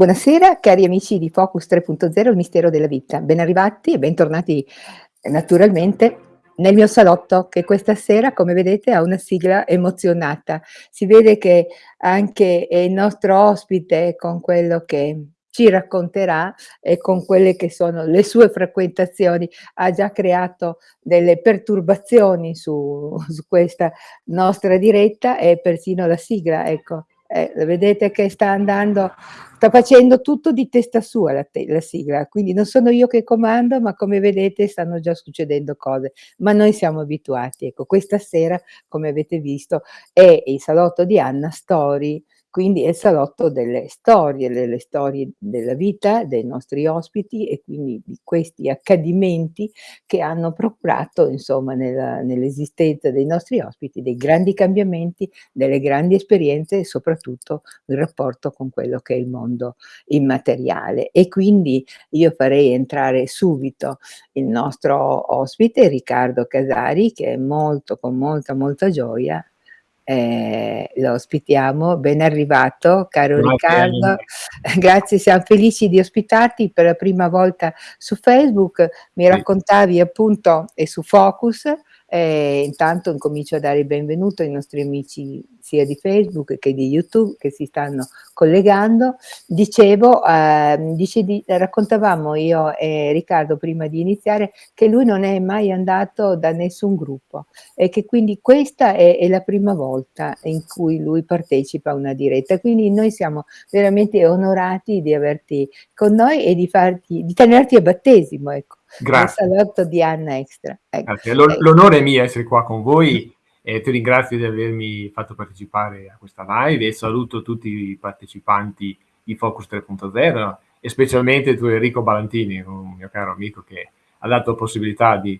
Buonasera cari amici di Focus 3.0 Il mistero della vita. Ben arrivati e bentornati naturalmente nel mio salotto che questa sera, come vedete, ha una sigla emozionata. Si vede che anche il nostro ospite con quello che ci racconterà e con quelle che sono le sue frequentazioni ha già creato delle perturbazioni su, su questa nostra diretta e persino la sigla, ecco. Eh, vedete che sta andando, sta facendo tutto di testa sua la, te la, sigla, quindi non sono io che comando, ma come vedete stanno già succedendo cose, ma noi siamo abituati. Ecco, questa sera, come avete visto, è il salotto di Anna Story, quindi è il salotto delle storie, delle storie della vita dei nostri ospiti e quindi di questi accadimenti che hanno procurato, insomma, nell'esistenza dei nostri ospiti dei grandi cambiamenti, delle grandi esperienze e soprattutto il rapporto con quello che è il mondo immateriale. E quindi io farei entrare subito il nostro ospite Riccardo Casari che è molto, con molta, molta gioia eh, lo ospitiamo. Ben arrivato, caro Grazie. Riccardo. Grazie, siamo felici di ospitarti per la prima volta su Facebook. Mi raccontavi appunto e su Focus. Eh, intanto incomincio a dare il benvenuto ai nostri amici sia di Facebook che di YouTube che si stanno collegando. Dicevo, eh, dice di, raccontavamo io e Riccardo prima di iniziare che lui non è mai andato da nessun gruppo e che quindi questa è, è la prima volta in cui lui partecipa a una diretta. Quindi noi siamo veramente onorati di averti con noi e di, farti, di tenerti a battesimo, ecco. Grazie. Nel salotto di Anna Extra. Ecco. L'onore è mio essere qua con voi e ti ringrazio di avermi fatto partecipare a questa live e saluto tutti i partecipanti di Focus 3.0 e specialmente tu Enrico Balantini, un mio caro amico che ha dato la possibilità di,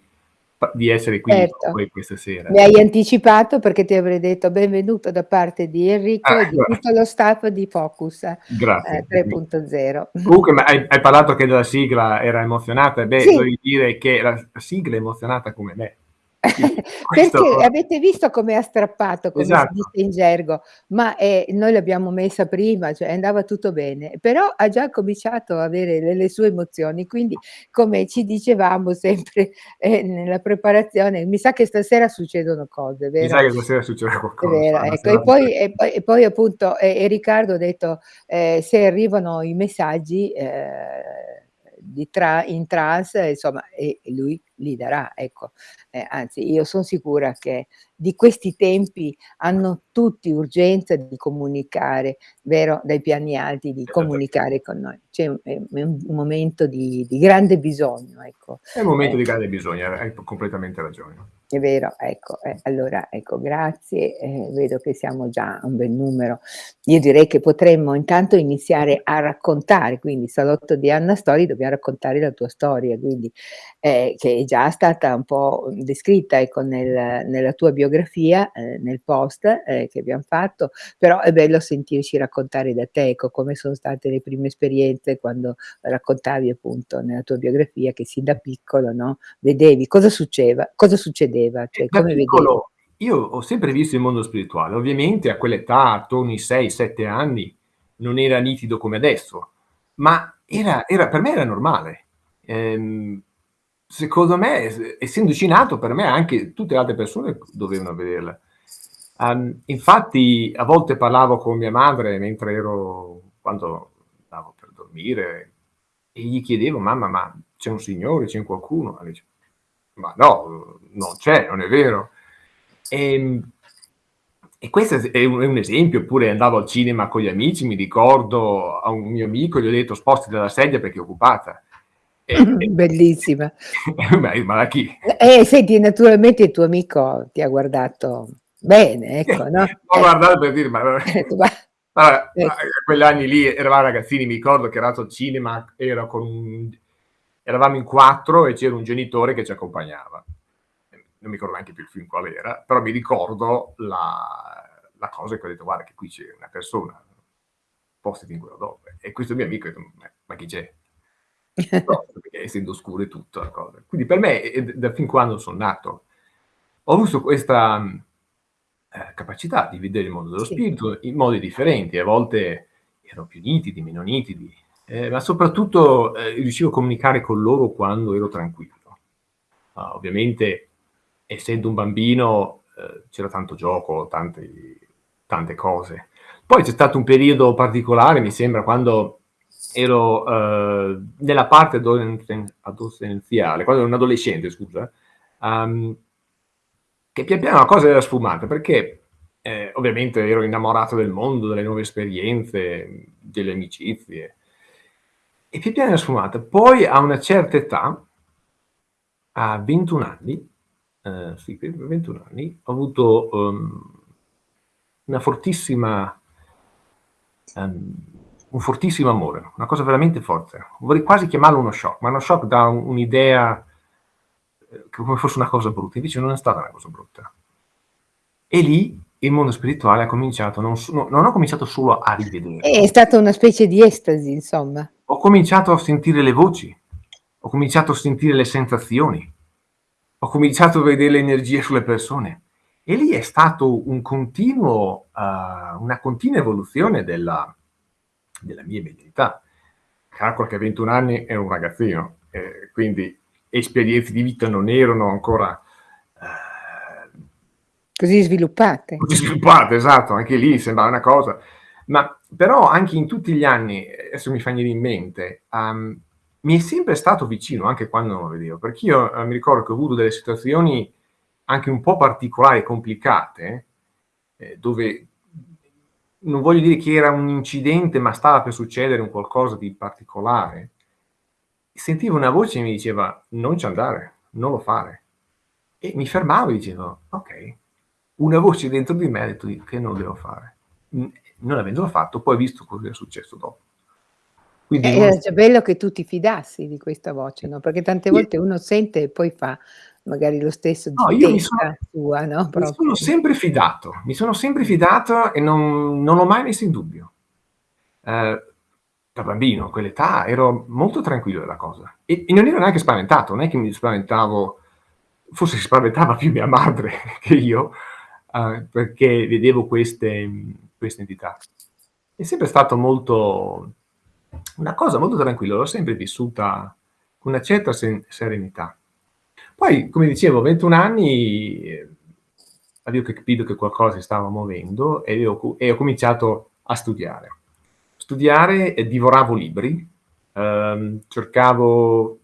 di essere qui certo. voi questa sera. Mi hai anticipato perché ti avrei detto benvenuto da parte di Enrico ah, e di tutto lo staff di Focus eh, 3.0. Comunque hai, hai, parlato che la sigla era emozionata, beh, sì. devi dire che la sigla è emozionata come me. Perché avete visto come ha strappato, come esatto. si dice in gergo, ma eh, noi l'abbiamo messa prima, cioè andava tutto bene, però ha già cominciato a avere le, le sue emozioni, quindi come ci dicevamo sempre eh, nella preparazione, mi sa che stasera succedono cose, vero? Mi sa che stasera succederà qualcosa. Vero, ecco. e, poi, e, poi, e, poi, appunto, e, Riccardo ha detto, eh, se arrivano i messaggi eh, di tra, in trans, insomma, e lui li darà, ecco. Eh, anzi, io sono sicura che di questi tempi hanno tutti urgenza di comunicare, vero, dai piani alti, di comunicare con noi. C'è un, un, momento di, di, grande bisogno, ecco. È un momento eh. di grande bisogno, hai completamente ragione. È vero, ecco, eh, allora, ecco, grazie, eh, vedo che siamo già un bel numero. Io direi che potremmo intanto iniziare a raccontare, quindi Salotto di Anna Story, dobbiamo raccontare la tua storia, quindi, eh, che è già stata un po' descritta ecco, nel, nella tua biografia, eh, nel post eh, che abbiamo fatto, però è bello sentirci raccontare da te, ecco, come sono state le prime esperienze quando raccontavi appunto nella tua biografia che sin da piccolo, no, vedevi cosa succedeva, cosa succedeva? Cioè, come piccolo, io ho sempre visto il mondo spirituale, ovviamente a quell'età, attorno ai 6-7 anni, non era nitido come adesso, ma era, era, per me era normale. Ehm, secondo me, essendoci nato, per me anche tutte le altre persone dovevano vederla. Um, infatti, a volte parlavo con mia madre mentre ero, quando andavo per dormire, e gli chiedevo, mamma, ma c'è un signore, c'è qualcuno? Dice, ma no, non c'è, non è vero. E, ehm, e questo è un, è un, esempio, oppure andavo al cinema con gli amici, mi ricordo a un mio amico, gli ho detto sposti dalla sedia perché è occupata. Bellissima. ma, ma chi? Eh, senti, naturalmente il tuo amico ti ha guardato bene, ecco, no? Ho eh. guardato per dire, ma... Allora, eh. quegli anni lì eravamo ragazzini, mi ricordo che ero al cinema, con un eravamo in quattro e c'era un genitore che ci accompagnava. Non mi ricordo neanche più il film qual era, però mi ricordo la, la cosa che ho detto, guarda che qui c'è una persona, postati in quello dove. E questo mio amico ha detto, ma chi c'è? No, perché essendo scuro e tutto la cosa. Quindi per me, da fin quando sono nato, ho avuto questa eh, capacità di vedere il mondo dello spirito in modi differenti. A volte erano più nitidi, meno nitidi, eh, ma soprattutto eh, riuscivo a comunicare con loro quando ero tranquillo. Uh, ovviamente, essendo un bambino, eh, c'era tanto gioco, tante, tante cose. Poi c'è stato un periodo particolare, mi sembra, quando ero uh, nella parte adolescenziale, quando ero un adolescente, scusa, um, che pian piano la cosa era sfumata, perché eh, ovviamente ero innamorato del mondo, delle nuove esperienze, delle amicizie, e pian piano era sfumata. Poi a una certa età, a 21 anni, eh, sì, 21 anni, ho avuto um, una fortissima, um, un fortissimo amore, una cosa veramente forte. Vorrei quasi chiamarlo uno shock, ma uno shock da un'idea eh, come fosse una cosa brutta, invece non è stata una cosa brutta. E lì il mondo spirituale ha cominciato, non, non ho cominciato solo a rivedere. È stata una specie di estasi, insomma. Ho cominciato a sentire le voci, ho cominciato a sentire le sensazioni, ho cominciato a vedere le energie sulle persone. E lì è stato un continuo, uh, una continua evoluzione della, della mia medialità. Calcola che a 21 anni ero un ragazzino, eh, quindi esperienze di vita non erano ancora... Uh, così sviluppate. Così sviluppate, esatto, anche lì sembrava una cosa. Ma però anche in tutti gli anni, adesso mi fa venire in mente, um, mi è sempre stato vicino, anche quando non lo vedevo, perché io eh, mi ricordo che ho avuto delle situazioni anche un po' particolari complicate, eh, dove non voglio dire che era un incidente, ma stava per succedere un qualcosa di particolare, sentivo una voce che mi diceva non ci andare, non lo fare. E mi fermavo e dicevo, ok, una voce dentro di me ha detto che non lo devo fare. Non avendolo fatto, poi ho visto cosa è successo dopo. Quindi eh, era già bello che tu ti fidassi di questa voce, no? Perché tante volte uno sente e poi fa magari lo stesso no, io mi sono, sua, no? mi sono sempre fidato, mi sono sempre fidato e non, non l'ho mai messo in dubbio. Eh, da bambino, a quell'età, ero molto tranquillo della cosa. E, e, non ero neanche spaventato, non è che mi spaventavo, forse si spaventava più mia madre che io, eh, perché vedevo queste, queste entità. È sempre stato molto una cosa molto tranquilla, l'ho sempre vissuta con una certa serenità. Poi, come dicevo, 21 anni, eh, avevo capito che qualcosa si stava muovendo e ho, e ho cominciato a studiare. Studiare, e divoravo libri, ehm, cercavo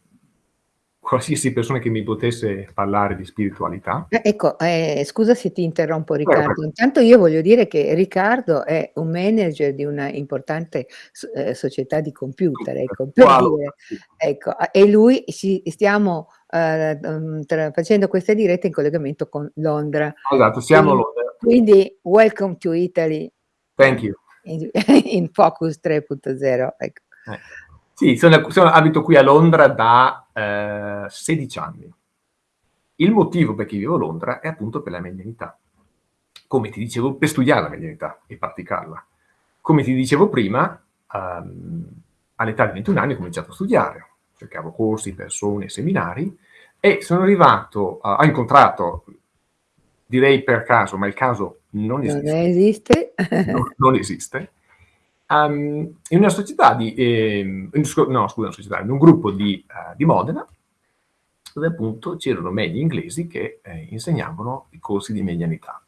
qualsiasi persona che mi potesse parlare di spiritualità. Eh, ecco, eh, scusa se ti interrompo Riccardo, intanto io voglio dire che Riccardo è un manager di una importante eh, società di computer, ecco, wow. dire, ecco, e lui ci stiamo uh, tra, facendo questa diretta in collegamento con Londra. Esatto, siamo quindi, a Londra. Quindi, welcome to Italy. Thank you. In, in Focus 3.0, ecco. Eh. Sì, sono, sono, abito qui a Londra da eh, 16 anni. Il motivo per cui vivo a Londra è appunto per la medianità. Come ti dicevo, per studiare la medianità e praticarla. Come ti dicevo prima, um, all'età di 21 anni ho cominciato a studiare. Cercavo corsi, persone, seminari e sono arrivato, uh, ho incontrato, direi per caso, ma il caso non esiste. Non esiste. non, non esiste um, in una società di, eh, no scusa, una società, in un gruppo di, uh, di Modena, dove appunto c'erano medi inglesi che eh, insegnavano i corsi di medianità.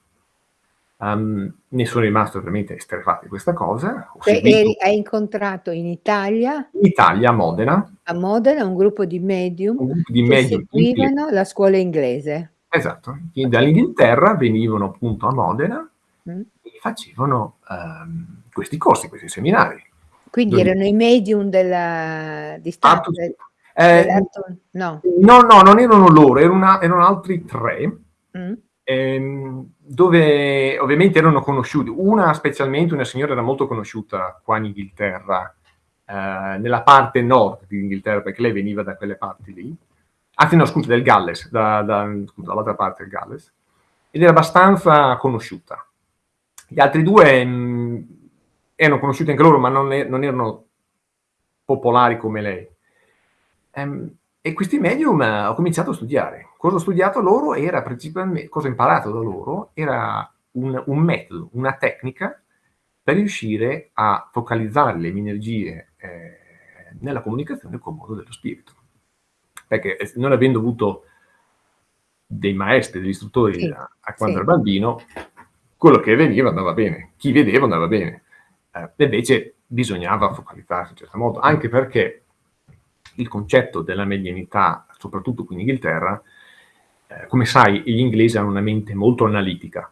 Um, ne sono rimasto veramente esterrefatto di questa cosa. Eri, hai incontrato in Italia? In Italia, a Modena. A Modena, un gruppo di medium, gruppo di medium che seguivano inglese. la scuola inglese. Esatto, dall'Inghilterra venivano appunto a Modena mm. e facevano um, questi corsi, questi seminari. Quindi Dove... erano i medium della distanza? Eh, no. no. no, non erano loro, erano, erano altri tre, mm. ehm, dove ovviamente erano conosciuti. Una specialmente, una signora era molto conosciuta qua in Inghilterra, eh, nella parte nord di Inghilterra, perché lei veniva da quelle parti lì. Anzi no, scusa, del Galles, da, da, scusa, dall'altra parte del Galles. Ed era abbastanza conosciuta. Gli altri due mh, mm, erano conosciuti anche loro, ma non, è, non erano popolari come lei. Um, e questi medium uh, ho cominciato a studiare. Cosa ho studiato loro era principalmente, cosa ho imparato da loro, era un, un metodo, una tecnica per riuscire a focalizzare le mie energie eh, nella comunicazione col mondo dello spirito. Perché eh, non avendo avuto dei maestri, degli istruttori sì, a, a, quando sì. ero bambino, quello che veniva andava bene, chi vedeva andava bene. Eh, invece bisognava focalizzarsi in certo modo, anche perché il concetto della medianità, soprattutto qui in Inghilterra, eh, come sai, gli inglesi hanno una mente molto analitica,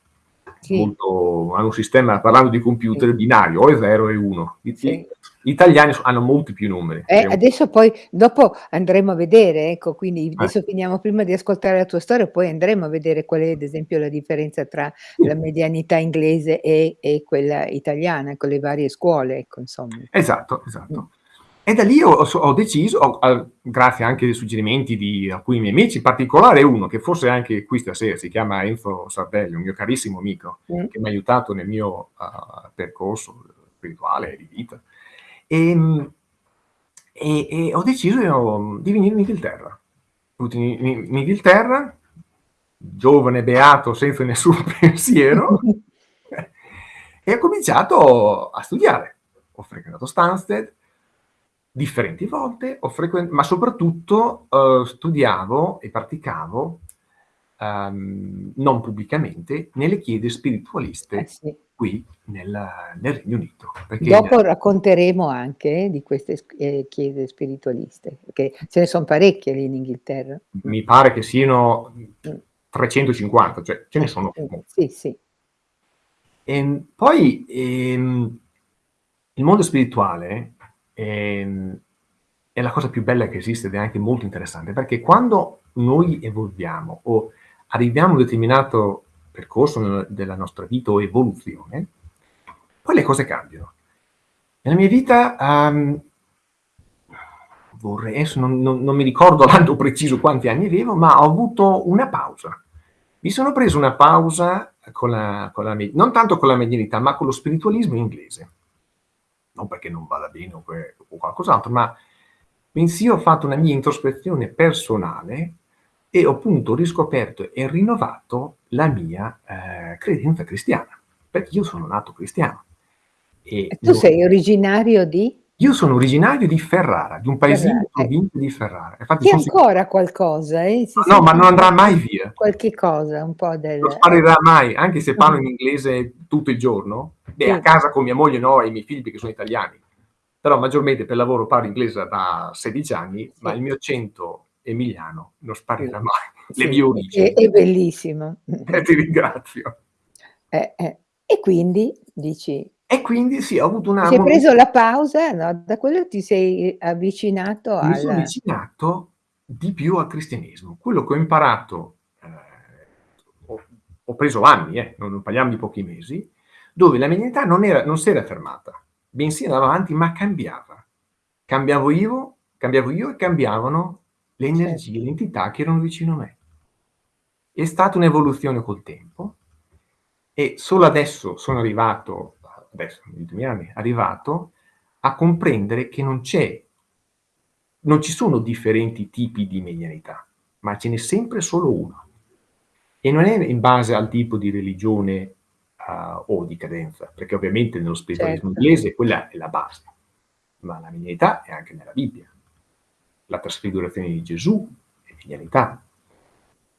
sì. molto, hanno un sistema, parlando di computer, sì. binario, o è 0 o è 1. Sì. Gli italiani hanno molti più numeri. Eh, adesso poi, dopo andremo a vedere, ecco, quindi adesso eh. finiamo prima di ascoltare la tua storia, poi andremo a vedere qual è ad esempio la differenza tra la medianità inglese e, e quella italiana, con le varie scuole, ecco, insomma. Esatto, esatto. Mm. E da lì ho, ho deciso, ho, grazie anche ai suggerimenti di alcuni miei amici, in particolare uno che forse anche qui stasera si chiama Enzo Sardelli, un mio carissimo amico, mm. che mi ha aiutato nel mio uh, percorso spirituale di vita. E, ehm, e, e, ho deciso di venire in Inghilterra. In, in, in Inghilterra, giovane, beato, senza nessun pensiero, e ho cominciato a studiare. Ho frequentato Stansted, differenti volte, ma soprattutto uh, studiavo e praticavo, um, non pubblicamente, nelle chiese spiritualiste eh sì. Qui nel, nel, Regno Unito. Dopo racconteremo anche di queste eh, chiese spiritualiste, perché ce ne sono parecchie lì in Inghilterra. Mi pare che siano 350, cioè ce ne sono. Sì, sì. E ehm, poi ehm, il mondo spirituale ehm, è la cosa più bella che esiste ed è anche molto interessante, perché quando noi evolviamo o arriviamo a un determinato percorso della nostra vita o evoluzione, poi le cose cambiano. Nella mia vita, um, vorrei, non, non, non mi ricordo l'anno preciso quanti anni avevo, ma ho avuto una pausa. Mi sono preso una pausa con la, con la, non tanto con la medianità, ma con lo spiritualismo inglese non perché non vada bene o, o qualcos'altro, ma bensì ho fatto una mia introspezione personale e ho appunto riscoperto e rinnovato la mia eh, credenza cristiana, perché io sono nato cristiano. E, e tu sei originario di? Io sono originario di Ferrara, di un paesino di provincia di Ferrara. Infatti, C'è ancora si... qualcosa, eh? Si no, ma non andrà mai via. Qualche cosa, un po' del... Non sparirà mai, anche se parlo in inglese tutto il giorno. Beh, sì. a casa con mia moglie no, e i miei figli perché sono italiani. Però maggiormente per lavoro parlo inglese da 16 anni, sì. ma il mio accento emiliano non sparirà mai. Le mie origini. È, è bellissimo. E ti ringrazio. Eh, eh. E quindi, dici, e quindi sì, ho avuto una... Ti hai preso la pausa, no? Da quello ti sei avvicinato al... Mi sono avvicinato di più al cristianesimo. Quello che ho imparato, eh, ho, ho, preso anni, eh, non, parliamo di pochi mesi, dove la medianità non, era, non si era fermata, bensì andava avanti, ma cambiava. Cambiavo io, cambiavo io e cambiavano le energie, certo. le entità che erano vicino a me. È stata un'evoluzione col tempo e solo adesso sono arrivato adesso negli ultimi anni, arrivato a comprendere che non c'è, non ci sono differenti tipi di medianità, ma ce n'è sempre solo uno. E non è in base al tipo di religione uh, o di credenza, perché ovviamente nello spiritualismo certo. inglese quella è la base, ma la medianità è anche nella Bibbia. La trasfigurazione di Gesù è medianità,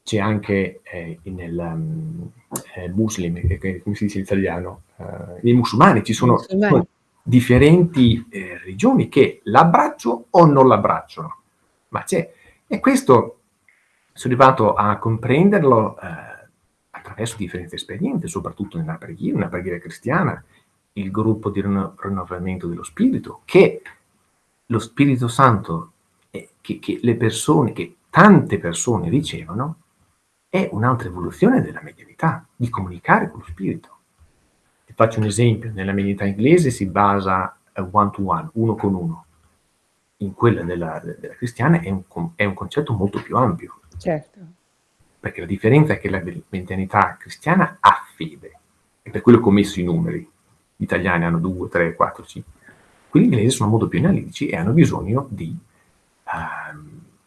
c'è anche eh, nel um, eh, muslim, eh, come si dice in italiano, nei musulmani ci sono, musulmani. differenti eh, religioni che l'abbraccio o non l'abbracciano, ma c'è. E questo sono arrivato a comprenderlo eh, attraverso differenti esperienze, soprattutto nella preghiera, una preghiera cristiana, il gruppo di rinnovamento dello spirito, che lo Spirito Santo, che, che le persone, che tante persone ricevono, è un'altra evoluzione della medianità, di comunicare con lo spirito. Ti faccio un esempio, nella medianità inglese si basa one to one, uno con uno. In quella della, della cristiana è un, è un, concetto molto più ampio. Certo. Perché la differenza è che la medianità cristiana ha fede, e per quello che ho messo i numeri. Gli italiani hanno 2, 3, 4, 5. Quelli inglesi sono molto più analitici e hanno bisogno di,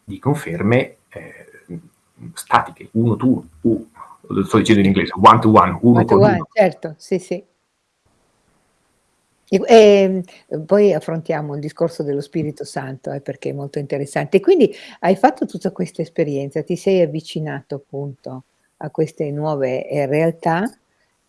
di conferme eh, statiche, uno tu, uh, lo sto dicendo in inglese, one to one, uno one con one, Certo, sì, sì. E ehm, poi affrontiamo il discorso dello Spirito Santo, eh, perché è molto interessante. Quindi hai fatto tutta questa esperienza, ti sei avvicinato appunto a queste nuove, ehm, realtà.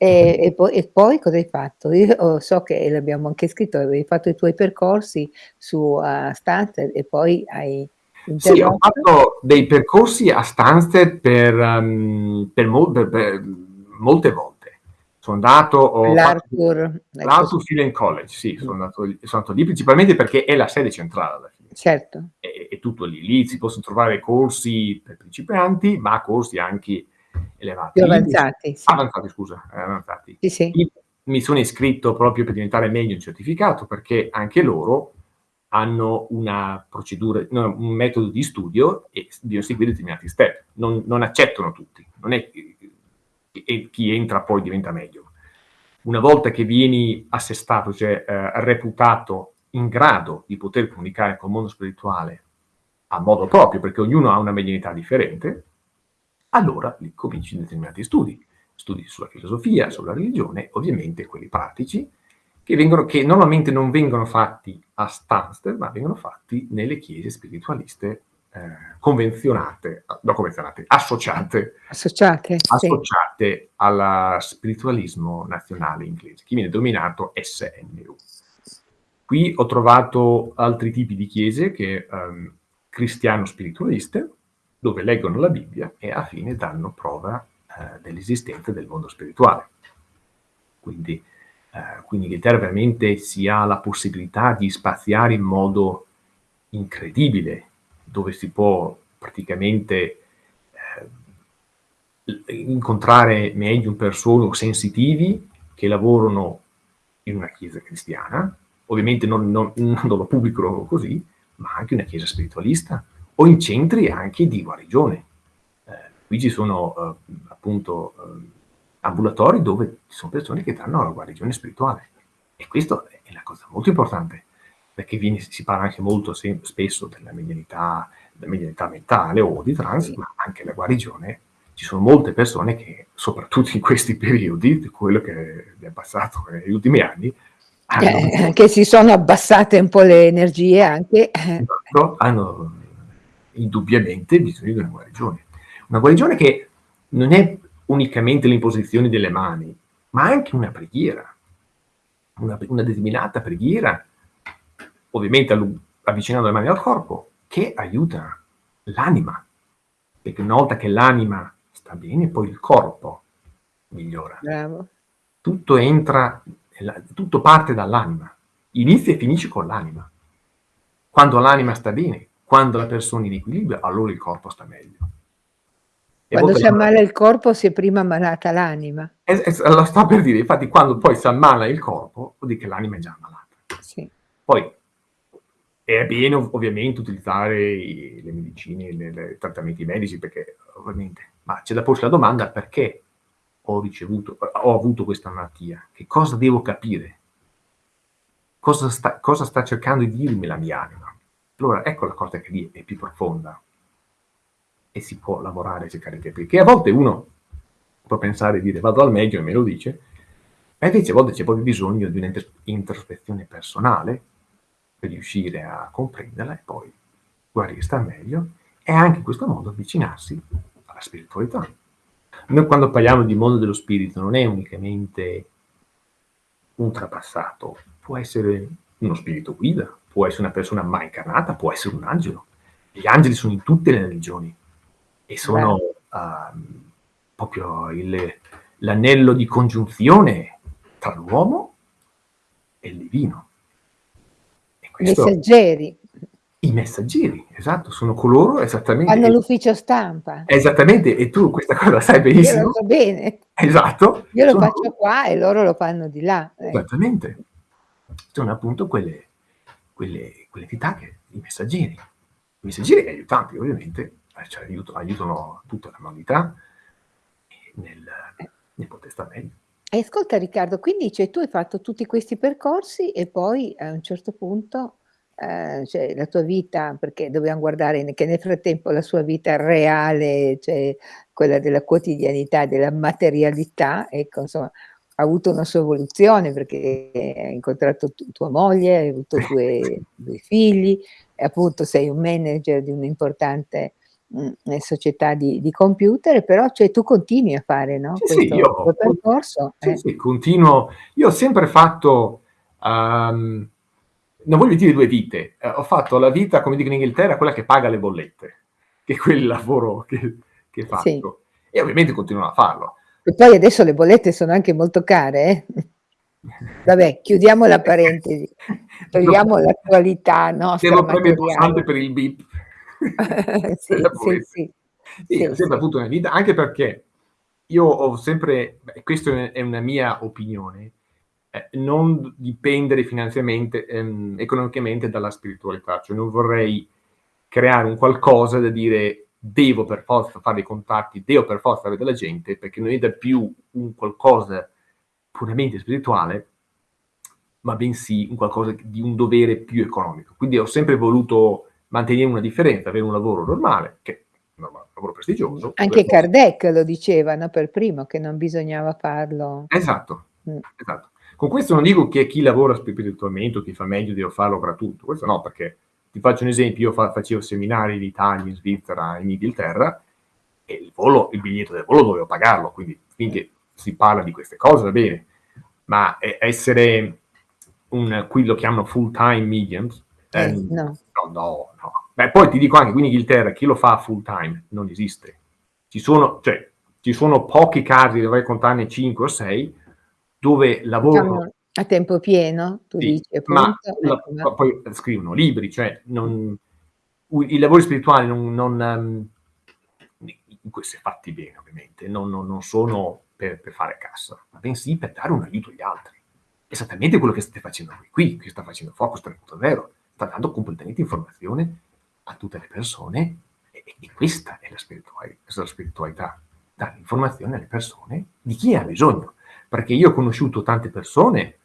E e poi e poi cosa hai fatto? Io so che l'abbiamo anche scritto, avevi fatto i tuoi percorsi su, uhm, Stanford e poi hai Sì, ho fatto dei percorsi a Stansted per mhmm, per mol per per molte volte. So andato, L'Arthur, ecco l'Arthur Film College, sì, sono andato lì sono andato lì principalmente perché è la sede centrale alla fine. Certo. È è tutto lì. Lì si possono trovare corsi per principianti, ma corsi anche elevati. Più avanzati, sì. avanzati scusa, eh, avanzati. Sì, sì. Mi sono iscritto proprio per diventare meglio un certificato, perché anche loro hanno una procedura no, un metodo di studio e bisogna seguire determinati step. Non non accettano tutti. Non è che e chi entra poi diventa meglio. Una volta che vieni assestato, cioè, ehm, reputato in grado di poter comunicare col mondo spirituale a modo proprio, perché ognuno ha una medianità differente, allora lì cominci determinati studi. Studi sulla filosofia, sulla religione, ovviamente quelli pratici, che vengono che normalmente non vengono fatti a Stansted, ma vengono fatti nelle chiese spiritualiste, ehm, convenzionate no convenzionate, associate Associate? Sì. associate alla spiritualismo nazionale inglese, che viene denominato SNU. Qui ho trovato altri tipi di chiese che, ehm, cristiano spiritualiste, dove leggono la Bibbia e alla fine danno prova, ehm, dell'esistenza del mondo spirituale. Quindi, ehm, qui in Inghilterra veramente si ha la possibilità di spaziare in modo incredibile, dove si può praticamente, l incontrare medium, persone sensitivi che lavorano in una chiesa cristiana, ovviamente non non non lo pubblicano così, ma anche una chiesa spiritualista o in centri anche di guarigione. Ehm, qui ci sono, uhm, appunto, uhm, ambulatori dove ci son persone che danno la guarigione spirituale. E questo è la cosa molto importante, perché viene si parla anche molto sem spesso della medianità della medianità mentale o di trance, Sì. ma anche la guarigione ci sono molte persone che, soprattutto in questi periodi, di quello che è passato negli ultimi anni, hanno Eh, che si sono abbassate un po' le energie anche, eh. esatto, hanno indubbiamente bisogno di una guarigione. Una guarigione che non è unicamente l'imposizione delle mani, ma anche una preghiera. Una una determinata preghiera, ovviamente avvicinando le mani al corpo, che aiuta l'anima. Perché una volta che l'anima sta bene, poi il corpo migliora. Bravo. Tutto entra tutto parte dall'anima. Inizia e finisce con l'anima. Quando l'anima sta bene, quando la persona è in equilibrio, allora il corpo sta meglio. E Quando si ammala il corpo si è prima ammalata l'anima. Es es lo sto per dire, infatti quando poi s'ammala il corpo, vuol dire che l'anima è già ammalata. Sì. Poi è bene ov ovviamente utilizzare i le medicine, le trattamenti medici perché ovviamente ma c'è da porsi la domanda: "Perché ho ricevuto ho avuto questa malattia? Che cosa devo capire?" Cosa sta cosa sta cercando di dirmi la mia anima? Allora ecco la cosa che lì è più profonda. E si può lavorare e cercare di. Che a volte uno può pensare e dire: "Vado dal medico e me lo dice", ma invece a volte c'è proprio bisogno di una intes introspezione personale per riuscire a comprenderla e poi guarire, star meglio e anche in questo modo avvicinarsi alla spiritualità. Noi quando parliamo di mondo dello spirito non è unicamente un trapassato, può essere uno spirito guida, può essere una persona mai incarnata, può essere un angelo. Gli angeli sono in tutte le religioni e sono, uhm, proprio il l'anello di congiunzione tra l'uomo e il divino. E questo Messaggeri. I messaggeri, esatto, sono coloro esattamente Fanno che l'ufficio stampa. Esattamente, e tu questa cosa la sai Io lo benissimo. so bene. Esatto, Io lo sono faccio qua e loro lo fanno di là, ecco. Esattamente. Sono appunto quelle quelle quelle che i messaggeri. I messaggeri aiutanti ovviamente, eh, cioè aiuto aiutano tutta l'umanità nel Eh. nel poter sta meglio. E ascolta Riccardo, quindi cioè tu hai fatto tutti questi percorsi e poi a un certo punto, ehm, cioè la tua vita perché dobbiamo guardare che nel frattempo la sua vita reale, cioè quella della quotidianità, della materialità, ecco insomma, avuto una sua evoluzione perché hai incontrato tu tua moglie, hai avuto 2 2 figli e appunto sei un manager di un'importante, mhmm, società di di computer, però cioè tu continui a fare, no, Sì, sì, questo io tuo percorso, sì, eh. sì, continuo io ho sempre fatto, uhm, non voglio dire 2 vite, ehm, ho fatto la vita, come dicono in Inghilterra, quella che paga le bollette, che è quel lavoro che che Sì. faccio e ovviamente continuerò a farlo. E poi adesso le bollette sono anche molto care, eh. Vabbè, chiudiamo la parentesi, togliamo l'attualità premere il materiale. pulsante per il. Per Sì, sì, sì. Sì, Sì, sempre avuto una vita anche perché io ho sempre beh, questo è una mia opinione, ehm, non dipendere finanziariamente ehm, economicamente dalla spiritualità, cioè non vorrei creare un qualcosa da dire: "Devo per forza fare dei contatti, devo per forza avere della gente", perché non è più un qualcosa puramente spirituale, ma bensì un qualcosa di un dovere più economico. Quindi ho sempre voluto mantenere una differenza, avere un lavoro normale, che normale, un lavoro prestigioso, anche Kardec lo diceva, no, per primo, che non bisognava farlo Esatto, mh. esatto. Con questo non dico che chi lavora spiritualmente o chi fa meglio deve farlo gratuito, questo no, perché ti faccio un esempio, io fa facevo seminari in Italia, in Svizzera, in Inghilterra e il volo il biglietto del volo dovevo pagarlo, quindi finché si parla di queste cose va bene, ma essere un qui lo chiamano full time mediums, Eh, ehm, no. no, no, no. Beh, poi ti dico anche qui in Inghilterra chi lo fa full time non esiste. Ci sono cioè, ci sono pochi casi, dovrei contarne 5 o 6, dove lavorano a tempo pieno, tu Sì, dici ma appunto, ecco, ma ma poi scrivono libri, cioè non i lavori spirituali non non si è fatti bene ovviamente, non non non sono per per fare cassa, ma bensì per dare un aiuto agli altri. Esattamente quello che state facendo voi qui, che sta facendo Focus 3.0, sta dando completamente informazione a tutte le persone e e questa è la spirituali la spiritualità, dare informazione alle persone di chi ha bisogno. Perché io ho conosciuto tante persone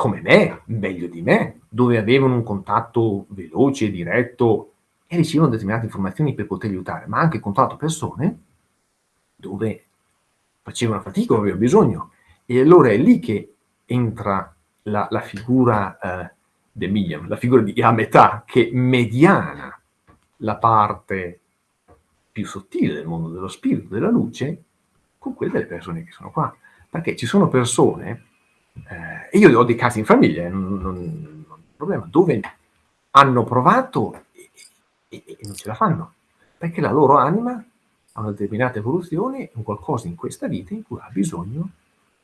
come me, meglio di me, dove avevano un contatto veloce e diretto e ricevevano determinate informazioni per poterli aiutare, ma anche incontrato persone dove facevano fatica o avevano bisogno. E allora è lì che entra la la figura, ehm, del medium, la figura di a metà che mediana la parte più sottile del mondo dello spirito, della luce, con quelle delle persone che sono qua. Perché ci sono persone, ehm, e io ho dei casi in famiglia, eh, non non non problema, dove hanno provato e e e non ce la fanno, perché la loro anima ha una determinata evoluzione, un qualcosa in questa vita in cui ha bisogno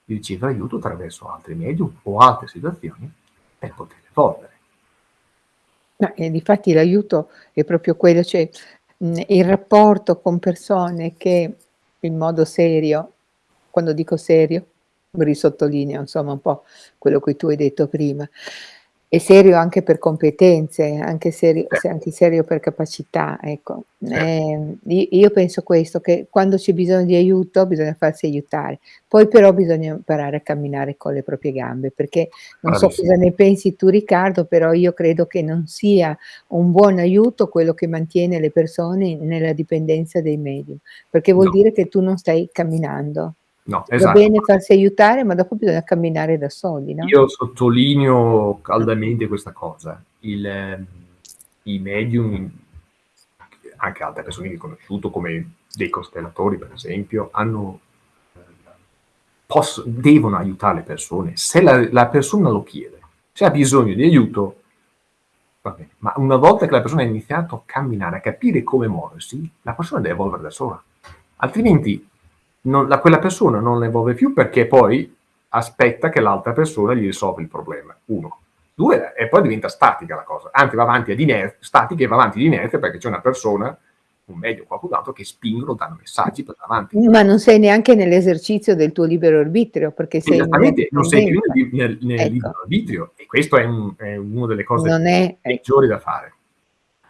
di ricevere aiuto attraverso altri medium o altre situazioni per poter evolvere. No, e difatti l'aiuto è proprio quello, cioè, mhmm, il rapporto con persone che in modo serio, quando dico serio, risottolineo insomma un po' quello che tu hai detto prima, è serio anche per competenze, anche serio anche serio per capacità, ecco. i io penso questo, che quando c'è bisogno di aiuto bisogna farsi aiutare. Poi però bisogna imparare a camminare con le proprie gambe, perché non so cosa ne pensi tu Riccardo, però io credo che non sia un buon aiuto quello che mantiene le persone nella dipendenza dei medium, perché vuol No, dire che tu non stai camminando. No, Va esatto. bene farsi aiutare, ma dopo bisogna camminare da soli, no? Io sottolineo caldamente questa cosa. Il ehm, i medium, anche altre persone che ho conosciuto, come dei costellatori per esempio, hanno ehm, posso devono aiutare le persone se la la persona lo chiede. Se ha bisogno di aiuto, va bene, ma una volta che la persona ha iniziato a camminare, a capire come muoversi, la persona deve evolvere da sola. Altrimenti non la quella persona non evolve più perché poi aspetta che l'altra persona gli risolva il problema, 1. 2 e poi diventa statica la cosa, anzi va avanti ad iner statica e va avanti di inerzia perché c'è una persona, o qualcun altro che spingono, danno messaggi per avanti. Ma non sei neanche nell'esercizio del tuo libero arbitrio, perché sei Esattamente, non sei più nel nel nel Ecco, libero arbitrio e questo è un è una delle cose è ecco, peggiori da fare.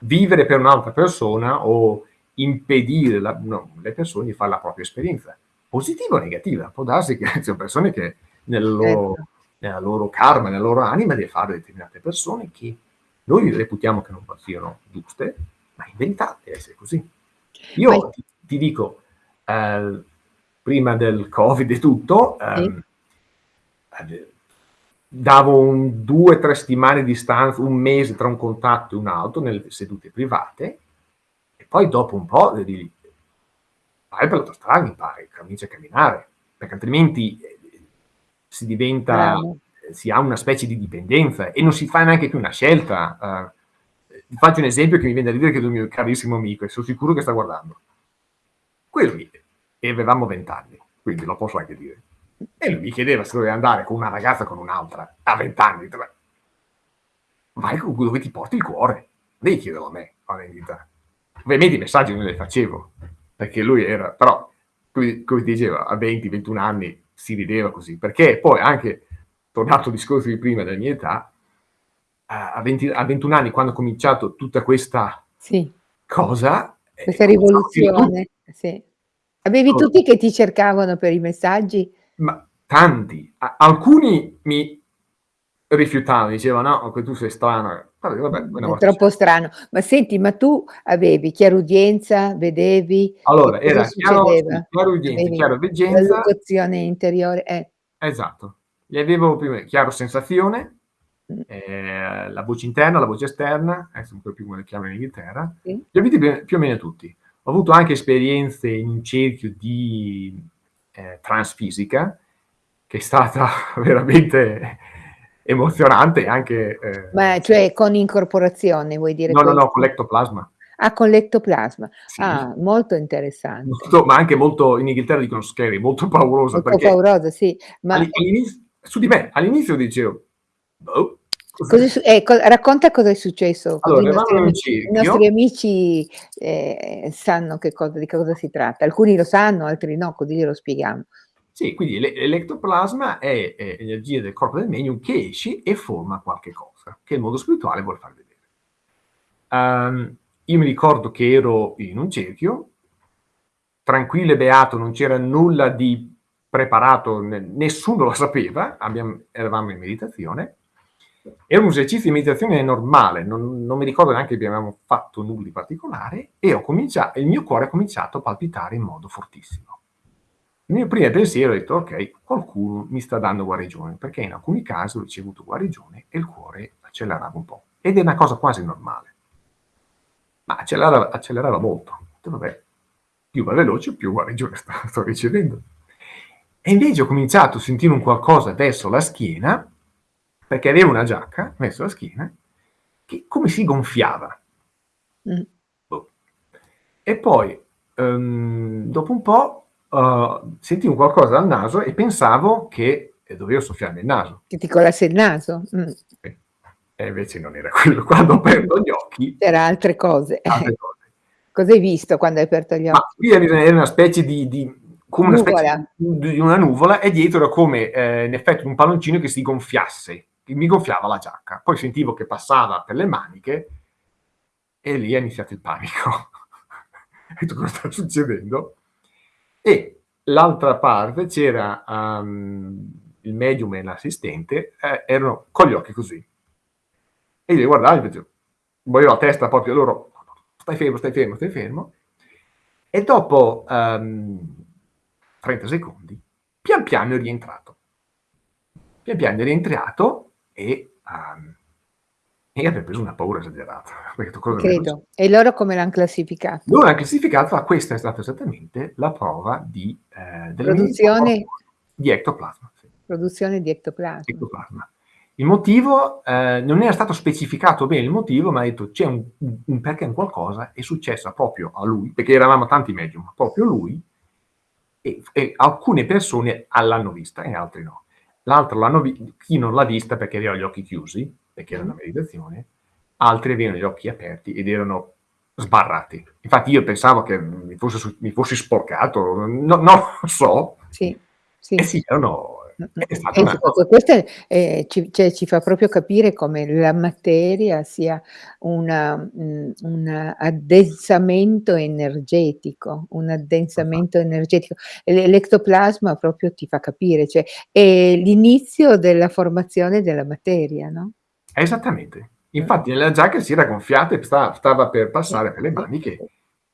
Vivere per un'altra persona o impedire la no, le persone di fare la propria esperienza, positiva o negativa. Può darsi che ci sono persone che nel loro certo. nella loro karma, nella loro anima deve fare determinate persone che noi reputiamo che non siano giuste, ma in verità deve essere così. Io ti ti dico, ehm, prima del Covid e tutto, ehm, davo un 2-3 settimane di distanza, un mese tra un contatto e un altro nelle sedute private e poi dopo un po' devi vai per l'autostrada, impari, cominci a camminare, perché altrimenti eh, si diventa, Bravo. si ha una specie di dipendenza e non si fa neanche più una scelta. Uh, faccio un esempio che mi viene da ridere che è il mio carissimo amico e sono sicuro che sta guardando. Quello lì, e avevamo vent'anni, quindi lo posso anche dire. E lui mi chiedeva se doveva andare con una ragazza o con un'altra, a vent'anni. Vai con dove ti porti il cuore. Devi chiederlo a me, a vendita. Ovviamente i messaggi non li facevo, perché lui era, però, come, come diceva, a 20-21 anni si rideva così, perché poi anche, tornato al discorso di prima della mia età, a, 20, a 21 anni, quando ho cominciato tutta questa sì. cosa... Questa eh, rivoluzione, sì. Avevi oh. tutti che ti cercavano per i messaggi? Ma tanti. A alcuni mi rifiutavano, dicevano no, tu sei strano. Vabbè, vabbè, è troppo strano. Ma senti, ma tu avevi chiarudienza, vedevi? Allora, era chiaro, chiarudienza, chiaroveggenza. La interiore, eh. Esatto. Gli avevo prima chiaro sensazione, mm. eh, la voce interna, la voce esterna, adesso non so più come le chiamano in Inghilterra, sì. li ho avuti più o meno tutti. Ho avuto anche esperienze in un cerchio di eh, transfisica, che è stata veramente emozionante anche... Eh, Ma cioè con incorporazione, vuoi dire? No, questo? no, no, con l'ectoplasma. Ah, con l'ectoplasma. Sì. Ah, molto interessante. Molto, ma anche molto, in Inghilterra dicono scary, molto paurosa. Molto paurosa, sì. Ma... su di me, all'inizio dicevo, boh, Cosa, eh, co racconta cosa è successo. Allora, i, nostri amici, i nostri amici eh, sanno che cosa, di cosa si tratta. Alcuni lo sanno, altri no, così glielo spieghiamo. Sì, quindi l'eletroplasma è, è energia del corpo del medium che esce e forma qualche cosa, che il mondo spirituale vuole far vedere. Um, io mi ricordo che ero in un cerchio, tranquillo e beato, non c'era nulla di preparato, nessuno lo sapeva, abbiamo, eravamo in meditazione, era un esercizio di meditazione normale, non, non mi ricordo neanche che abbiamo fatto nulla di particolare e il mio cuore ha cominciato a palpitare in modo fortissimo. Il mio primo pensiero è detto, ok, qualcuno mi sta dando guarigione, perché in alcuni casi ho ricevuto guarigione e il cuore accelerava un po'. Ed è una cosa quasi normale. Ma accelerava, accelerava molto. Vabbè, più va veloce, più guarigione sto, sto ricevendo. E invece ho cominciato a sentire un qualcosa verso la schiena, perché aveva una giacca verso la schiena, che come si gonfiava. Mm. Boh. E poi, um, dopo un po', uh, sentivo qualcosa dal naso e pensavo che dovevo soffiarmi il naso. Che ti colasse il naso? Mm. E invece non era quello. Quando ho aperto gli occhi... C'era altre cose. Altre cose. Cosa hai visto quando hai aperto gli occhi? Ma qui era una specie di, di come una nuvola. specie di una nuvola e dietro era come eh, in effetti un palloncino che si gonfiasse mi gonfiava la giacca. Poi sentivo che passava per le maniche e lì è iniziato il panico. ho detto cosa sta succedendo? E l'altra parte c'era um, il medium e l'assistente, eh, erano con gli occhi così. E io li guardavo e dicevo, volevo la testa proprio loro, stai fermo, stai fermo, stai fermo. E dopo um, ehm, 30 secondi, pian piano è rientrato. Pian piano è rientrato e, um, e aver preso una paura esagerata. Credo. E loro come l'hanno classificato? Loro l'hanno classificato, ma questa è stata esattamente la prova di eh, produzione di ectoplasma. Sì. Produzione di ectoplasma. ectoplasma. Il motivo eh, non era stato specificato bene il motivo, ma ha detto c'è un, un, perché un qualcosa è successo proprio a lui, perché eravamo tanti medium, proprio lui, e, e alcune persone l'hanno vista e altre no l'altro l'hanno visto, chi non l'ha vista perché aveva gli occhi chiusi, perché era una mm. meditazione, altri avevano gli occhi aperti ed erano sbarrati. Infatti io pensavo che mi, fosse, mi fossi sporcato, no, non lo so. Sì, sì. E sì, erano eh, una... Questo eh, ci, cioè, ci, fa proprio capire come la materia sia un addensamento energetico, un addensamento energetico. L'ectoplasma proprio ti fa capire, cioè è l'inizio della formazione della materia, no? Esattamente. Infatti nella giacca si era gonfiata e stava, per passare per le maniche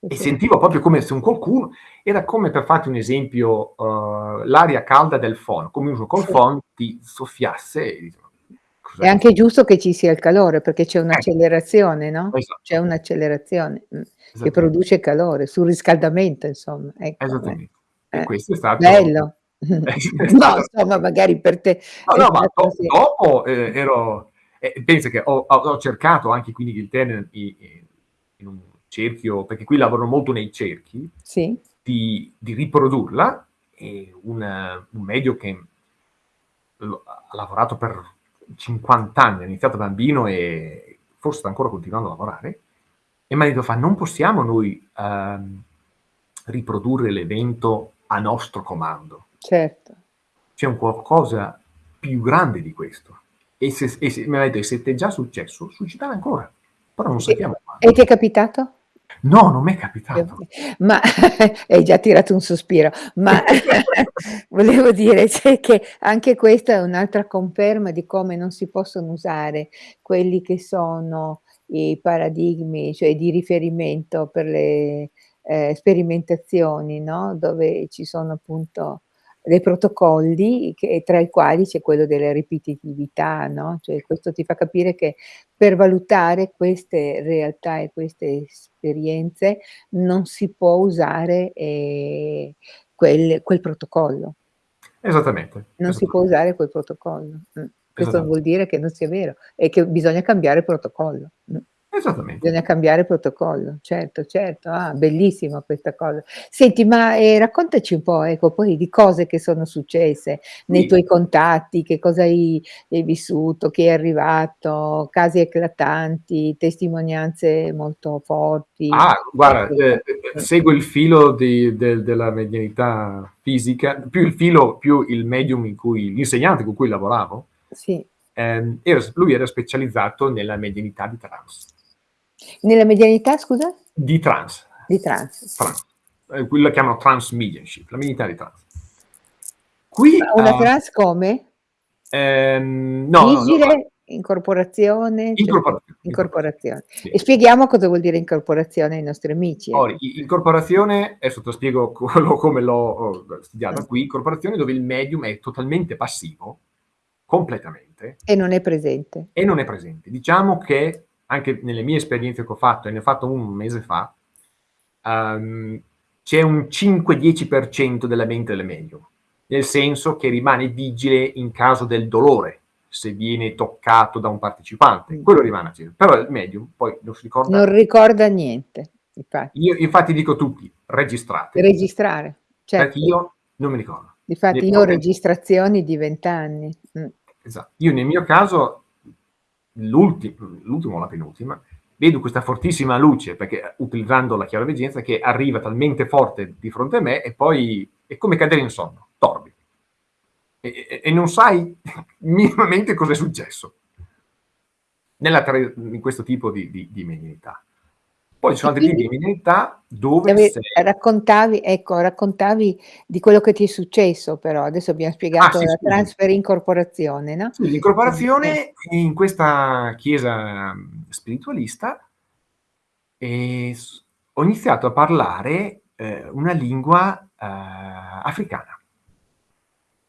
E sentivo proprio come se un qualcuno era come per farti un esempio, uhm, l'aria calda del phon, come uno col Sì. phon ti soffiasse e dici: "Ma È cos'è questo?" anche giusto che ci sia il calore, perché c'è Eh. un'accelerazione, no, c'è Esatto. un'accelerazione, mh, che produce calore, surriscaldamento insomma, ecco, eh. Esattamente. E Eh, questo è stato bello. No, insomma magari per te No, no, ma do dopo, ehm, ero e pensa che ho ho cercato anche qui in Inghilterra in un cerchio perché qui lavorano molto nei cerchi, Sì. di di riprodurla e un un medio che ha ha lavorato per 50 anni, ha iniziato bambino e forse sta ancora continuando a lavorare, e m'ha detto fa: "Non possiamo noi, uhm, riprodurre l'evento a nostro comando." Certo. C'è un qualcosa più grande di questo. E se e se mi aveva detto: "E se t'è già successo, succederà ancora, però non E sappiamo e quando." ti è capitato? No, non m'è capitato. Ma hai già tirato un sospiro, ma volevo dire cioè che anche questa è un'altra conferma di come non si possono usare quelli che sono i paradigmi, cioè di riferimento per le, ehm, sperimentazioni, no, dove ci sono appunto dei protocolli che tra i quali c'è quello della ripetitività, no, cioè questo ti fa capire che per valutare queste realtà e queste esperienze non si può usare, ehm, quel quel protocollo. Esattamente, Non si può esattamente. usare quel protocollo, mh. Questo non vuol dire che non sia vero, è che bisogna cambiare protocollo, mh. Esattamente. Bisogna cambiare protocollo, certo, certo. Ah, bellissima questa cosa. Senti, ma, ehm, raccontaci un po', ecco, poi di cose che sono successe nei Sì. tuoi contatti, che cosa hai hai vissuto, chi è arrivato, casi eclatanti, testimonianze molto forti. Ah, guarda, ehm, mh. seguo il filo di del della medianità fisica, più il filo, più il medium in cui l'insegnante con cui lavoravo, Sì. ehm, era lui era specializzato nella medianità di trans. Nella medianità scusa? Di trans. Di trans. Trans. Ehm, qui la chiamano transmediumship, la medianità di trans. Qui, una a trans come? Ehm, no, no, Vigile, incorporazione, cioè co Incorporazione, incorporazione. incorporazione. Sì. E spieghiamo cosa vuol dire incorporazione ai nostri amici, ecco. i incorporazione, adesso te spiego co come l'ho, studiata qui, incorporazione dove il medium è totalmente passivo, completamente E non è presente. e non è presente. Diciamo che, anche nelle mie esperienze che ho fatto, e ne ho fatto 1 un mese fa, uhm, c'è un 5-10% della mente del medium, nel senso che rimane vigile in caso del dolore, se viene toccato da un partecipante, Mh. quello rimane acceso. Però il medium poi non si ricorda Non ricorda niente, infatti. Io infatti dico tutti: "Registrate." Registrare, Perché certo. io non mi ricordo. Difatti io ho registrazioni di 20 anni, mh. Esa io nel mio caso, l'ulti l'ultimo o la penultima, vedo questa fortissima luce, perché utilizzando la chiaroveggenza, che arriva talmente forte di fronte a me e poi è come cadere in sonno, dormi. E e e non sai minimamente cos'è successo. Nella in questo tipo di di di medianità. Poi ci E sono altri tipi quindi? di medianità dove sei raccontavi ecco, raccontavi di quello che ti è successo però, adesso abbiam Ah, spiegato sì, la scusami. trans per incorporazione, no, Sì, eh. l'incorporazione in questa chiesa, mhmm, spiritualista e s ho iniziato a parlare, ehm, una lingua, uhm, africana.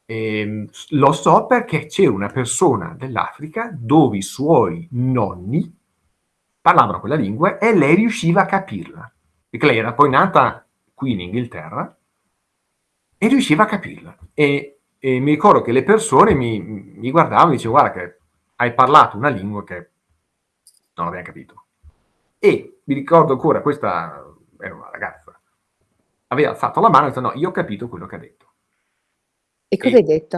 Ehm, s lo so perché c'era una persona dell'Africa dove i suoi nonni parlavano quella lingua e lei riusciva a capirla, perché lei era poi nata qui in Inghilterra e riusciva a capirla. E e mi ricordo che le persone mi mi guardavano e dicevo: "Guarda che hai parlato una lingua che non abbiam capito." E mi ricordo ancora questa era una ragazza, aveva alzato la mano e ha detto: "No, io ho capito quello che ha detto." E cosa hai E detto?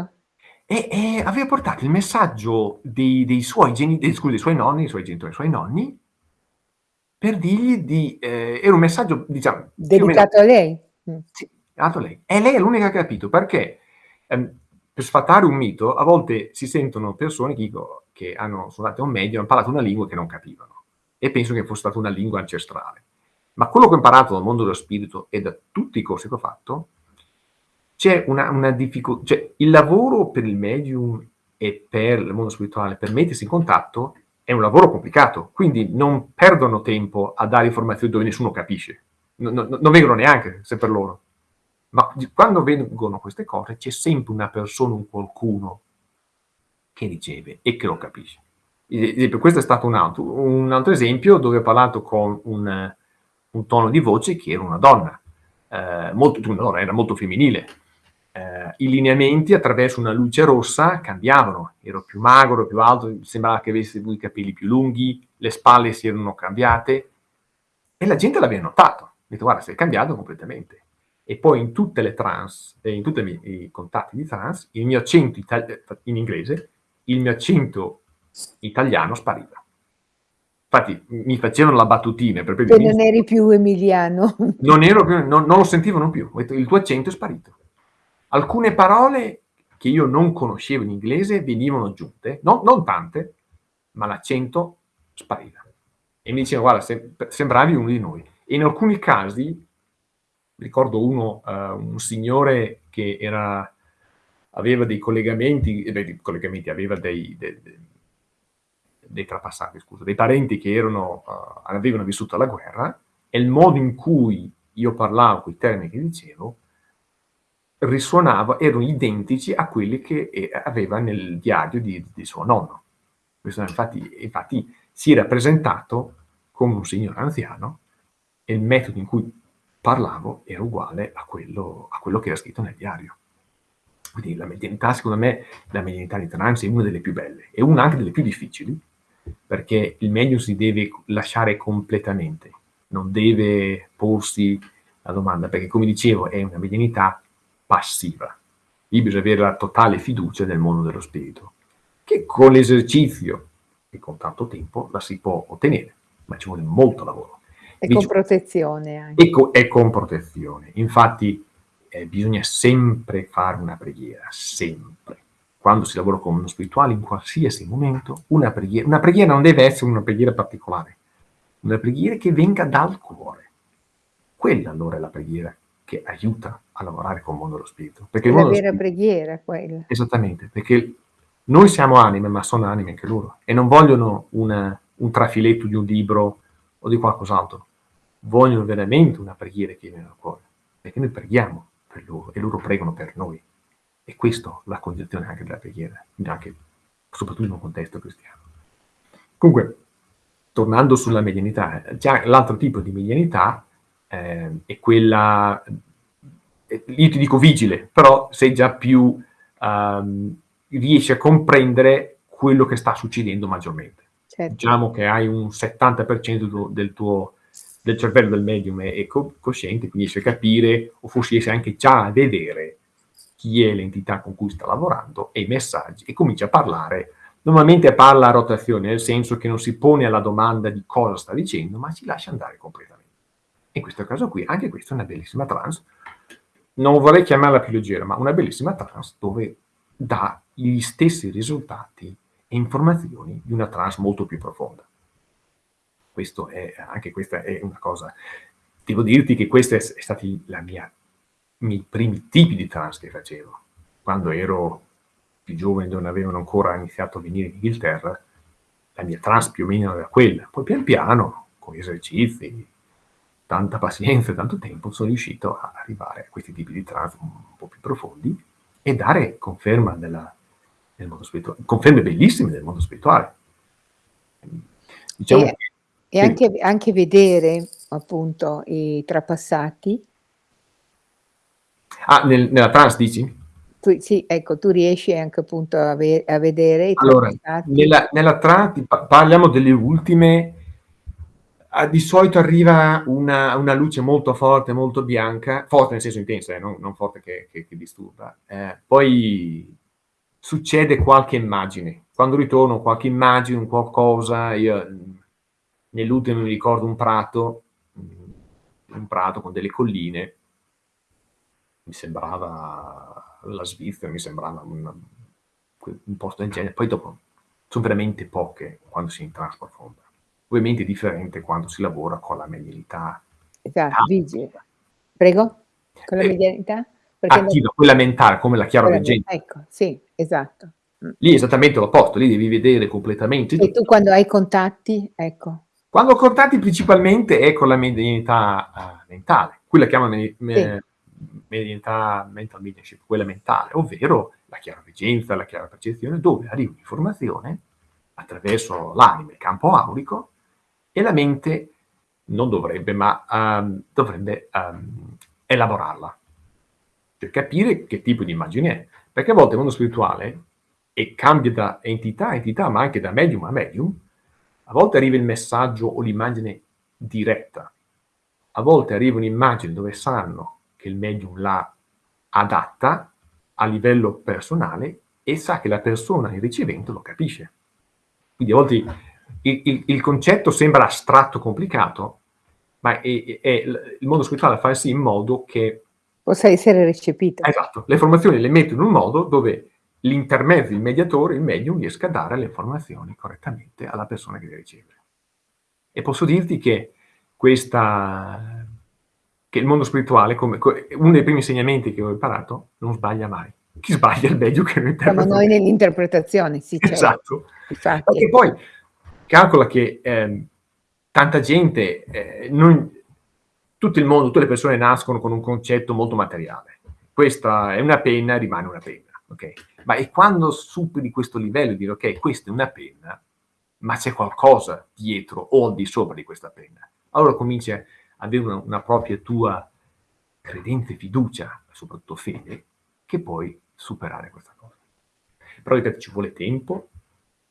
e e aveva portato il messaggio dei dei suoi geni dei scusi, dei suoi nonni, i suoi genitori, i suoi nonni per dirgli di ehm, era un messaggio diciamo più o meno Dedicato a lei? Mh. sì, dato a lei. E lei è l'unica che ha capito perché, ehm, per sfatare un mito, a volte si sentono persone che dico che hanno sono andate a un medium, han parlato una lingua che non capivano e pensano che fosse stata una lingua ancestrale. Ma quello che ho imparato dal mondo dello spirito e da tutti i corsi che ho fatto, c'è una una difficu cioè il lavoro per il medium e per il mondo spirituale, per mettersi in contatto, è un lavoro complicato, quindi non perdono tempo a dare informazioni dove nessuno capisce. no no non vengono neanche se per loro. Ma quando vengono queste cose c'è sempre una persona, un qualcuno che riceve e che lo capisce. Esempio, questo è stato un altro, un altro esempio dove ho parlato con un, un tono di voce che era una donna, eh, molto, no, era molto femminile. Eh, I lineamenti attraverso una luce rossa cambiavano, ero più magro, più alto, sembrava che avesse i capelli più lunghi, le spalle si erano cambiate e la gente l'aveva notato. Ha detto guarda sei cambiato completamente e poi in tutte le trans, eh, in tutti i contatti di trans, il mio accento in inglese, il mio accento italiano spariva. Infatti mi facevano la battutina per non eri più emiliano. Non, ero più, non, non lo sentivano più, il tuo accento è sparito. Alcune parole che io non conoscevo in inglese venivano aggiunte, no, non tante, ma l'accento spariva. E mi dicevano, guarda, sembravi uno di noi. E in alcuni casi ricordo uno, uh, un signore che era, aveva dei collegamenti, eh, dei collegamenti, aveva dei, dei, dei trapassati, scusa, dei parenti che erano, uh, avevano vissuto la guerra, e il modo in cui io parlavo, quei termini che dicevo, risuonava, erano identici a quelli che eh, aveva nel diario di, di suo nonno. Questo infatti, infatti si era presentato come un signore anziano e il metodo in cui parlavo era uguale a quello, a quello che era scritto nel diario. Quindi la medianità, secondo me, la medianità di trans è una delle più belle e una anche delle più difficili, perché il medium si deve lasciare completamente, non deve porsi la domanda, perché come dicevo è una medianità passiva. Lì bisogna avere la totale fiducia nel mondo dello spirito, che con l'esercizio e con tanto tempo la si può ottenere, ma ci vuole molto lavoro. E con protezione anche. E, co e con protezione. Infatti eh, bisogna sempre fare una preghiera, sempre. Quando si lavora con uno spirituale, in qualsiasi momento, una preghiera. Una preghiera non deve essere una preghiera particolare, una preghiera che venga dal cuore. Quella allora è la preghiera che aiuta a lavorare con il mondo dello spirito. Perché la vera spirito, preghiera quella. Esattamente, perché noi siamo anime, ma sono anime anche loro, e non vogliono una, un trafiletto di un libro o di qualcos'altro vogliono veramente una preghiera che viene dal cuore, perché noi preghiamo per loro e loro pregano per noi. E questa è la condizione anche della preghiera, anche, soprattutto in un contesto cristiano. Comunque, tornando sulla medianità, già l'altro tipo di medianità eh, è quella, io ti dico vigile, però sei già più, um, riesci a comprendere quello che sta succedendo maggiormente. Certo. Diciamo che hai un 70% del tuo del cervello del medium è, è co cosciente, quindi riesce a capire o forse riesce anche già a vedere chi è l'entità con cui sta lavorando e i messaggi e comincia a parlare. Normalmente parla a rotazione, nel senso che non si pone alla domanda di cosa sta dicendo, ma si lascia andare completamente. In questo caso qui, anche questa è una bellissima trance, non vorrei chiamarla più leggera, ma una bellissima trance dove dà gli stessi risultati e informazioni di una trance molto più profonda. Questo è, anche questa è una cosa. Devo dirti che questi è stati i miei primi tipi di trans che facevo. Quando ero più giovane, non avevano ancora iniziato a venire in Inghilterra, la mia trans più o meno era quella. Poi pian piano, con gli esercizi, tanta pazienza e tanto tempo, sono riuscito ad arrivare a questi tipi di trans un po' più profondi e dare conferma della, del mondo spirituale, conferme bellissime del mondo spirituale. Diciamo e, che e anche, anche vedere appunto i trapassati. Ah, nel, nella trans dici? Tu, sì, ecco, tu riesci anche appunto a, ve a vedere i allora, trapassati. Nella, nella trans parliamo delle ultime, ah, di solito arriva una, una, luce molto forte, molto bianca, forte nel senso intenso, eh, non, non, forte che, che, che disturba. Eh, poi succede qualche immagine. Quando ritorno qualche immagine, un qualcosa, io nell'ultimo mi ricordo un prato, un prato con delle colline, mi sembrava la Svizzera, mi sembrava una, un posto del genere, poi dopo sono veramente poche quando si entra in profonda. Ovviamente è differente quando si lavora con la medianità. Esatto, vigile. Prego? Con la eh, medianità? Perché attiva, quella mentale, come la chiaro veggente. Ecco, sì, esatto. Lì è esattamente l'opposto, lì devi vedere completamente. E tu quando hai contatti, ecco Quando contatti principalmente è con la medianità, uhm, mentale, qui la chiamano medi Sì. me medianità mental mediumship, quella mentale, ovvero la chiaroveggenza, la chiara percezione, dove arriva un'informazione attraverso l'anima, il campo aurico, e la mente non dovrebbe, ma, uhm, dovrebbe, uhm, elaborarla. Per capire che tipo di immagine è. Perché a volte il mondo spirituale, e cambia da entità a entità, ma anche da medium a medium, a volte arriva il messaggio o l'immagine diretta, a volte arriva un'immagine dove sanno che il medium l'ha adatta a livello personale e sa che la persona, il ricevente, lo capisce. Quindi a volte il il il concetto sembra astratto, complicato, ma è è il mondo spirituale fa sì in modo che Possa essere recepito. Esatto, le informazioni le metto in un modo dove l'intermezzo, il mediatore, il medium, riesca a dare le informazioni correttamente alla persona che le riceve. E posso dirti che questa che il mondo spirituale, come co uno dei primi insegnamenti che ho imparato, non sbaglia mai. Chi sbaglia è il medium che lo Siamo interpreta noi nell'interpretazione, sì certo. Esatto. Infatti. Perché poi calcola che, ehm, tanta gente, ehm, non tutto il mondo, tutte le persone nascono con un concetto molto materiale. Questa è una penna, rimane una penna, okay? Ma e quando superi questo livello e dire: "Okay, questa è una penna, ma c'è qualcosa dietro o al di sopra di questa penna." Allora cominci a avere una una propria tua credenza e fiducia, soprattutto fede, che puoi superare questa cosa. Però ripeto, ci vuole tempo,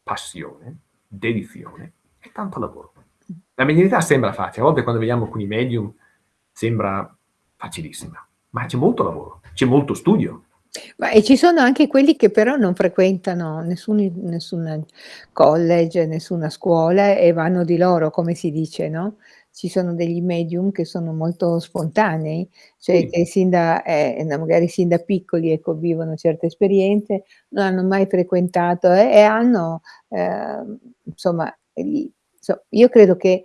passione, dedizione e tanto lavoro. Mh. La medianità sembra facile, a volte quando vediamo alcuni medium sembra facilissima, ma c'è molto lavoro, c'è molto studio. Ma e ci sono anche quelli che però non frequentano nessun nessun college, nessuna scuola e vanno di loro, come si dice, no, ci sono degli medium che sono molto spontanei, cioè Sì. che sin da da magari sin da piccoli, ecco, vivono certe esperienze, non hanno mai frequentato e e hanno, ehm, insomma, gli so io credo che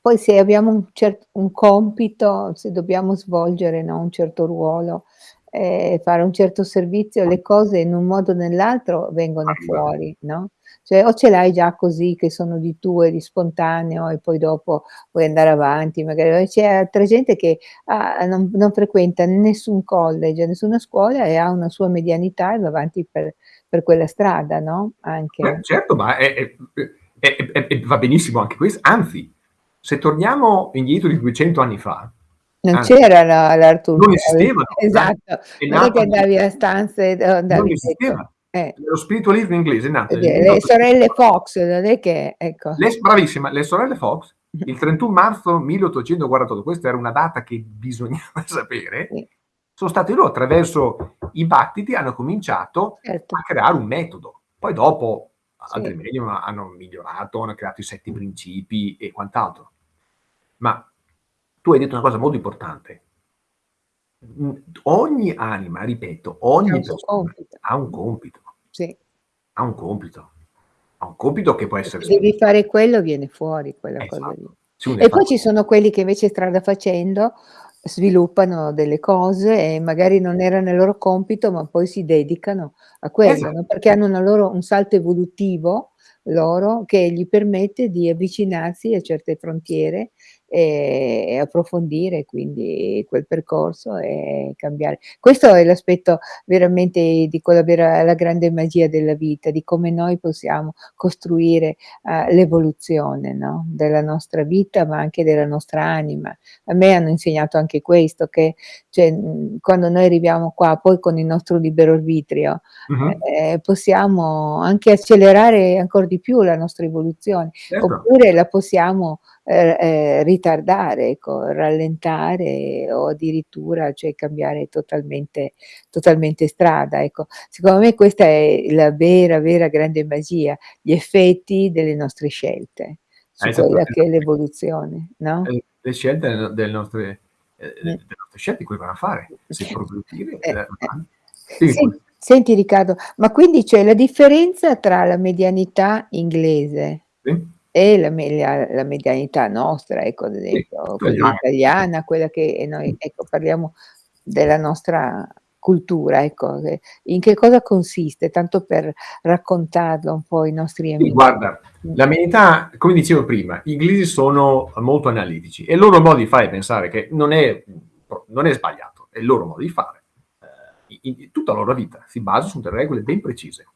poi se abbiamo un cert un compito, se dobbiamo svolgere, no, un certo ruolo, ehm, fare un certo servizio, le cose in un modo o nell'altro vengono fuori, no, cioè o ce l'hai già così che sono di tuo e di spontaneo e poi dopo puoi andare avanti, magari. C'è altra gente che ha non non frequenta nessun college, nessuna scuola e ha una sua medianità e va avanti per per quella strada, no, Beh, anche. certo, ma è è è va benissimo anche ques anzi, se torniamo indietro di 200 anni fa, Non c'era la l'Art non Tour, esistevano, esatto, non è che andavi a stanze Non andavi ecco, esisteva. Eh. Lo spiritualismo inglese è nato Perché le sorelle 1854. Fox, non è che ecco. Le bravissima, le sorelle Fox, il 31 marzo 1848, questa era una data che bisognava sapere, Sì. sono stati loro attraverso i battiti hanno cominciato Certo. a creare un metodo. Poi dopo altri Sì. medium hanno migliorato, hanno creato i 7 principi e quant'altro. Ma tu hai detto una cosa molto importante. Ogni anima, ripeto, ogni persona compito. ha un compito. Sì. Ha un compito. Ha un compito che può essere se devi semplice. fare quello viene fuori quella cosa lì. Esatto. Uno è E poi ci sono quelli che invece strada facendo sviluppano delle cose e magari non era nel loro compito, ma poi si dedicano a quello, no, Esatto. perché hanno una loro un salto evolutivo loro che gli permette di avvicinarsi a certe frontiere e e approfondire quindi quel percorso e cambiare. Questo è l'aspetto veramente di quella vera la grande magia della vita, di come noi possiamo costruire, uhm, l'evoluzione, no, della nostra vita, ma anche della nostra anima. A me hanno insegnato anche questo, che cioè, quando noi arriviamo qua, poi con il nostro libero arbitrio, Mh-mh. ehm, possiamo anche accelerare ancor di più la nostra evoluzione, Certo. oppure la possiamo, ehm, ehm, ritardare, ecco, rallentare o addirittura, cioè cambiare totalmente totalmente strada, ecco. Secondo me questa è la vera, vera grande magia, gli effetti delle nostre scelte Eh, su esatto, quella che è l'evoluzione, no? E le scelte del delle nostre ehm, Mh. delle nostre scelte che vanno a fare, se Eh, eh. Sen pure. senti Riccardo, ma quindi c'è la differenza tra la medianità inglese Sì. E la media la medianità nostra, ecco, ad Sì, esempio quella italiana. italiana, quella che noi ecco, parliamo della nostra cultura, ecco, in che cosa consiste? Tanto per raccontarlo un po' ai nostri Sì, amici. guarda, Mh. la medialità, come dicevo prima, gli inglesi sono molto analitici e il loro modo di fare pensare che non è non è sbagliato, è il loro modo di fare. Ehm, i i tutta la loro vita si basa su delle regole ben precise.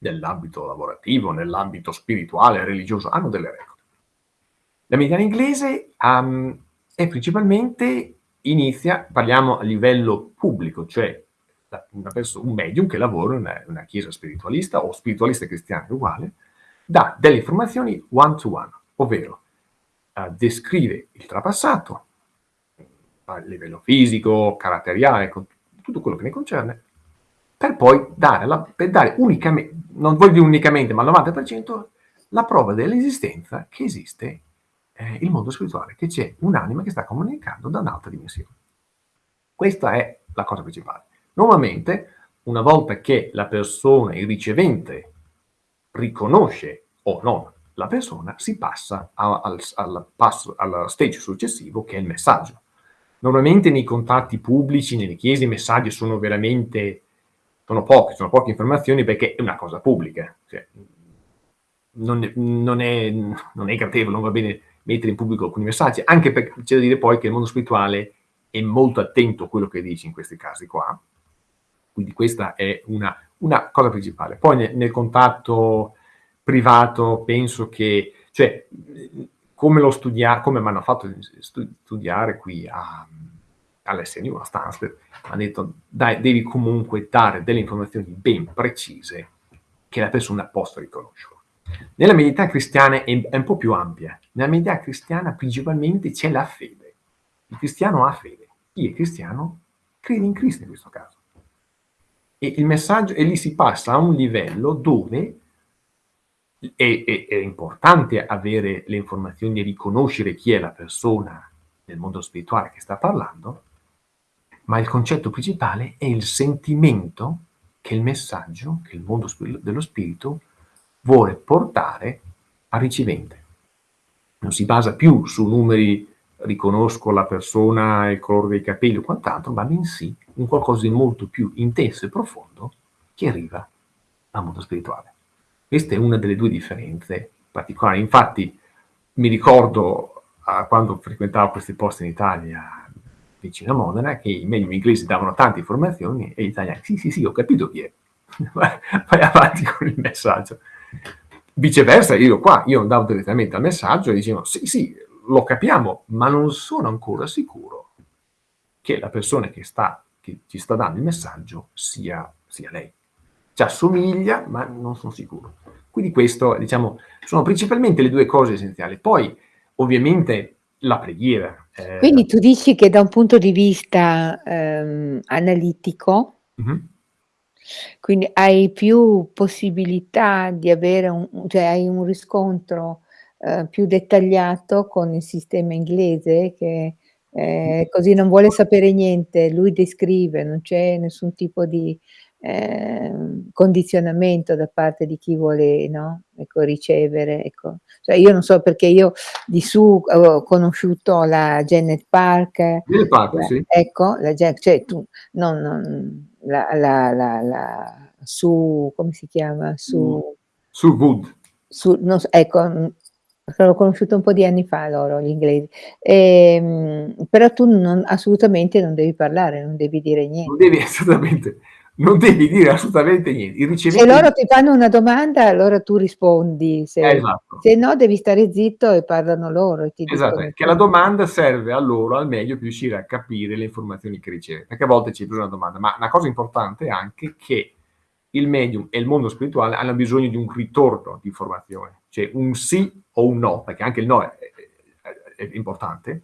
Nell'ambito lavorativo, nell'ambito spirituale, religioso, hanno delle regole. La medialità inglese, uhm, è principalmente inizia parliamo a livello pubblico, cioè da una perso un medium che lavora in una una chiesa spiritualista o spiritualista cristiana uguale, dà delle informazioni one to one, ovvero, uhm, descrive il trapassato a livello fisico, caratteriale, tutto quello che ne concerne, per poi dare la per dare unicame non voglio dire unicamente, ma al 90% la prova dell'esistenza che esiste, ehm, il mondo spirituale, che c'è un'anima che sta comunicando da un'altra dimensione. Questa è la cosa principale. Normalmente, una volta che la persona, il ricevente, riconosce o no la persona, si passa a al al passo al stage successivo che è il messaggio. Normalmente nei contatti pubblici, nelle chiese, i messaggi sono veramente sono pochi, sono poche informazioni perché è una cosa pubblica, cioè, non non è non è gradevole, non va bene mettere in pubblico alcuni messaggi, anche perché c'è da dire poi che il mondo spirituale è molto attento a quello che dici in questi casi qua. Quindi questa è una una cosa principale. Poi ne nel contatto privato penso che cioè, come l'ho studia come m'hanno fatto stu studiare qui a all'SNU, a Stanford, han detto: "Dai, devi comunque dare delle informazioni ben precise che la persona possa riconoscerlo". Nella medialità cristiana è un po' più ampia. Nella medialità cristiana principalmente c'è la fede. Il cristiano ha fede. Chi è cristiano crede in Cristo in questo caso. E il messaggio e lì si passa a un livello dove è è è importante avere le informazioni e riconoscere chi è la persona nel mondo spirituale che sta parlando, ma il concetto principale è il sentimento che il messaggio, che il mondo dello spirito vuole portare al ricevente. Non si basa più su numeri, riconosco la persona, il colore dei capelli o quant'altro, ma bensì un qualcosa di molto più intenso e profondo che arriva al mondo spirituale. Questa è una delle 2 differenze particolari. Infatti mi ricordo, a quando frequentavo questi posti in Italia, vicino a Modena, che i medium inglesi davano tante informazioni e gli italiani: "Sì, sì, sì, ho capito chi è. Vai avanti con il messaggio". Viceversa io qua, io andavo direttamente al messaggio e dicevo: "Sì, sì, lo capiamo, ma non sono ancora sicuro che la persona che sta che ci sta dando il messaggio sia sia lei. C'assomiglia, ma non son sicuro". Quindi questo, diciamo, sono principalmente le 2 cose essenziali. Poi ovviamente la preghiera, ehm Quindi tu dici che da un punto di vista, ehm, analitico Mh-mh. quindi hai più possibilità di avere un cioè hai un riscontro, ehm, più dettagliato con il sistema inglese che, ehm, così non vuole sapere niente, lui descrive, non c'è nessun tipo di, ehm, condizionamento da parte di chi vuole, no, ecco ricevere, ecco. Cioè io non so perché io di su avevo conosciuto la Janet Park, Janet Parker, la sì. ecco, la cioè tu non non la la la la Sue come si chiama? Mh. Sue Sue Wood. Sue non s ecco, mhmm, l'ho conosciuta un po' di anni fa loro, gli inglesi. Ehm, però tu non assolutamente non devi parlare, non devi dire Non niente. devi assolutamente non devi dire assolutamente niente. Il Se loro ti fanno una domanda allora tu rispondi, se Esatto. se no devi stare zitto e parlano loro e ti Esatto, che la domanda serve a loro al meglio per riuscire a capire le informazioni che riceve. Perché a volte c'è più di una domanda, ma una cosa importante è anche che il medium e il mondo spirituale hanno bisogno di un ritorno di informazione, cioè un sì o un no, perché anche il no è è è importante,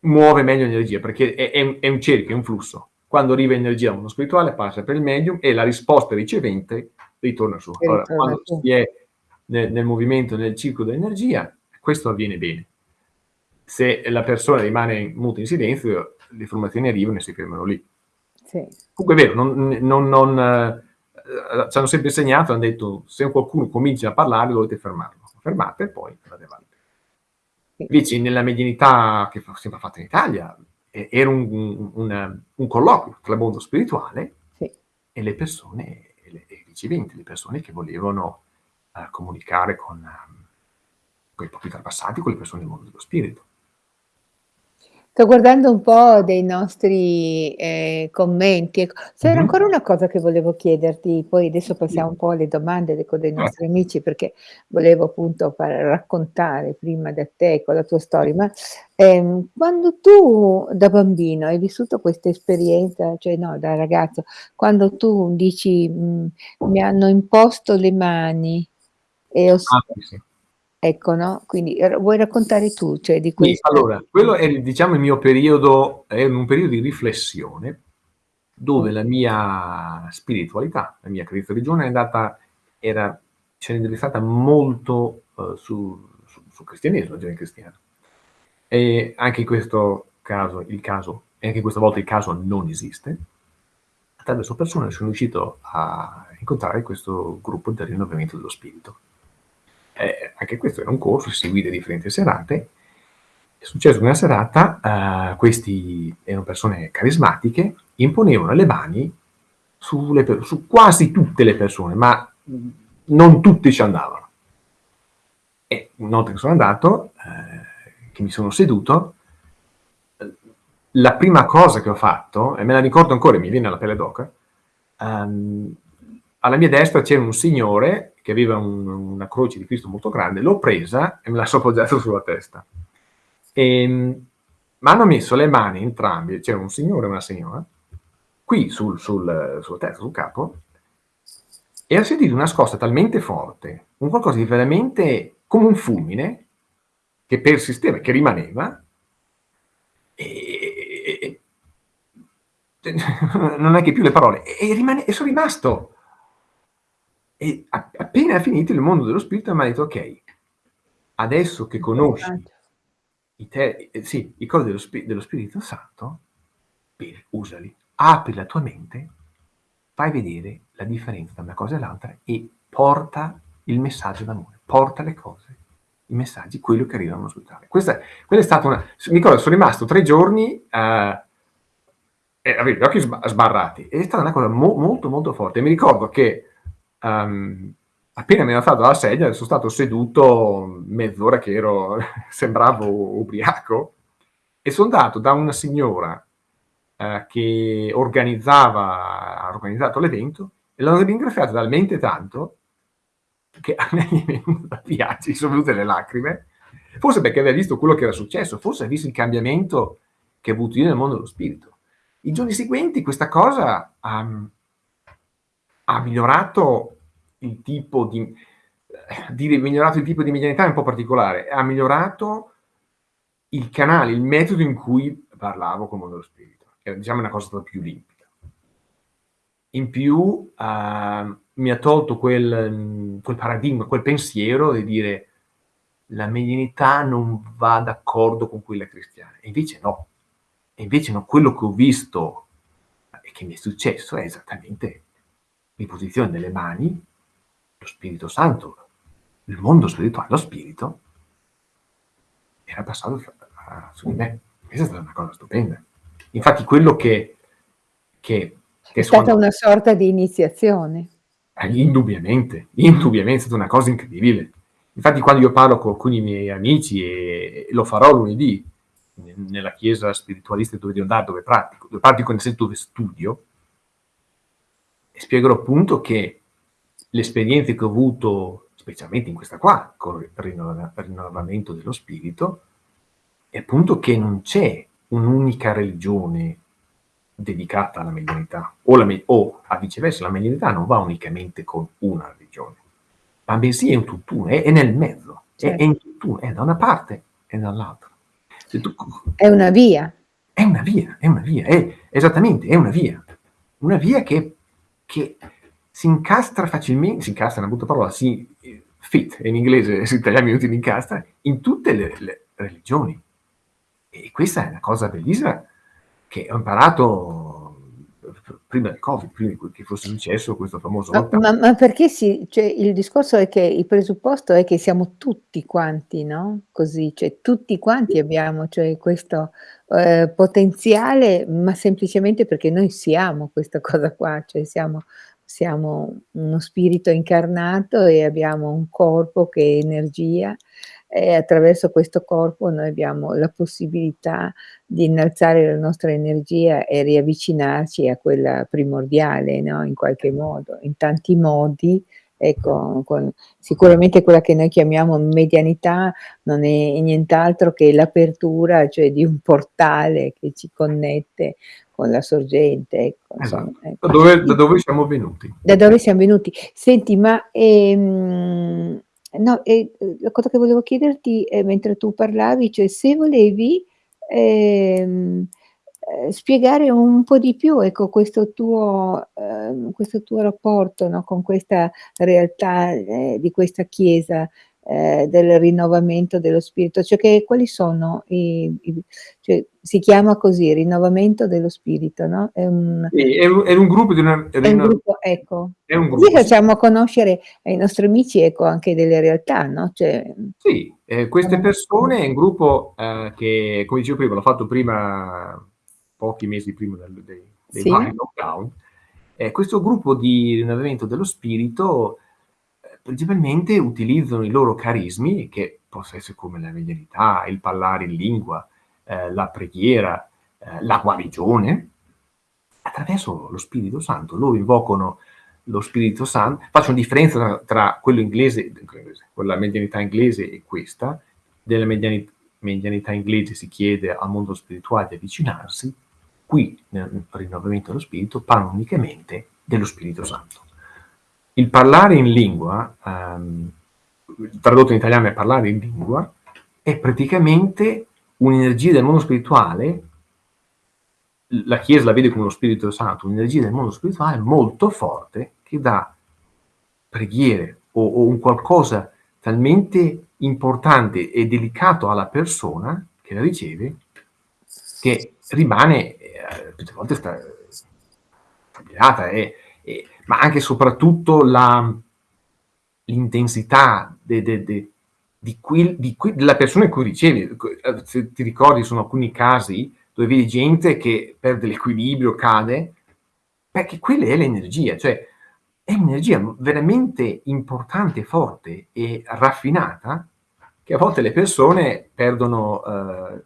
muove meglio l'energia, perché è è un cerchio, è un flusso. Quando arriva energia al mondo spirituale passa per il medium e la risposta ricevente ritorna su. Allora, quando si è nel nel movimento, nel ciclo dell'energia, questo avviene bene. Se la persona rimane muta in silenzio, le informazioni arrivano e si fermano lì. Sì. Comunque è vero, non non non ehm, c'hanno sempre insegnato, han detto: "Se qualcuno comincia a parlare dovete fermarlo. Fermate e poi andate avanti". Sì. Invece nella medianità che fa sempre fatta in Italia, e era un un un un colloquio tra il mondo spirituale Sì. e le persone e i riceventi, le persone che volevano, uhm, comunicare con coi propri trapassati, con le persone del mondo dello spirito. Sto guardando un po' dei nostri, ehm, commenti, ecco. C'era Mh-mh. ancora una cosa che volevo chiederti, poi adesso passiamo un po' alle domande, ecco, dei Certo. nostri amici, perché volevo appunto far raccontare prima da te con la tua storia. Ma, ehm, quando tu da bambino hai vissuto questa esperienza, cioè no, da ragazzo, quando tu dici, mhmm: "Mi hanno imposto le mani e ho s" Ah, sì. Ecco, no, quindi vuoi raccontare tu, cioè di Sì, questa allora, quello è diciamo il mio periodo è un periodo di riflessione, dove Sì. la mia spiritualità, la mia religione è andata era si è indirizzata molto, uhm, su su sul cristianesimo, genere cristiano. E anche in questo caso il caso e anche questa volta il caso non esiste. Attraverso persone sono riuscito a incontrare questo gruppo del rinnovamento dello spirito. E anche questo era un corso, si seguì da differenti serate. È successo che una serata, uhm, questi erano persone carismatiche, imponevano le mani sulle su quasi tutte le persone, ma, non tutti ci andavano. E una volta che sono andato, ehm, che mi sono seduto, la prima cosa che ho fatto, e me la ricordo ancora mi viene la pelle d'oca, uhm, alla mia destra c'era un signore che aveva un una croce di Cristo molto grande, l'ho presa e me la so appoggiata sulla testa. Ehm, m'hanno messo le mani entrambi, c'era un signore e una signora, qui sul sul sulla testa, sul capo e ho sentito una scossa talmente forte, un qualcosa di veramente come un fulmine, che persisteva, che rimaneva e e e non è che più le parole, e e rimane e son rimasto. E appena finito il mondo dello spirito m'ha detto: "Okay, adesso che conosci i te ehm, sì, i cose dello Spi dello Spirito Santo, bene, usali. Apri la tua mente, fai vedere la differenza tra una cosa e l'altra e porta il messaggio d'amore, porta le cose, i messaggi, quello che arriva Questa quella è stata una s mi ricordo son rimasto 3 giorni, uhm e avevo gli occhi sba sbarrati. È stata una cosa mo molto, molto forte. E mi ricordo che, uhm, appena mi ero alzato dalla sedia, son stato seduto mezz'ora che ero sembravo ubriaco, e son andato da una signora, uhm, che organizzava ha organizzato l'evento, e l'ho ringraziata talmente tanto che a me mi è venuto da piange mi son venute le lacrime, forse perché aveva visto quello che era successo, forse ha visto il cambiamento che ho avuto io nel mondo dello spirito. I giorni seguenti questa cosa ha mhmm, ha migliorato il tipo di dire migliorato il tipo di medianità è un po' particolare, ha migliorato il canale, il metodo in cui parlavo col mondo dello spirito, che diciamo è una cosa più limpida. In più, uhm, mi ha tolto quel quel paradigma, quel pensiero di dire: "La medianità non va d'accordo con quella cristiana." E invece no. E invece no, quello che ho visto e che mi è successo è esattamente l'imposizione delle mani, lo Spirito Santo, il mondo spirituale, lo spirito era passato f a su di me. Questa è stata una cosa stupenda. Infatti quello che che È che stata una sorta di iniziazione. Eh, indubbiamente, indubbiamente, è stata una cosa incredibile. Infatti quando io parlo con alcuni miei amici, e lo farò lunedì, ne nella chiesa spiritualista dove devo andare, dove pratico dove pratico nel senso dove studio e spiegherò appunto che le esperienze che ho avuto, specialmente in questa qua, con il rinnovamento dello spirito, è appunto che non c'è un'unica religione dedicata alla medianità, o la o a viceversa, la medianità non va unicamente con una religione, ma bensì è un tutt'uno, è è nel mezzo, è è Certo. in tutt'uno, è da una parte e dall'altra. È una via. È una via, è una via, è esattamente, è una via. Una via che che si incastra facilmen si incastra è una brutta parola, si fit in inglese, in italiano mi utili incastra, in tutte le le religioni. E questa è una cosa bellissima che ho imparato prima del Covid, prima che fosse successo questo famoso Ma lockdown. ma ma perché si cioè il discorso è che il presupposto è che siamo tutti quanti, no, così, cioè tutti quanti abbiamo, cioè questo, ehm, potenziale, ma semplicemente perché noi siamo questa cosa qua, cioè siamo siamo uno spirito incarnato e abbiamo un corpo che è energia e attraverso questo corpo noi abbiamo la possibilità di innalzare la nostra energia e riavvicinarci a quella primordiale, no, in qualche modo, in tanti modi, ecco, con sicuramente quella che noi chiamiamo medianità non è nient'altro che l'apertura, cioè di un portale che ci connette con la sorgente, ecco, insomma, Esatto. Da ecco. dove da dove siamo venuti. Da dove siam venuti. Senti, ma, ehm, no, e, uhm, la cosa che volevo chiederti, ehm, mentre tu parlavi, cioè se volevi, ehm, ehm, spiegare un po' di più, ecco, questo tuo ehm, questo tuo rapporto, no, con questa realtà, ehm, di questa chiesa, ehm, del rinnovamento dello spirito, cioè che quali sono i i cioè si chiama così, rinnovamento dello spirito, no, è un Sì, è un è un gruppo di una è un gruppo ecco. è un gruppo, sì. facciamo conoscere ai nostri amici, ecco, anche delle realtà, no, cioè, Sì, ehm, queste persone è un gruppo, ehm, che come dicevo prima, l'ho fatto prima pochi mesi prima del dei dei Sì. lockdown, e questo gruppo di rinnovamento dello spirito, principalmente utilizzano i loro carismi, che possa essere come la medianità, il parlare in lingua, ehm, la preghiera, ehm, la guarigione, attraverso lo Spirito Santo. Loro invocano lo Spirito San faccio differenza tra tra quello inglese con la medianità inglese e questa. Della mediani medianità inglese si chiede al mondo spirituale di avvicinarsi, qui nel rinnovamento dello spirito parlano unicamente dello Spirito Santo. Il parlare in lingua, ehm, tradotto in italiano è parlare in lingua, è praticamente un'energia del mondo spirituale la Chiesa la vede come lo Spirito Santo, un'energia del mondo spirituale molto forte che dà preghiere o o un qualcosa talmente importante e delicato alla persona che la riceve, che rimane, ehm, tutte volte sta e e ma anche e soprattutto l'intensità di di qui della persona in cui ricevi, se ti ricordi sono alcuni casi dove vedi gente che perde l'equilibrio, cade, perché quella è l'energia, cioè è un'energia veramente importante, forte e raffinata, che a volte le persone perdono, ehm,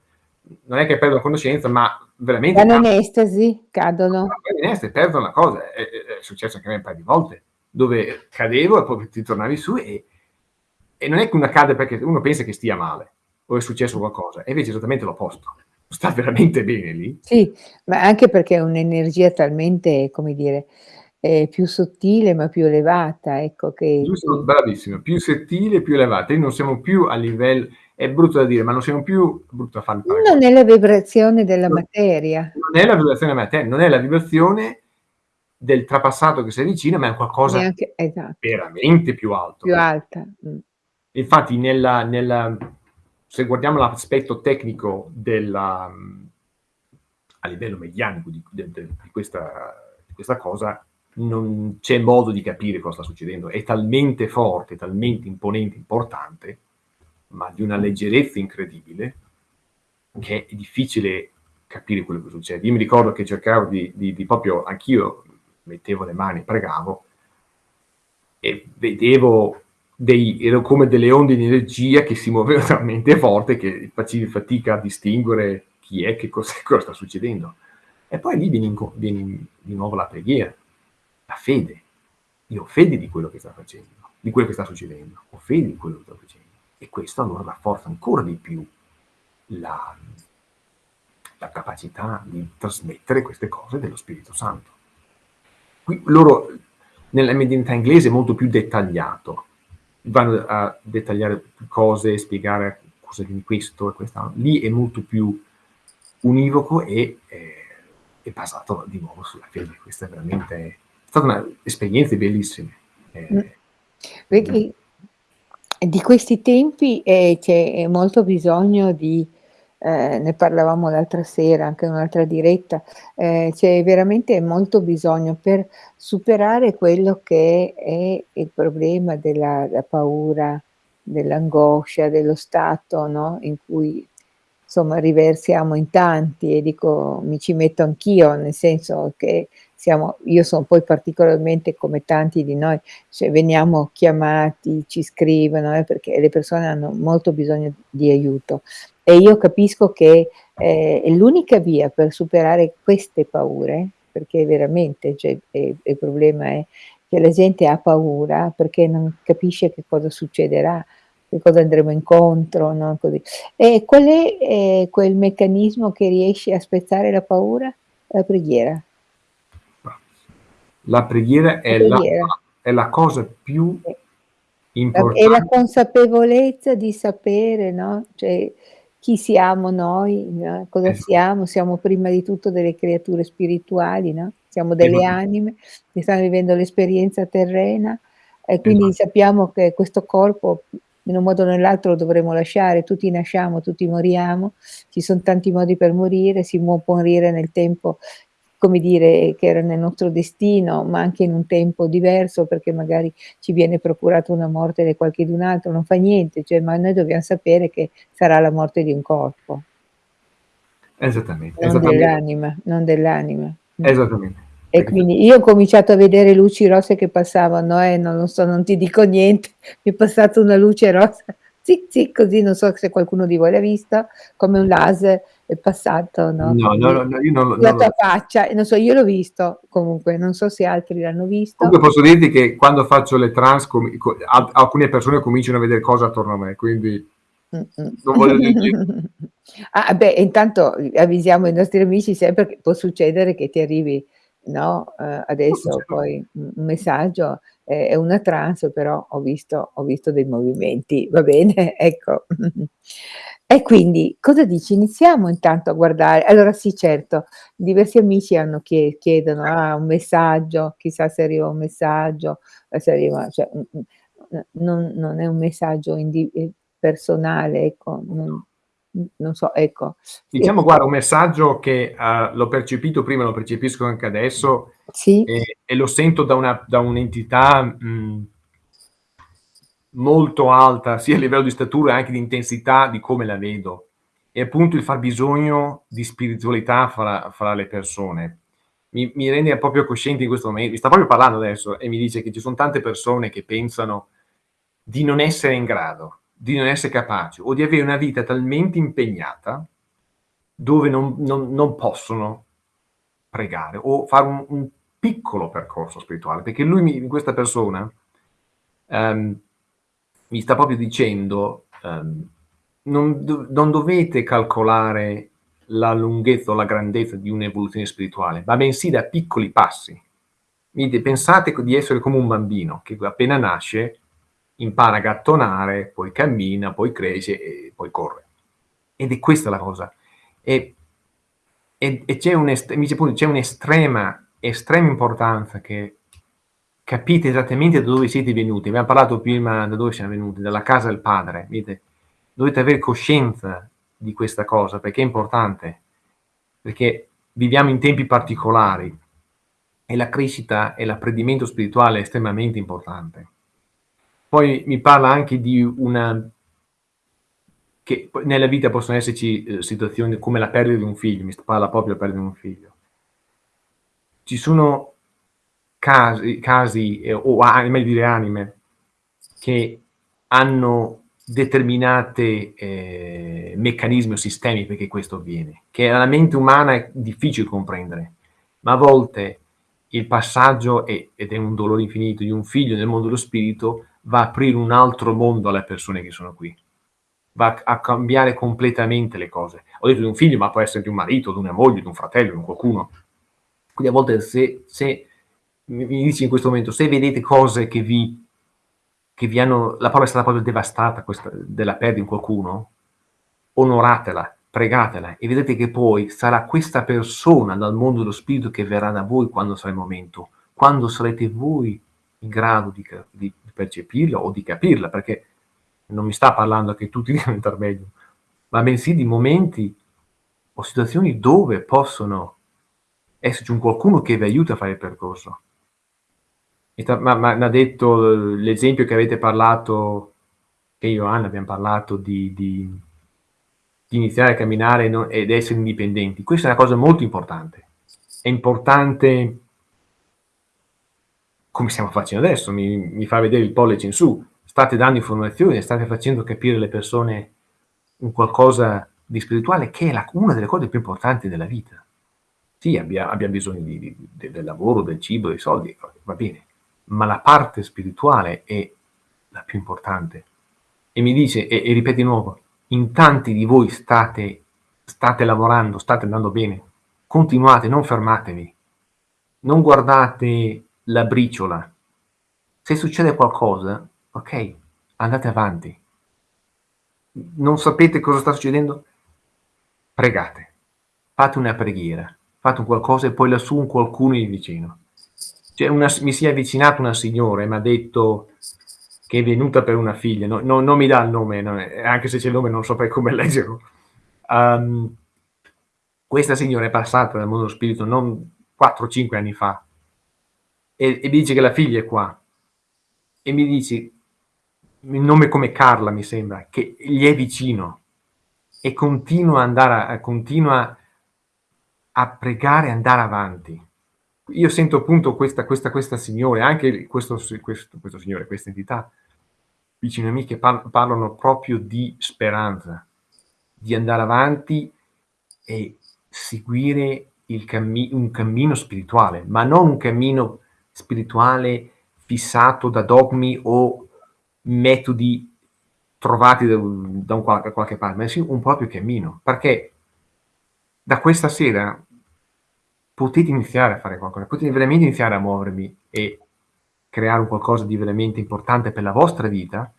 non è che perdono conoscenza, ma veramente Vanno in cadono. estasi, cadono. perdono la cosa. È è successo anche a me un paio di volte, dove cadevo e poi ti tornavi su e e non è che uno cade perché uno pensa che stia male o è successo qualcosa, e invece è esattamente l'opposto. Sta veramente bene lì. Sì, ma anche perché è un'energia talmente, come dire, ehm, più sottile ma più elevata, ecco, che Giusto, ti bravissima, più sottile, più elevata. Noi non siamo più a livell è brutto da dire, ma non siamo più brutto a fare Non è la vibrazione della Non materia. non è la vibrazione della mater non è la vibrazione del trapassato che si avvicina, ma è qualcosa Neanche esatto. veramente più alto Più alta, mh. Infatti nella nella se guardiamo l'aspetto tecnico della a livello medianico di de di questa di questa cosa, non c'è modo di capire cosa sta succedendo. È talmente forte, talmente imponente, importante, ma di una leggerezza incredibile, che è difficile capire quello che succede. Io mi ricordo che cercavo di di di proprio anch'io mettevo le mani, pregavo e vedevo dei ero come delle onde di energia che si muovevano talmente forte che facevi fatica a distinguere chi è, che cos'è, cosa sta succedendo. E poi lì viene viene di nuovo la preghiera, la fede. Io ho fede di quello che sta facendo, di quello che sta succedendo, ho fede di quello che sto facendo. E questo allora rafforza ancora di più la la capacità di trasmettere queste cose dello Spirito Santo. Qui loro nella medianità inglese è molto più dettagliato. Vanno a dettagliare cose, spiegare cosa di questo e quest'al lì è molto più univoco e, ehm, è basato di nuovo sulla fede. Questa è veramente è stata una esperienze bellissime. Mh. Ehm, Vedi di questi tempi, ehm, c'è molto bisogno di ehm, ne parlavamo l'altra sera anche in un'altra diretta, ehm, c'è veramente molto bisogno per superare quello che è il problema della la paura, dell'angoscia, dello stato, no, in cui somma riversiamo in tanti e dico mi ci metto anch'io, nel senso che siamo io son poi particolarmente come tanti di noi, cioè veniamo chiamati, ci scrivono, eh, perché le persone hanno molto bisogno di aiuto. E io capisco che, è l'unica via per superare queste paure, perché veramente cioè, ehm, il problema è che la gente ha paura perché non capisce che cosa succederà, che cosa andremo incontro, no. E qual è, ehm, quel meccanismo che riesce a spezzare la paura? La preghiera. La preghiera La è la preghiera. è la cosa più. La è la importante consapevolezza di sapere, no, cioè chi siamo noi, no, cosa Esa siamo, siamo prima di tutto delle creature spirituali, no, siamo delle anime che stanno vivendo l'esperienza terrena e quindi sappiamo che questo corpo in un modo o nell'altro lo dovremo lasciare, tutti nasciamo, tutti moriamo, ci son tanti modi per morire, si può morire nel tempo, come dire, che era nel nostro destino, ma anche in un tempo diverso, perché magari ci viene procurata una morte da qualchedun altro, non fa niente, cioè ma noi dobbiam sapere che sarà la morte di un corpo. Esattamente, Non dell'anima, non dell'anima. Esattamente. E quindi io ho cominciato a vedere luci rosse che passavano, eh, non lo so, non ti dico niente, mi è passata una luce rossa, zic zic, così, non so se qualcuno di voi l'ha visto, come un laser è passato, no, No, no, no, io non sulla non tua lo faccia non so, io l'ho visto comunque, non so se altri l'hanno visto. Comunque posso dirti che quando faccio le al alcune persone cominciano a vedere cose attorno a me, quindi Mh-mh. non voglio dir niente. Ah, beh, intanto avvisiamo i nostri amici sempre che può succedere che ti arrivi, no, Può adesso poi un messaggio, è è una trance, però ho visto ho visto dei movimenti, va bene? Ecco. E quindi cosa dici? Iniziamo intanto a guardare allora sì, certo, diversi amici hanno chie chiedono: "Ah, un messaggio, chissà se arriva un messaggio, e se arriva" cioè, mh mh, n non non è un messaggio indi ehm, personale, ecco, non non so, ecco. Sì. Diciamo guarda un messaggio che, uhm, l'ho percepito prima, lo percepisco anche adesso Sì. e e lo sento da una da un'entità, mhmm molto alta, sia a livello di statura e anche di intensità di come la vedo. È appunto il fabbisogno di spiritualità fra fra le persone. Mi mi rende proprio cosciente in questo momen mi sta proprio parlando adesso e mi dice che ci son tante persone che pensano di non essere in grado, di non essere capaci o di avere una vita talmente impegnata dove non non non possono pregare o fare un un piccolo percorso spirituale, perché lui mi questa persona, ehm, mi sta proprio dicendo, ehm: "Non non dovete calcolare la lunghezza o la grandezza di un'evoluzione spirituale, ma bensì da piccoli passi. Pensate di essere come un bambino che appena nasce impara a gattonare, poi cammina, poi cresce e poi corre. Ed è questa la cosa. E e e c'è un'estrema estrema importanza che capite esattamente da dove siete venuti. Abbiam parlato prima da dove siam venuti, dalla casa del padre, vedete? Dovete aver coscienza di questa cosa perché è importante, perché viviamo in tempi particolari e la crescita e l'apprendimento spirituale è estremamente importante. Poi mi parla anche di una che nella vita possono esserci, uhm, situazioni come la perdita di un figlio, mi parla proprio della perdita di un figlio. Ci sono casi casi, ehm, o a meglio dire anime, che hanno determinate, ehm, meccanismi o sistemi perché questo avviene, che alla mente umana è difficile comprendere, ma a volte il passaggio e ed è un dolore infinito di un figlio nel mondo dello spirito, va a aprire un altro mondo alle persone che sono qui. Va a a cambiare completamente le cose. Ho detto di un figlio, ma può essere di un marito, di una moglie, di un fratello, di un qualcuno. Quindi a volte se se mi dici in questo momento, se vedete cose che vi che vi hanno la parola è stata proprio devastata questa della perdi un qualcuno, onoratela, pregatela e vedrete che poi sarà questa persona dal mondo dello spirito che verrà da voi quando sarà il momento, quando sarete voi in grado di di percepirla o di capirla, perché non mi sta parlando che tutti devono diventar meglio. ma bensì di momenti o situazioni dove possono esserci un qualcuno che vi aiuta a fare il percorso. Ma m'ha detto l'esempio che avete parlato, che io e Anna abbiam parlato di di di iniziare a camminare no ed essere indipendenti. Questa è una cosa molto importante. È importante come stiamo facendo adesso, mi mi fa vedere il pollice in su. State dando informazioni, state facendo capire alle persone un qualcosa di spirituale che è la una delle cose più importanti della vita. Sì, abbia abbiam bisogno di di de del lavoro, del cibo, dei soldi, va bene, ma la parte spirituale è la più importante. E mi dice e e ripete di nuovo: "In tanti di voi state state lavorando, state andando bene. Continuate, non fermatevi. Non guardate la briciola. Se succede qualcosa, okay, andate avanti. Non sapete cosa sta succedendo? Pregate. Fate una preghiera, fate un qualcosa e poi lassù un qualcuno è vicino." Cioè una mi si è avvicinata una signora e m'ha detto che è venuta per una figlia, no no non mi dà il nome, no anche se c'è il nome non saprei come leggerlo. Uhm, questa signora è passata dal mondo spirito non 4 o 5 anni fa e e mi dice che la figlia è qua. E mi dice il nome come Carla mi sembra, che gli è vicino e continua a andare a continua a pregare e andare avanti. Io sento appunto questa questa questa signora e anche questo questo questo signore, questa entità vicino a me che par parlano proprio di speranza, di andare avanti e seguire cammi un cammino spirituale, ma non un cammino spirituale fissato da dogmi o metodi trovati da da un da qualche parte, bensì un proprio cammino. Perché da questa sera potete iniziare a fare qualcosa, potete veramente iniziare a muovervi e creare un qualcosa di veramente importante per la vostra vita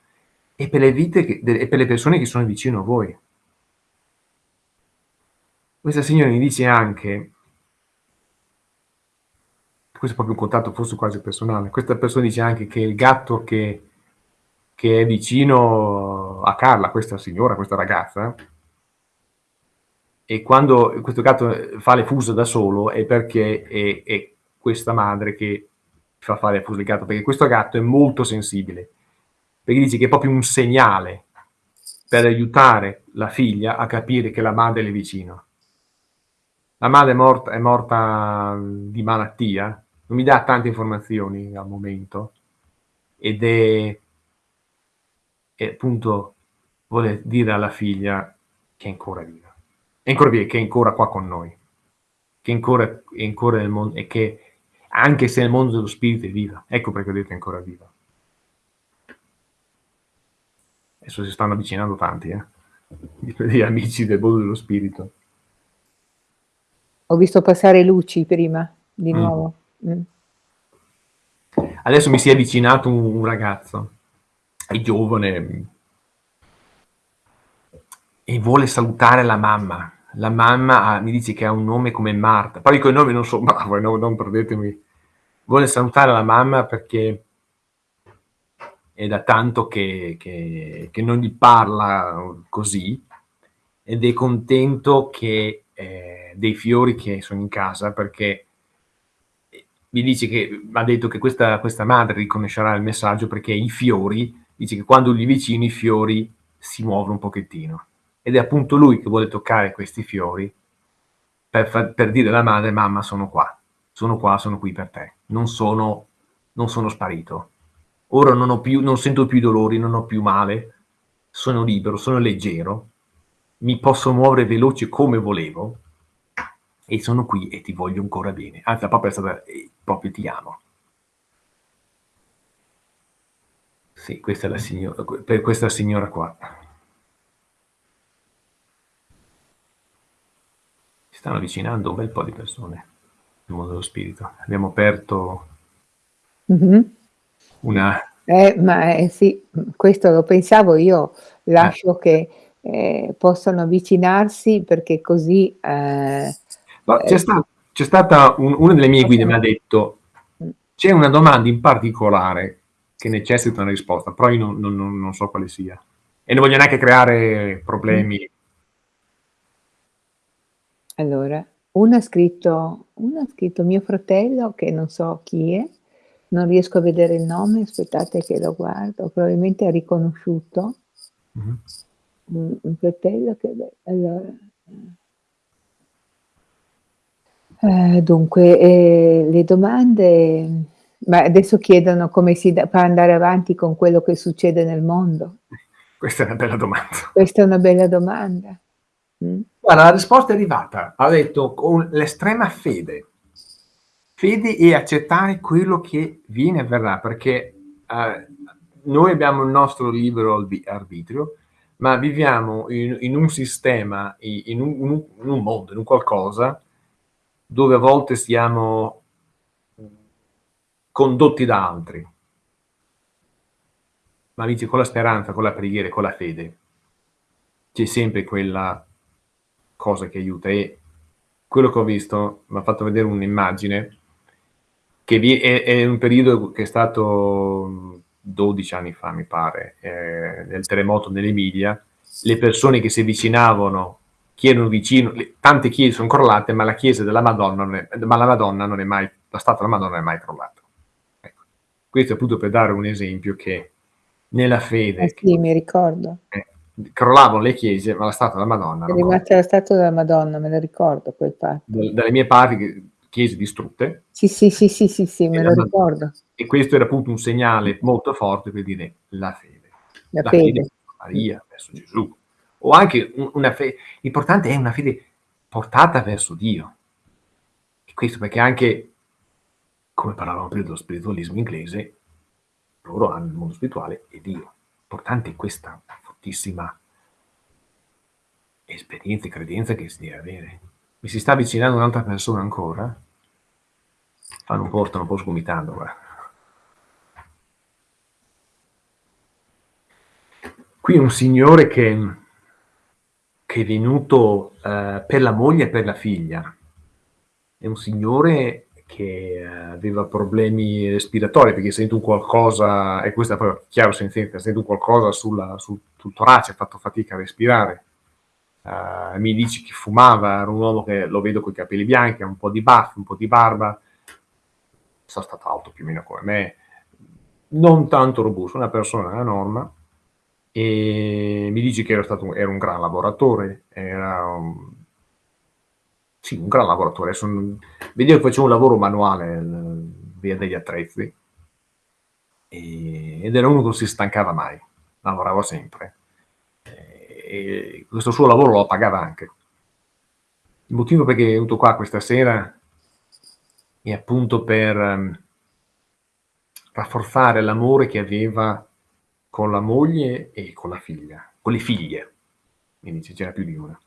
e per le vite che e per le persone che sono vicino a voi. Questa signora mi dice anche questo è proprio un contatto forse quasi personale, questa persona dice anche che il gatto che che è vicino a Carla, questa signora, questa ragazza e quando questo gatto, fa le fusa da solo è perché è è questa madre che fa fare le fusa al gatto, perché questo gatto è molto sensibile. Perché dice che è proprio un segnale per aiutare la figlia a capire che la madre le è vicino. La madre è morta è morta di malattia, non mi dà tante informazioni al momento ed è e appunto vuole dire alla figlia che è ancora viva. È ancora che è ancora qua con noi, che ancora è ancora nel mon e che anche se nel mondo dello spirito è viva. Ecco perché ho detto è ancora viva. Adesso si stanno avvicinando tanti, eh, di amici del mondo dello spirito. Ho visto passare luci prima, di Mh. nuovo. Mh. Adesso mi si è avvicinato un un ragazzo, è giovane e vuole salutare la mamma. La mamma ha mi dice che ha un nome come Marta, poi coi nomi non so bravo, eh, no non perdetemi vuole salutare la mamma perché è da tanto che che che non gli parla così, ed è contento che ehm, dei fiori che sono in casa perché ehm, mi dice che m'ha detto che questa questa madre riconoscerà il messaggio perché i fiori dice che quando gli vicini i fiori si muovono un pochettino. Ed è appunto lui che vuole toccare questi fiori per far per dire alla madre: "Mamma sono qua, sono qua, sono qui per te. Non sono non sono sparito. Ora non più non sento più dolori, non ho più male, sono libero, sono leggero, mi posso muovere veloce come volevo e sono qui e ti voglio ancora bene." Anzi, la proprio è stata ehm, proprio ti amo. Sì, questa è la signo que per questa signora qua. Stanno avvicinando un bel po' di persone nel mondo dello spirito. Abbiamo aperto Mh-mh. una Eh, ma, ehm, sì, questo lo pensavo io, Eh. lascio che, ehm, possano avvicinarsi perché così, ehm, Ma c'è ehm sta stata un una delle mie guide m'ha Possono detto. "C'è una domanda in particolare che necessita una risposta, però io non non non so quale sia." E non voglio neanche creare problemi. Allora, uno ha scritto uno ha scritto mio fratello, che non so chi è, non riesco a vedere il nome, aspettate che lo guardo, probabilmente ha riconosciuto. Mh-mh. Mh, un fratello che beh, allora, ehm Eh, dunque, ehm, le domande ma adesso chiedono come si da fa andare avanti con quello che succede nel mondo. Questa è una bella domanda. Questa è una bella domanda. Mh. Guarda, la risposta è arrivata. Ha detto con l'estrema fede. Fede e accettare quello che viene avverrà, perché, uhm, noi abbiamo il nostro libero arbitrio, ma viviamo in in un sistema, in un in un mondo, in un qualcosa, dove a volte siamo, condotti da altri. Ma amici, con la speranza, con la preghiera e con la fede c'è sempre quella cosa che aiuta e quello che ho visto m'ha fatto vedere un'immagine che vi è è un periodo che è stato 12 anni fa, mi pare, ehm, del terremoto dell'Emilia, le persone che si avvicinavano, chi erano vicino le tante chiese son crollate, ma la chiesa della Madonna non è ma la Madonna non è mai la statua della Madonna non è mai crollata. Ecco. Questo appunto per dare un esempio che nella Eh fede che sì, mi ricordo. eh, crollavano le chiese, ma la statua della Madonna È rimasta la statua della Madonna, me la ricordo quel fatto. Dal dalle mie parti chiese distrutte Sì, sì, sì, sì, sì, sì, me lo ricordo. e questo era appunto un segnale molto forte per dire la fede. La La fede fede. verso Maria, verso Gesù. O anche una fe l'importante è una fede portata verso Dio. E questo perché anche come parlavamo prima dello spiritualismo inglese, loro hanno il mondo spirituale e Dio. Importante è questa fortissima esperienza e credenza che si deve avere. Mi si sta avvicinando un'altra persona ancora? Fanno un po' un po' sgomitando qua. Qui un signore che che è venuto, ehm, per la moglie e per la figlia. È un signore che aveva problemi respiratori, perché sente un qualcosa e questo è proprio chiaro sentenza, sente un qualcosa sulla sul sul torace, ha fatto fatica a respirare. Ehm, mi dice che fumava, era un uomo che lo vedo coi capelli bianchi, ha un po' di baffi, un po' di barba. Sarà stato alto più o meno come me, non tanto robusto, una persona nella norma. E mi dice che era stato era un gran lavoratore, era un sì, un gran lavoratore. Non vedevo che faceva un lavoro manuale, l via degli attrezzi. Ehm, ed era uno che non si stancava mai, lavorava sempre. E questo suo lavoro lo pagava anche. Il motivo perché è venuto qua questa sera è appunto per rafforzare l'amore che aveva con la moglie e con la figlia, con le figlie. Dice c'era più di una.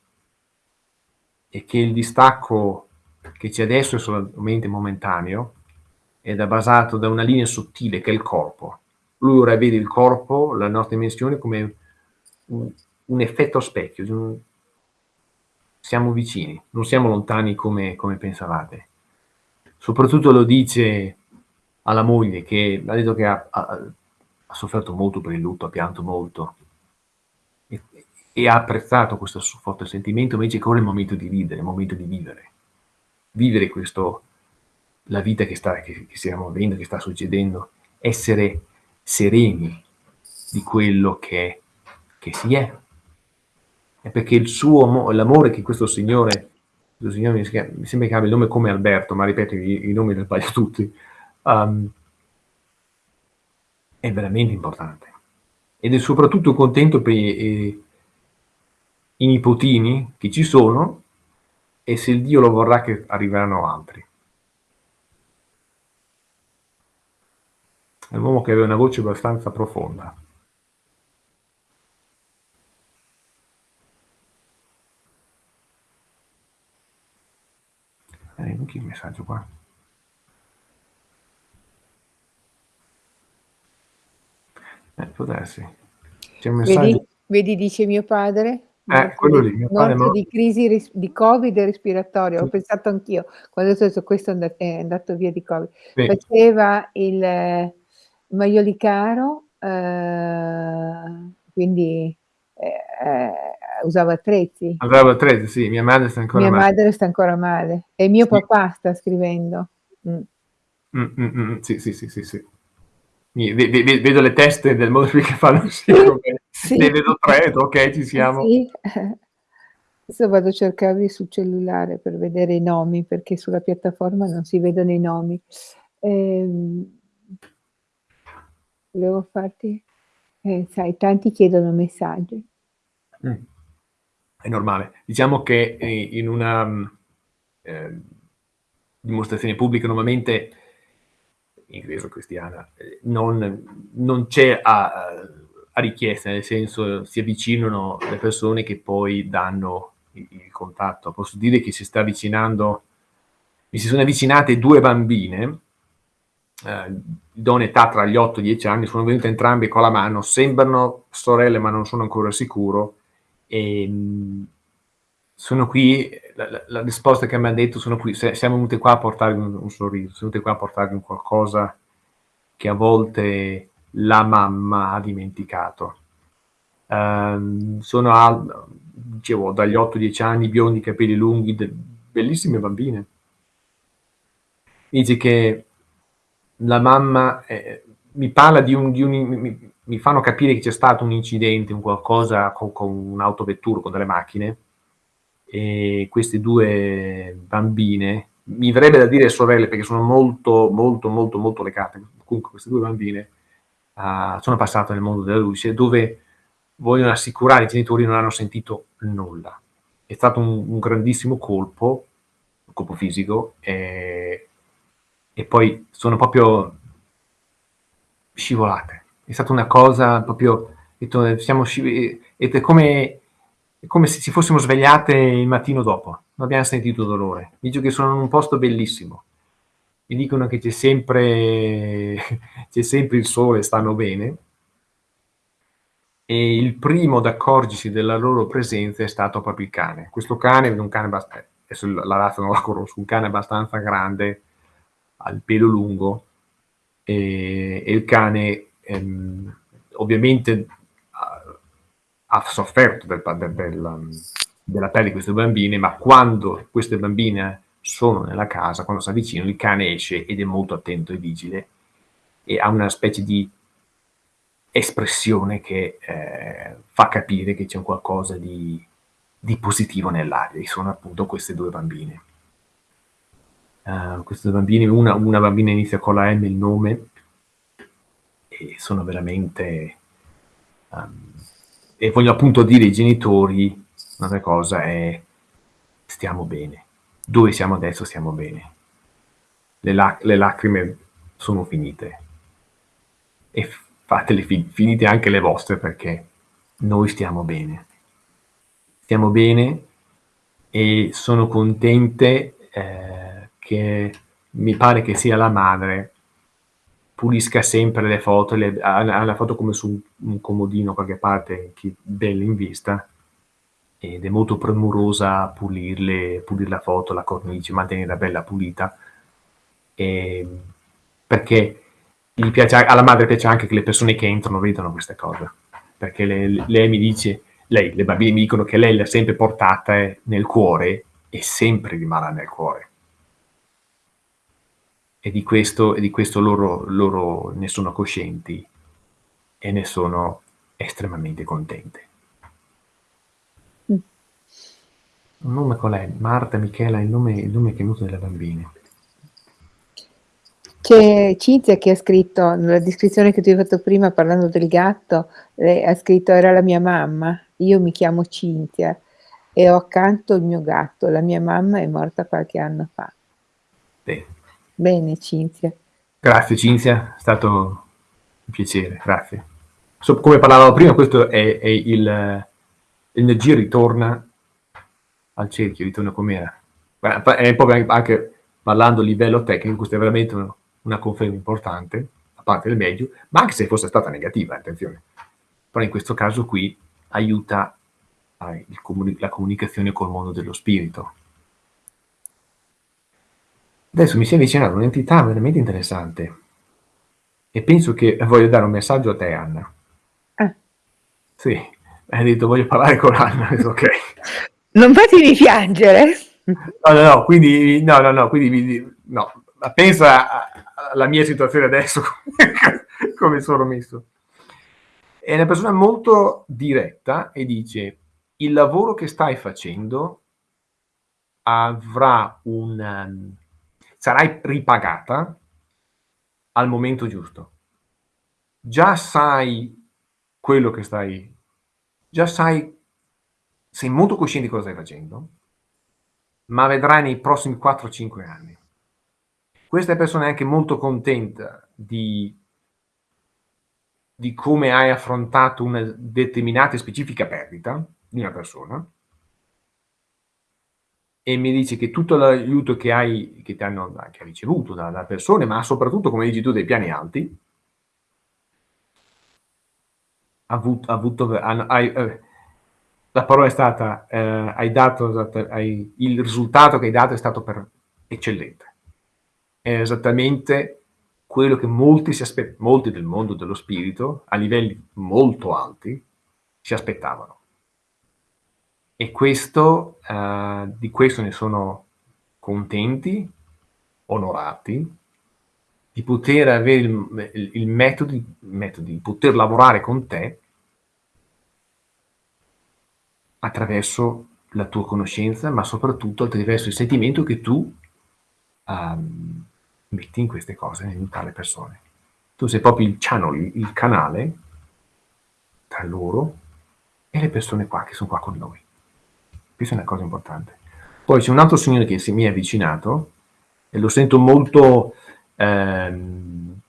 E che il distacco che c'è adesso è solamente momentaneo ed è basato da una linea sottile che è il corpo. Lui ora vede il corpo, la nostra dimensione come un un effetto specchio, un siamo vicini, non siamo lontani come come pensavate. Soprattutto lo dice alla moglie che m'ha detto che ha ha ha sofferto molto per il lutto, ha pianto molto. E ha apprezzato questo suo forte sentimento, invece che ora è il momento di ridere, è il momento di vivere. Vivere questo la vita che sta che che stiamo avendo, che sta succedendo, essere sereni di quello che che si è. E perché l'amore che questo signore questo signore mi schia mi sembra che abbia il nome come Alberto, ma ripeto i i nomi li sbaglio tutti, uhm è veramente importante. Ed è soprattutto contento per i i nipotini che ci sono e se il Dio lo vorrà che arriveranno altri. È un uomo che aveva una voce abbastanza profonda. Eh, chi il messaggio qua? Eh, può darsi. C'è un Vedi messaggio vedi dice mio padre? Eh, quello di lì, mio padre è morto di crisi ris di Covid respiratoria. Ho Sì. pensato anch'io, quando questo è anda è andato via di Covid. Sì. Faceva il Maiolicaro, ehm, quindi, ehm, usava attrezzi? Usava attrezzi, sì, mia madre sta ancora Mia male. madre sta ancora male e mio Sì. papà sta scrivendo. Mh. Mh, mh, mh, sì, sì, sì, sì, sì. Mi ve ve vedo le teste del che fanno sì, Sì, come sì. ne vedo 3, okay, ci Eh siamo. sì. Adesso vado a cercarli sul cellulare per vedere i nomi, perché sulla piattaforma non si vedono i nomi. Ehm volevo farti eh, sai tanti chiedono messaggi. Mh. È normale. Diciamo che, ehm, in una, mhmm, ehm, dimostrazione pubblica normalmente incluso cristiana, ehm, non non c'è a a richiesta, nel senso si avvicinano le persone che poi danno i il contatto. Posso dire che si sta avvicinando mi si sono avvicinate 2 bambine, ehm, d'una età tra gli 8 e i 10 anni, sono venute entrambe con la mano, sembrano sorelle ma non sono ancora sicuro, ehm, sono qui la la risposta che m'han detto: "Sono qui se siamo venute qua a portarvi un un sorriso, siamo venute qua a portarvi un qualcosa che a volte la mamma ha dimenticato." Ehm, sono al dicevo dagli 8-10 anni, biondi, capelli lunghi, de bellissime bambine. Dice che la mamma, ehm, mi parla di un di un mi mi mi fanno capire che c'è stato un incidente, un qualcosa co con un'autovettura, con delle macchine, e queste 2 bambine, mi verrebbe da dire sorelle perché sono molto, molto, molto, molto legate, comunque queste 2 bambine, uhm, sono passate nel mondo della luce, dove vogliono assicurare i genitori non hanno sentito nulla. È stato un un grandissimo colpo, un colpo fisico, ehm, e poi sono proprio scivolate. È stata una cosa proprio detto siamo sciv ed è come è come se ci fossimo svegliate il mattino dopo, non abbiam sentito dolore. Dice che sono in un posto bellissimo. Mi dicono che c'è sempre sempre il sole, stanno bene. E il primo ad accorgersi della loro presenza è stato proprio il cane. Questo cane un cane abbast adesso la razza non la conosco, un cane abbastanza grande, ha il pelo lungo, ehm, e il cane, ehm, ovviamente ha sofferto del pa de del mhmm, della perdita di queste bambine, ma quando queste bambine sono nella casa, quando s'avvicinano, il cane esce ed è molto attento e vigile e ha una specie di espressione che, ehm, fa capire che c'è qualcosa di di positivo nell'aria e sono appunto queste 2 bambine. Uhm, queste 2 bambine, una una bambina inizia con la M il nome e sono veramente uhm, e voglio appunto dire ai genitori un'altra cosa è: stiamo bene. Dove siamo adesso stiamo bene. Le lac le lacrime sono finite. E fatele fi finite anche le vostre perché noi stiamo bene. Stiamo bene e sono contente, ehm, che mi pare che sia la madre, pulisca sempre le foto, le ha ha le foto come su un comodino qualche parte che belle in vista, ed è molto premurosa a pulirle, pulir la foto, la cornice, mantenerla bella pulita. Ehm, perché piace alla madre piace anche che le persone che entrano vedano queste cose, perché le lei mi dice lei, le bambine mi dicono che lei le ha sempre portate nel cuore e sempre rimarrà nel cuore. E di questo e di questo loro loro ne sono coscienti e ne sono estremamente contente. Mh. Un nome qual è? Marta, Michela, il nome il nome che è venuto delle bambine. C'è Cinzia che ha scritto, nella descrizione che tu hai fatto prima parlando del gatto, lei ha scritto: "Era la mia mamma, io mi chiamo Cinzia e ho accanto il mio gatto. La mia mamma è morta qualche anno fa." Bene. Bene Cinzia. Grazie Cinzia, è stato un piacere, grazie. So come parlavamo prima, questo è è il l'energia ritorna al cerchio, ritorna com'era. È proprio anche parlando a livello tecnico, questa è veramente una una conferma importante, a parte il meglio, ma anche se fosse stata negativa, attenzione. Però in questo caso qui aiuta comuni la comunicazione col mondo dello spirito. Adesso mi si è avvicinata un'entità veramente interessante e penso che voglio dare un messaggio a te Anna. Ah. Sì, hai detto: "Voglio parlare con Anna", "Okay". Non fatemi piangere. No, no, no, quindi no, no, no, quindi no, pensa alla mia situazione adesso come sono messo. È una persona molto diretta e dice: "Il lavoro che stai facendo avrà un mhmm, sarai ripagata al momento giusto. Già sai quello che stai già sai sei molto cosciente di cosa stai facendo, ma vedrai nei prossimi 4, 5 anni. Questa persona è anche molto contenta di di come hai affrontato una determinata e specifica perdita di una persona e mi dice che tutto l'aiuto che hai che ti hanno che hai ricevuto da da persone, ma soprattutto, come dici tu, dei piani alti avuto han hai uhm, la parola è stata, ehm, hai dato hai il risultato che hai dato è stato per eccellente. È esattamente quello che molti si aspe molti del mondo dello spirito, a livelli molto alti, si aspettavano. E questo ehm, di questo ne sono contenti, onorati, di poter avere il il il metodi metodi, poter lavorare con te attraverso la tua conoscenza, ma soprattutto attraverso il sentimento che tu, uhm, metti in queste cose, nell'aiutare le persone. Tu sei proprio il channel, il canale tra loro e le persone qua che son qua con noi. Questa è una cosa importante. Poi c'è un altro signore che si mi è avvicinato e lo sento molto ehm,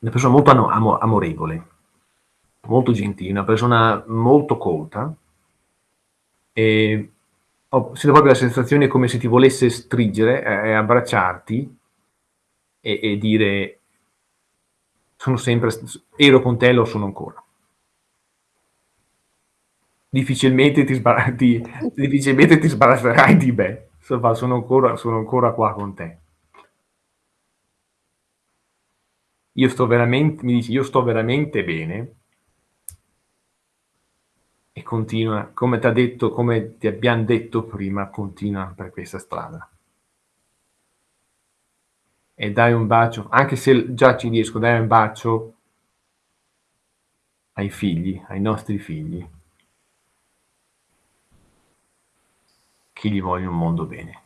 una persona molto amo amorevole, molto gentile, una persona molto colta e ho sento proprio la sensazione come se ti volesse stringere e e abbracciarti e e dire: "Sono sempre ero con te e lo sono ancora". Difficilmente ti sba ti difficilmente ti sbarazzerai di me. Insomma, sono ancora sono ancora qua con te. Io sto verament mi dici: "Io sto veramente bene" e continua, come t'ha detto come ti abbiam detto prima, continua per questa strada. E dai un bacio, anche se già ci riesco, dai un bacio ai figli, ai nostri figli. Che gli voglio un mondo bene.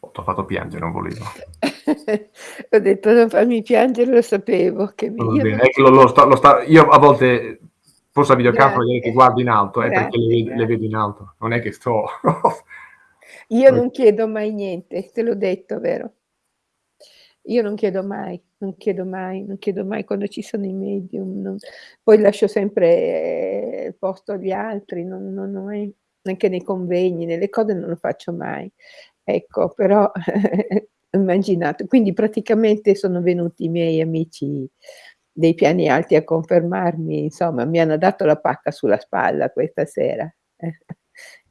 Oh, t'ho fatto piangere, non volevo. Ho detto: "Non farmi piangere", lo sapevo che mi io non è che lo lo sto lo sta io a volte forse a videocamera che Grazie, guardo in alto, è perché le grazie, ve le vedo in alto, non è che sto Io non chiedo mai niente, te l'ho detto, vero? Io non chiedo mai, non chiedo mai, non chiedo mai quando ci sono i medium, non poi lascio sempre il posto agli altri, non non ho mai anche nei convegni, nelle cose non lo faccio mai. Ecco, però ho immaginato. Quindi praticamente sono venuti i miei amici dei piani alti a confermarmi, insomma, mi hanno dato la pacca sulla spalla questa sera. Eh.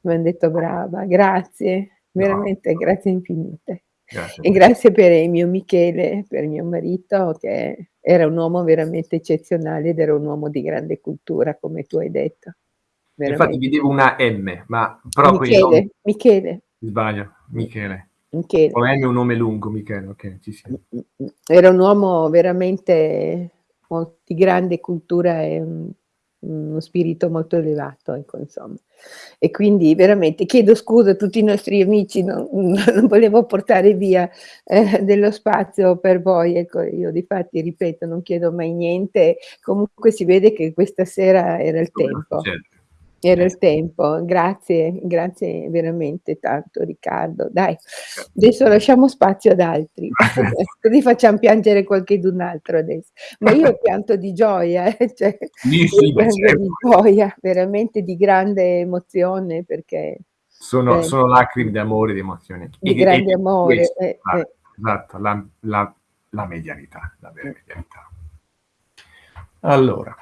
M'han detto: "Brava, grazie, No. veramente grazie infinite". Grazie E grazie per il mio Michele, per mio marito, che era un uomo veramente eccezionale ed era un uomo di grande cultura, come tu hai detto. Infatti Veramente. vedevo una M, ma però con i nomi Michele, Michele. sbaglio. Michele. Michele. La M è un nome lungo, Michele, okay, sì, sì. Mh, mh, mh. Era un uomo veramente di grande cultura e, uno spirito molto elevato, ecco, insomma. E quindi veramente chiedo scusa a tutti i nostri amici, non non volevo portare via, ehm, dello spazio per voi, ecco. Io difatti, ripeto, non chiedo mai niente, comunque si vede che questa sera era il tempo. Certo. Era Eh il sì. tempo. Grazie, grazie veramente tanto Riccardo. Dai, adesso lasciamo spazio ad altri, così facciam piangere qualchedun altro adesso. Ma io pianto di gioia, eh, cioè Sì, io sì, beh piango certo. di gioia, veramente di grande emozione perché Sono eh, sono lacrime d'amore, di emozione. Di di e grande di amore, questo eh, ah, eh. esatto, la la la medianità, la vera medianità. Allora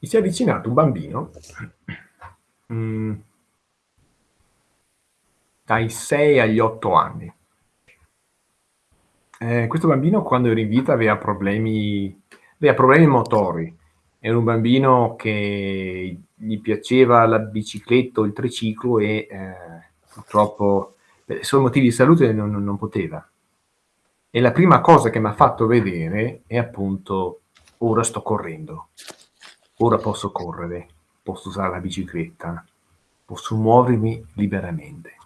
mi si è avvicinato un bambino, mhmm dai 6 agli 8 anni. Eh, questo bambino quando ero in vita aveva problemi aveva problemi motori. Era un bambino che gli piaceva la bicicletta o il triciclo e, ehm, purtroppo per suoi motivi di salute non non poteva. E la prima cosa che m'ha fatto vedere è appunto: "Ora sto correndo. Ora posso correre, posso usare la bicicletta, posso muovermi liberamente".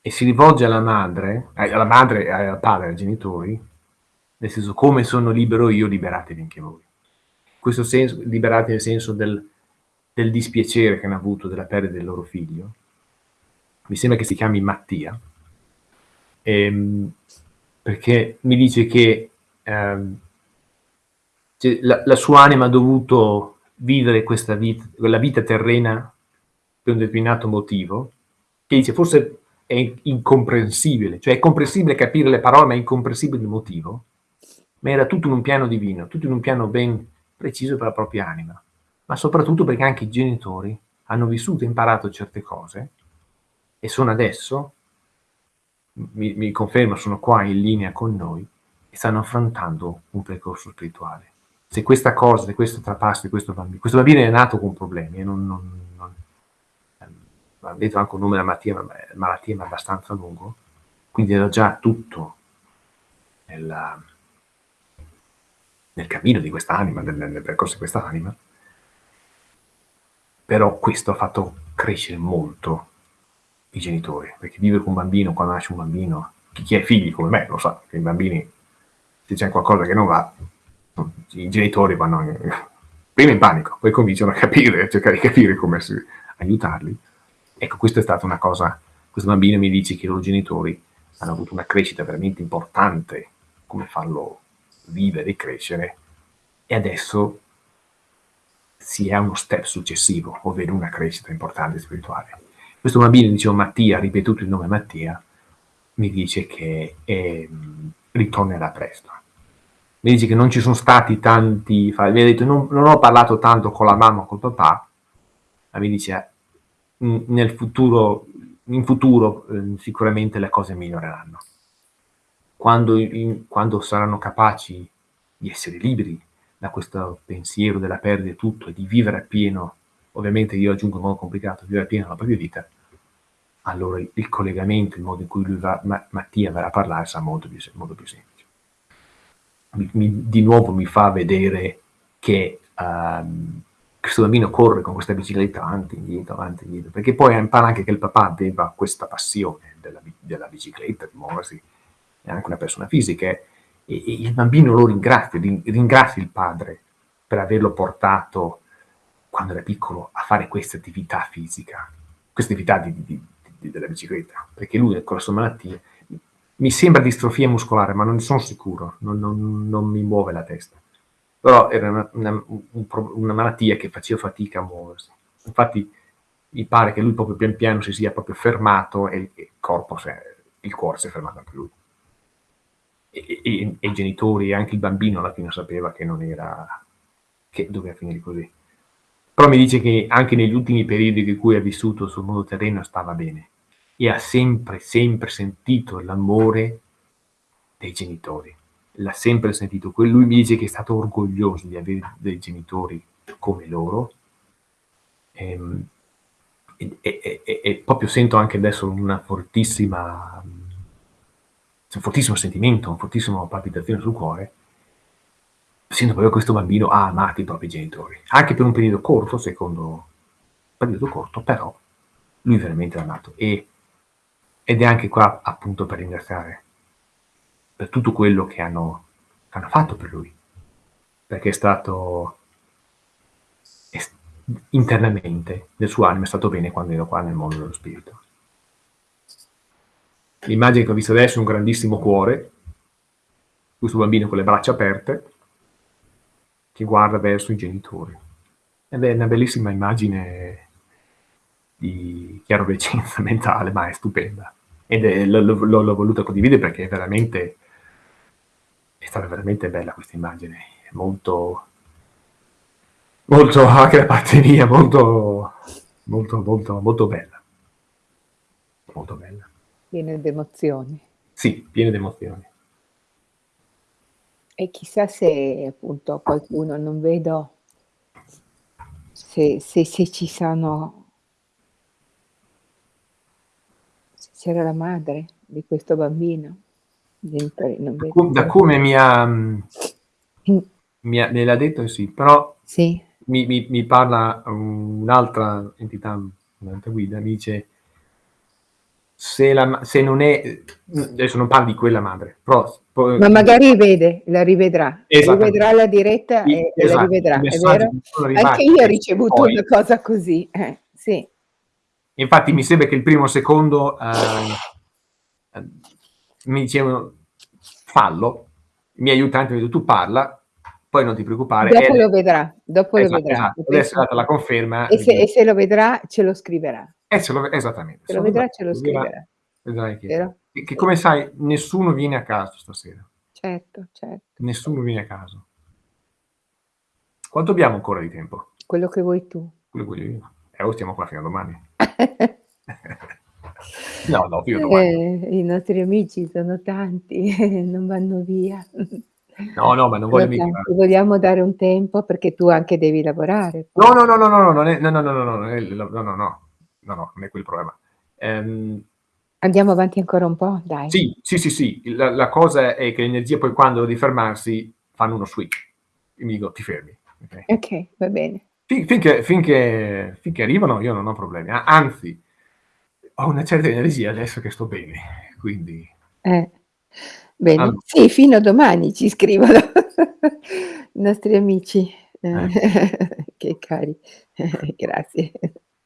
E si rivolge alla madre eh, alla madre al padre, ai genitori, nel senso: "Come sono libero io, liberatevi anche voi". Questo senso liberati nel senso del del dispiacere che hanno avuto della perdita del loro figlio. Mi sembra che si chiami Mattia. Ehm, perché mi dice che, ehm cioè la la sua anima ha dovuto vivere questa vit quella vita terrena per un determinato motivo, che dice forse è in incomprensibile, cioè è comprensibile capire le parole, ma è incomprensibile il motivo, ma era tutto in un piano divino, tutto in un piano ben preciso per la propria anima, ma soprattutto perché anche i genitori hanno vissuto e imparato certe cose e sono adesso, mi mi conferma, sono qua in linea con noi e stanno affrontando un percorso spirituale. Se questa cosa, se questo trapasso di questo bambi questo bambino è nato con problemi e non non non ehm, m'han detto anche un nome della malattia, ma beh, malattia ma abbastanza lungo, quindi era già tutto nella nel cammino di quest'anima, nel nel percorso di quest'anima. Però questo ha fatto crescere molto i genitori, perché vivere con un bambino, quando nasce un bambino, chi chi ha figli come me lo sa, che i bambini se c'è qualcosa che non va, i genitori vanno in prima in panico, poi cominciano a capire, a cercare di capire come si aiutarli. Ecco, questa è stata una cosa questo bambino mi dice che i loro genitori hanno avuto una crescita veramente importante, come farlo vivere e crescere, e adesso si è a uno step successivo, ovvero una crescita importante spirituale. Questo bambino, dicevo Mattia, ripetuto il nome Mattia, mi dice che, ehm, ritornerà presto. Mi dice che non ci son stati tanti mi ha detto: "Non non ho parlato tanto con la mamma o col papà", ma mi dice: "Mhmm, nel futuro in futuro, ehm, sicuramente le cose miglioreranno". Quando in quando saranno capaci di essere liberi da questo pensiero della perdita e tutto, e di vivere appieno, ovviamente io aggiungo un modo complicato, vivere appieno la propria vita, allora il collegamento, il modo in cui lui va Ma Mattia verrà a parlare sarà molto più molto più semplice. Mi mi di nuovo mi fa vedere che, uhm, questo bambino corre con questa bicicletta avanti indietro, avanti indietro, perché poi impara anche che il papà aveva questa passione della della bicicletta, di muoversi, è anche una persona fisica, eh, e e il bambino lo ringrazia, rin ringrazia il padre per averlo portato, quando era piccolo, a fare questa attività fisica, questa attività di di di della bicicletta, perché lui con la sua malattia mi sembra distrofia muscolare, ma non ne son sicuro, non non non mi muove la testa. Però era una una un una malattia che faceva fatica a muoversi. Infatti mi pare che lui proprio pian piano si sia proprio fermato e il corpo s'è il cuore si è fermato anche lui. E e e e i genitori e anche il bambino alla fine sapeva che non era che doveva finire così. Però mi dice che anche negli ultimi periodi in cui ha vissuto sul mondo terreno stava bene e ha sempre, sempre sentito l'amore dei genitori. L'ha sempre sentito. Lui mi dice che è stato orgoglioso di avere dei genitori come loro. Ehm, e e e e proprio sento anche adesso una fortissima un fortissimo sentimento, un fortissimo palpitazione sul cuore, sento proprio questo bambino ha amato i propri genitori, anche per un periodo corto, secondo periodo corto, però lui veramente l'ha amato e ed è anche qua appunto per ringraziare per tutto quello che hanno hanno fatto per lui, perché è stato internamente, nel suo animo è stato bene quando ero qua nel mondo dello spirito. L'immagine che ho visto adesso è un grandissimo cuore, questo bambino con le braccia aperte, che guarda verso i genitori. Ed è una bellissima immagine di chiaroveggenza mentale, ma è stupenda. Ed è l'ho l'ho voluta condividere perché è veramente è stata veramente bella questa immagine, molto molto anche da parte mia, molto molto molto molto bella. Molto bella. Piena d'emozioni. Sì, piene d'emozioni. E chissà se appunto qualcuno non vedo se se se ci sono se c'era la madre di questo bambino. Genitori Da come mi ha Mh. mi ha me l'ha detto sì, però Sì. mi mi mi parla un'altra entità, un'altra guida, mi dice se la se non è adesso non parlo di quella madre, però poi Ma magari vede, la rivedrà. Rivedrà la diretta I e la esatto, i rivedrà, è vero? Anche io ho ricevuto poi una cosa così, eh, sì. Infatti mi sembra che il primo secondo, uhm, mi dicevano: "Fallo." I miei aiutanti mi detto: "Tu parla, poi non ti preoccupare." E Dopo lo vedrà, dopo lo esatto, vedrà. esatto. Lo Adesso è data la conferma E se e se lo vedrà ce lo scriverà. Eh, ce lo esattamente. Se lo Se lo vedrà, vedrà ce lo lo scriverà. vedrai che che come sai nessuno viene a caso stasera. Certo, certo. Nessuno viene a caso. Quanto abbiamo ancora di tempo? Quello che vuoi tu. Quello che voglio io. Eh, o stiamo qua fino a domani. No, no, a domani. Eh, i nostri amici sono tanti, non vanno via. No, no, ma non voglio mica. Vogliamo dare un tempo perché tu anche devi lavorare. No, no, no, no, no, no, non è no, no, no, no, no, non no, no, no. No, no, non è quel problema. Ehm Andiamo avanti ancora un po'? Dai. Sì, sì, sì, sì. La la cosa è che l'energia poi quando devi fermarsi fanno uno switch. E mi dico: "Ti fermi." Okay? Okay, va bene. Fin finché finché finché arrivano io non ho problemi. Anzi, ho una certa energia adesso che sto bene, quindi Eh. Bene. Allo Sì, fino a domani ci scrivono i nostri amici, Eh. che cari. Grazie.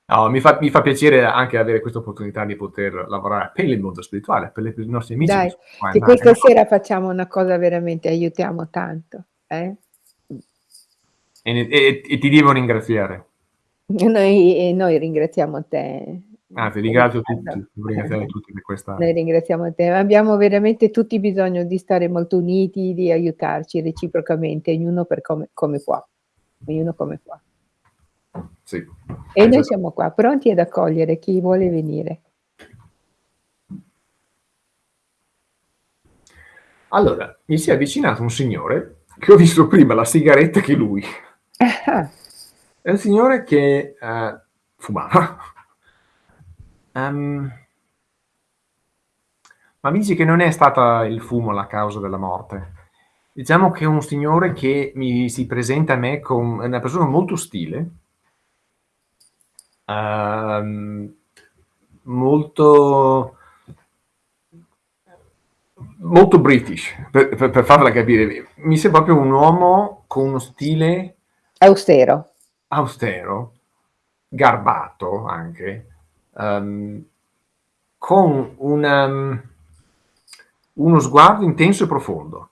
No, mi fa mi fa piacere anche avere questa opportunità di poter lavorare per il mondo spirituale, per le per i nostri amici Dai, che questa sera facciamo una cosa veramente aiutiamo tanto, eh? E e e ti devo ringraziare. Noi noi ringraziamo te. Anzi, ringrazio tutti, devo ringraziare tutti per questa Noi ringraziamo te. Abbiamo veramente tutti bisogno di stare molto uniti, di aiutarci reciprocamente, ognuno per come come può. Ognuno come può. Sì. E noi siamo qua, pronti ad accogliere chi vuole venire. Allora, mi si è avvicinato un signore che ho visto prima la sigaretta che lui. È un signore che, ehm, fumava. Ehm ma mi dice che non è stata il fumo la causa della morte. Diciamo che è un signore che mi si presenta a me com è una persona molto ostile uhm, molto molto British, per per per farla capire. Mi sembra proprio un uomo con uno stile Austero. austero, garbato anche, uhm, con una mhmm, uno sguardo intenso e profondo.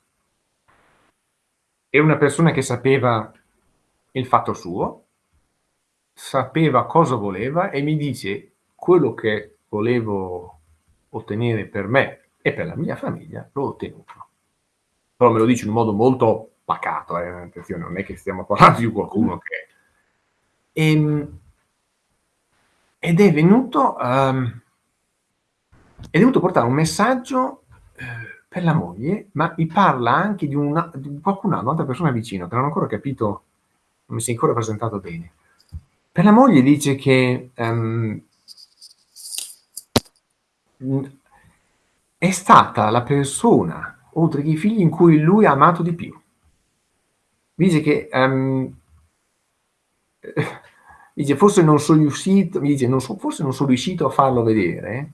È una persona che sapeva il fatto suo, sapeva cosa voleva e mi dice: "Quello che volevo ottenere per me e per la mia famiglia l'ho ottenuto." Però me lo dice in un modo molto pacato, eh, attenzione, non è che stiamo parlando di qualcuno che ehm ed è venuto uhm è venuto a portare un messaggio, uhm, per la moglie, ma mi parla anche di una di qualcun al un'altra persona vicino, che non ho ancora capito, non mi si è ancora presentato bene. Per la moglie dice che, mhmm, è stata la persona, oltre che i figli, in cui lui ha amato di più. Dice che, ehm dice: "Forse non son riuscito" mi dice: "Non so forse non son riuscito a farlo vedere,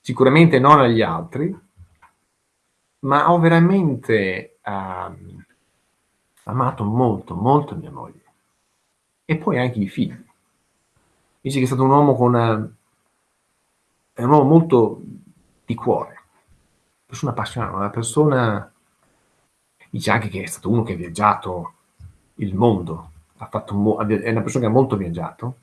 sicuramente non agli altri, ma ho veramente, uhm, amato molto, molto mia moglie. E poi anche i figli." Dice che è stato un uomo con è un uomo molto di cuore, persona appassionata, una persona dice anche che è stato uno che ha viaggiato il mondo, mo è una persona che ha molto viaggiato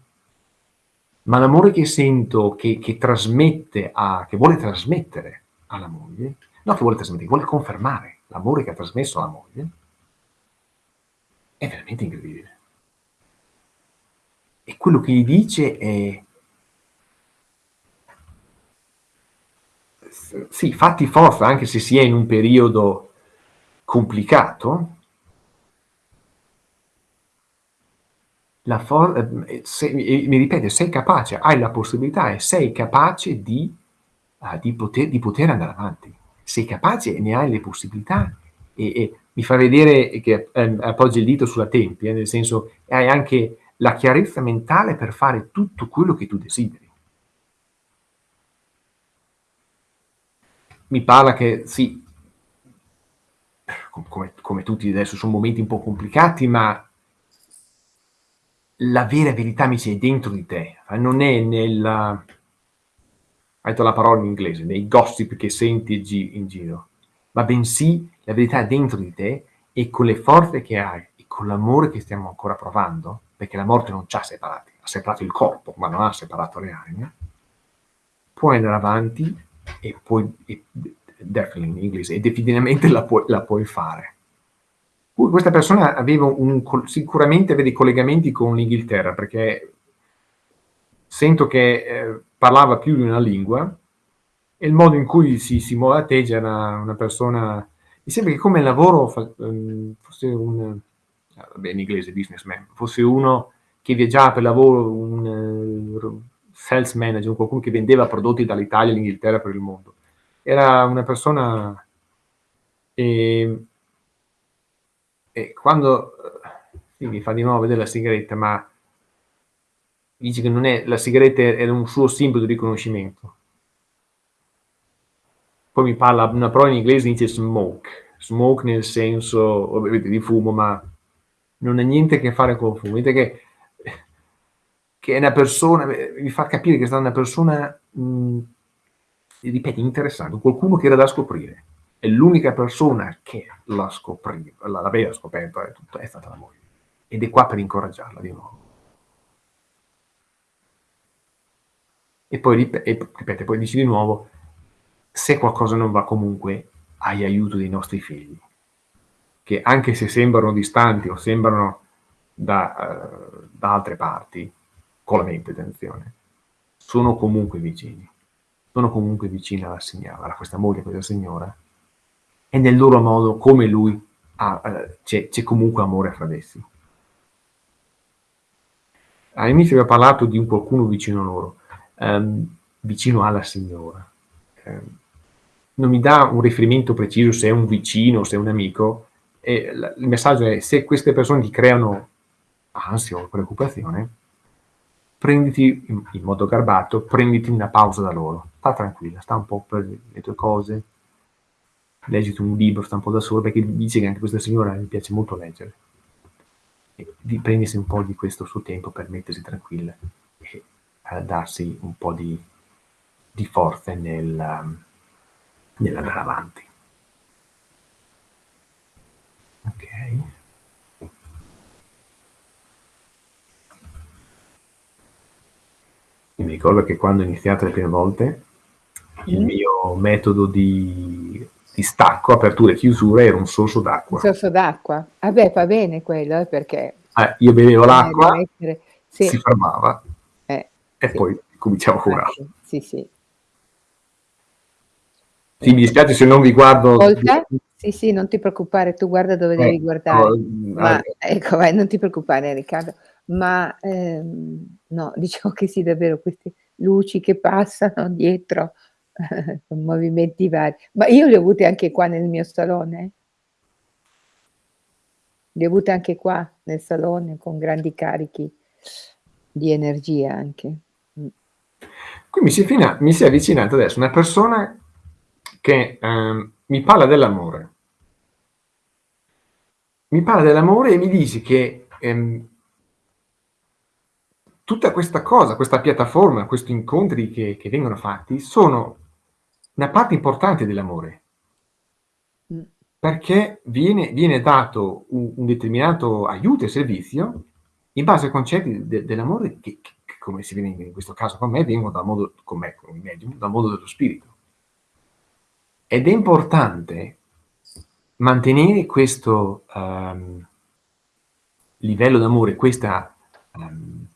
ma l'amore che sento che che trasmette a che vuole trasmettere alla moglie no che vuole trasmettere, che vuole confermare l'amore che ha trasmesso alla moglie è veramente incredibile. E quello che gli dice è sì, fatti forza, anche se si è in un periodo complicato, eh, se, mi ripete, sei capace, hai la possibilità e sei capace di, uh, di, poter, di poter andare avanti. Sei capace e ne hai le possibilità e, e mi fa vedere che eh, appoggi il dito sulla tempia, nel senso hai anche la chiarezza mentale per fare tutto quello che tu desideri. Mi parla che sì, come, come tutti adesso sono momenti un po' complicati, ma la vera verità mi sia dentro di te, non è nella... hai detto la parola in inglese, nei gossip che senti in giro, ma bensì la verità è dentro di te e con le forze che hai e con l'amore che stiamo ancora provando, perché la morte non ci ha separati, ha separato il corpo, ma non ha separato le anime, puoi andare avanti e puoi, e, definitely in inglese, e definitivamente la puoi, la puoi fare questa persona aveva un, sicuramente dei collegamenti con l'Inghilterra, perché sento che eh, parlava più di una lingua e il modo in cui si, si muove era una persona... Mi sembra che come lavoro um, fosse un... Ah, vabbè, in inglese businessman, fosse uno che viaggiava per lavoro, un uh, sales manager, qualcuno che vendeva prodotti dall'Italia all'Inghilterra per il mondo. Era una persona... Eh, e quando sì, mi fa di nuovo vedere la sigaretta, ma dice che non è, la sigaretta era un suo simbolo di riconoscimento. Poi mi parla una parola in inglese, dice smoke. Smoke nel senso, ovviamente, di fumo, ma non ha niente a che fare con fumo. Vedete che, che è una persona, mi fa capire che è stata una persona, mh, ripeto, interessante, qualcuno che era da scoprire e l'unica persona che la scopriva, l'aveva scoperto è, tutto, è stata la moglie. Ed è qua per incoraggiarla di nuovo. E poi, ripete, poi dici di nuovo, se qualcosa non va comunque, hai aiuto dei nostri figli, che anche se sembrano distanti o sembrano da, uh, da altre parti, con la mente, attenzione, sono comunque vicini. Sono comunque vicini alla signora, a questa moglie, a questa signora, e nel loro modo, come lui, eh, c'è, comunque amore fra essi. All'inizio aveva parlato di un qualcuno vicino a loro, ehm, vicino alla signora. Eh, non mi dà un riferimento preciso se è un vicino, se è un amico, e il messaggio è se queste persone ti creano ansia o preoccupazione, prenditi in modo garbato, prenditi una pausa da loro, sta tranquilla, sta un po' per le tue cose, leggiti un libro, sta un po' da solo, perché dice che anche questa signora mi piace molto leggere. E di prendersi un po' di questo suo tempo per mettersi tranquilla e uh, darsi un po' di, di forze nel, nell'andare avanti. Ok. Io mi ricordo che quando ho iniziato le prime volte, il mm. mio metodo di di stacco, apertura e chiusura, era un sorso d'acqua. Un sorso d'acqua. Vabbè, va bene quello, eh, perché... Eh, io bevevo l'acqua, sì. si fermava eh, e sì. poi cominciavo a curare. Sì, sì. Sì, mi dispiace se non vi guardo... Ascolta? Sì, sì, non ti preoccupare, tu guarda dove devi ecco, guardare. Ma, ecco, vai, non ti preoccupare Riccardo. Ma ehm, no, diciamo che sì, davvero, queste luci che passano dietro con movimenti vari. Ma io li ho avuti anche qua nel mio salone. Li ho avuti anche qua nel salone con grandi carichi di energia anche. Mm. Qui mi si, fina, mi si è avvicinata adesso una persona che eh, mi parla dell'amore. Mi parla dell'amore e mi dice che ehm, tutta questa cosa, questa piattaforma, questi incontri che, che vengono fatti sono una parte importante dell'amore. Mm. Perché viene, viene dato un, un, determinato aiuto e servizio in base ai concetti de, dell'amore che, che, come si viene in questo caso con me, vengono dal mondo, con me, con il medium, dal mondo dello spirito. Ed è importante mantenere questo um, livello d'amore, questa, um,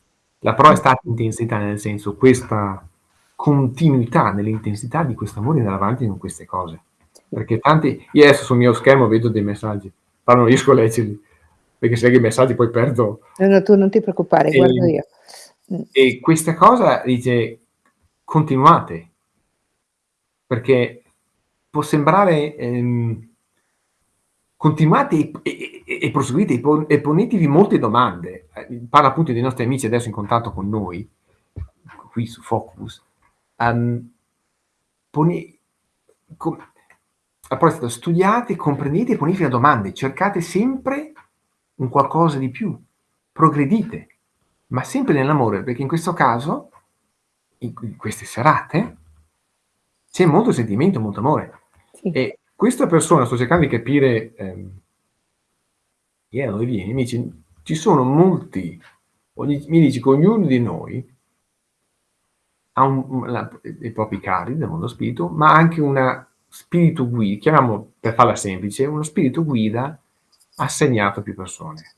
la parola è stata intensità, nel senso, questa continuità, nell'intensità di questo amore andare avanti con queste cose. Perché tanti, io adesso sul mio schermo vedo dei messaggi, però non riesco a leggerli, perché se leggo i messaggi poi perdo. No, no, tu non ti preoccupare, E, guardo io. Mh. e questa cosa dice continuate, perché può sembrare ehm, continuate e, e, e, proseguite e ponetevi molte domande. Eh, parla appunto dei nostri amici adesso in contatto con noi, qui su Focus. Um, poni, com, a proposito, studiate, comprendete e ponetevi domande, cercate sempre un qualcosa di più, progredite, ma sempre nell'amore, perché in questo caso, in queste serate, c'è molto sentimento, molto amore. Sì. E questa persona, sto cercando di capire, ehm, yeah, dove vieni, mi dice, ci sono molti, ogni, mi dice che ognuno di noi ha un, la, i propri cari del mondo spirito, ma anche una spirito guida, chiamiamo per farla semplice, uno spirito guida assegnato a più persone.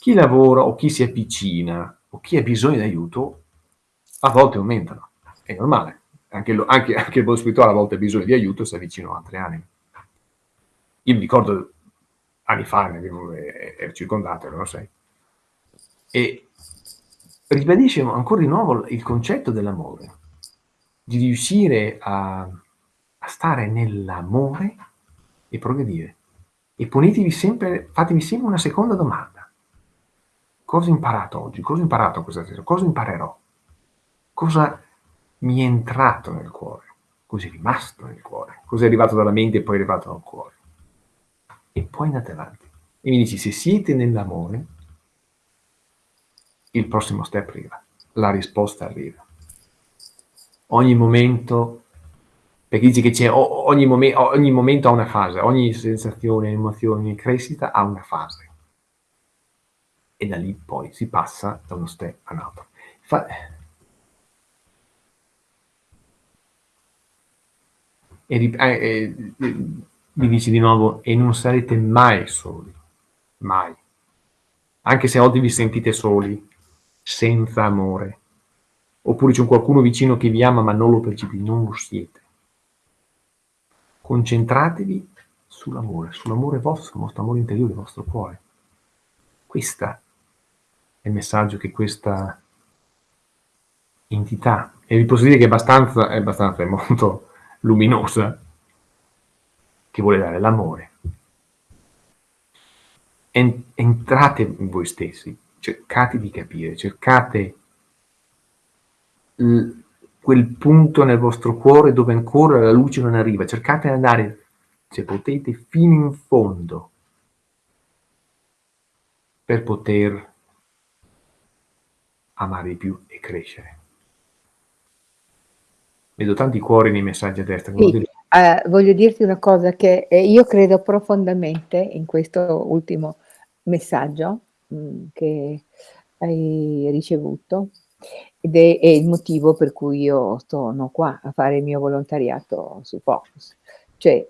Chi lavora o chi si avvicina o chi ha bisogno di aiuto, a volte aumentano, è normale. Anche, lo, anche, anche il mondo spirituale a volte ha bisogno di aiuto e si avvicina a altre anime. Io mi ricordo anni fa, ne avevo, ero circondato, erano sei. E ribadisce ancora di nuovo il concetto dell'amore, di riuscire a, a stare nell'amore e progredire. E ponetevi sempre, fatevi sempre una seconda domanda. Cosa ho imparato oggi? Cosa ho imparato questa sera? Cosa imparerò? Cosa mi è entrato nel cuore? Cosa è rimasto nel cuore? Cosa è arrivato dalla mente e poi è arrivato al cuore? E poi andate avanti. E mi dici, se siete nell'amore, il prossimo step arriva, la risposta arriva. Ogni momento, perché dici che c'è ogni, momen ogni momento ha una fase, ogni sensazione, emozione, crescita ha una fase. E da lì poi si passa da uno step a un altro. Fa e, eh, eh, mi dice di nuovo, e non sarete mai soli, mai. Anche se oggi vi sentite soli, senza amore, oppure c'è qualcuno vicino che vi ama ma non lo percepite, non lo siete. Concentratevi sull'amore, sull'amore vostro, il vostro amore interiore, il vostro cuore. Questo è il messaggio che questa entità, e vi posso dire che è abbastanza, è abbastanza, è molto luminosa, che vuole dare l'amore. Entrate in voi stessi, cercate di capire, cercate quel punto nel vostro cuore dove ancora la luce non arriva, cercate di andare, se potete, fino in fondo per poter amare di più e crescere. Vedo tanti cuori nei messaggi a destra. Sì. Uh, voglio dirti una cosa che eh, io credo profondamente in questo ultimo messaggio mh, mm, che hai ricevuto ed è, è, il motivo per cui io sono qua a fare il mio volontariato su Focus. Cioè,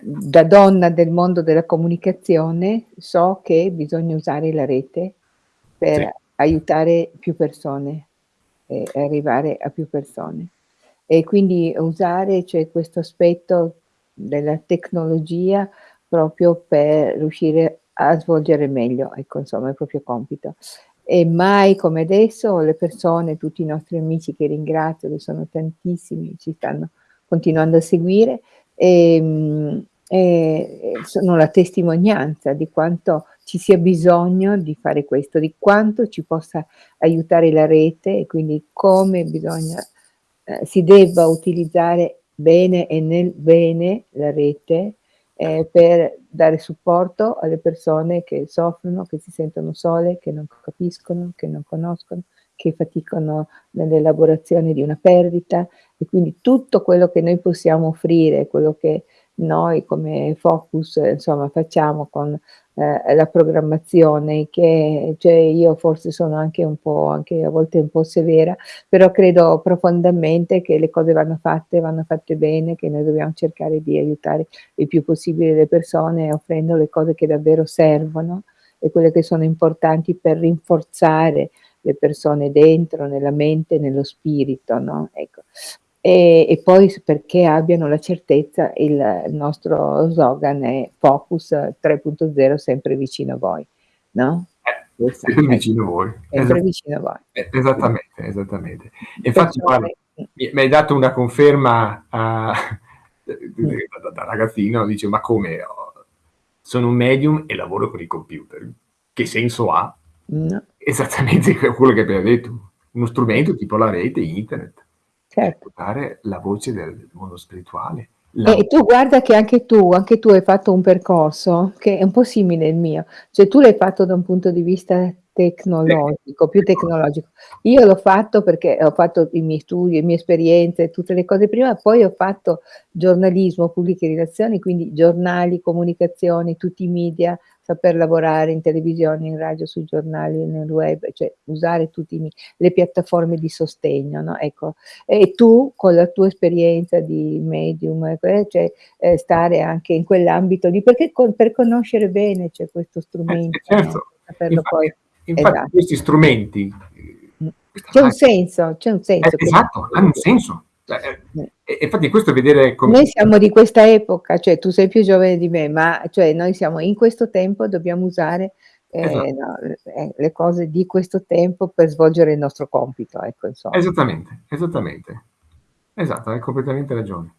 da donna del mondo della comunicazione so che bisogna usare la rete per sì. aiutare più persone e arrivare a più persone e quindi usare cioè, questo aspetto della tecnologia proprio per riuscire a svolgere meglio ecco, insomma, il proprio compito. E mai come adesso le persone, tutti i nostri amici che ringrazio, che sono tantissimi, ci stanno continuando a seguire, e, ehm, e sono la testimonianza di quanto ci sia bisogno di fare questo, di quanto ci possa aiutare la rete e quindi come bisogna eh, si debba utilizzare bene e nel bene la rete eh, per dare supporto alle persone che soffrono, che si sentono sole, che non capiscono, che non conoscono, che faticano nell'elaborazione di una perdita. E quindi tutto quello che noi possiamo offrire, quello che noi come Focus insomma facciamo con eh, la programmazione che cioè io forse sono anche un po' anche a volte un po' severa però credo profondamente che le cose vanno fatte vanno fatte bene che noi dobbiamo cercare di aiutare il più possibile le persone offrendo le cose che davvero servono e quelle che sono importanti per rinforzare le persone dentro, nella mente, nello spirito, no, ecco. E e poi perché abbiano la certezza il nostro slogan è: "Focus 3.0 sempre vicino a voi", no? Eh, sempre è vicino a voi. sempre Esa vicino a voi. eh, esattamente, esattamente. Infatti mh. mi mi hai dato una conferma, uhm, Mh. da da ragazzino, dice: "Ma come ho sono un medium e lavoro con i computer. Che senso ha?" No. Esattamente que quello che hai appena detto. Uno strumento tipo la rete, internet, Certo. portare la voce del mondo spirituale. La E tu guarda che anche tu anche tu hai fatto un percorso che è un po' simile il mio, cioè tu l'hai fatto da un punto di vista tecnologico, più tecnologico. Io l'ho fatto perché ho fatto i miei studi, le mie esperienze, tutte le cose prima, poi ho fatto giornalismo, pubbliche relazioni, quindi giornali, comunicazioni, tutti i media, saper lavorare in televisione, in radio, sui giornali, nel web, cioè usare mi le piattaforme di sostegno, no, ecco. E tu con la tua esperienza di medium, e que cioè, ehm, stare anche in quell'ambito lì perché con per conoscere bene, cioè, questo Eh, eh strumento, no, certo. saperlo Infatti poi infatti esa questi strumenti, questa C'è un senso, c'è un Eh, senso che esatto, hanno un senso. Cioè, ehm, Mh. e e infatti questo è vedere come Noi siamo di questa epoca, cioè tu sei più giovane di me, ma cioè noi siamo in questo tempo, dobbiamo usare, Esa ehm, no, eh, le cose di questo tempo per svolgere il nostro compito, ecco, insomma. Esattamente, esattamente. Esatto, hai completamente ragione.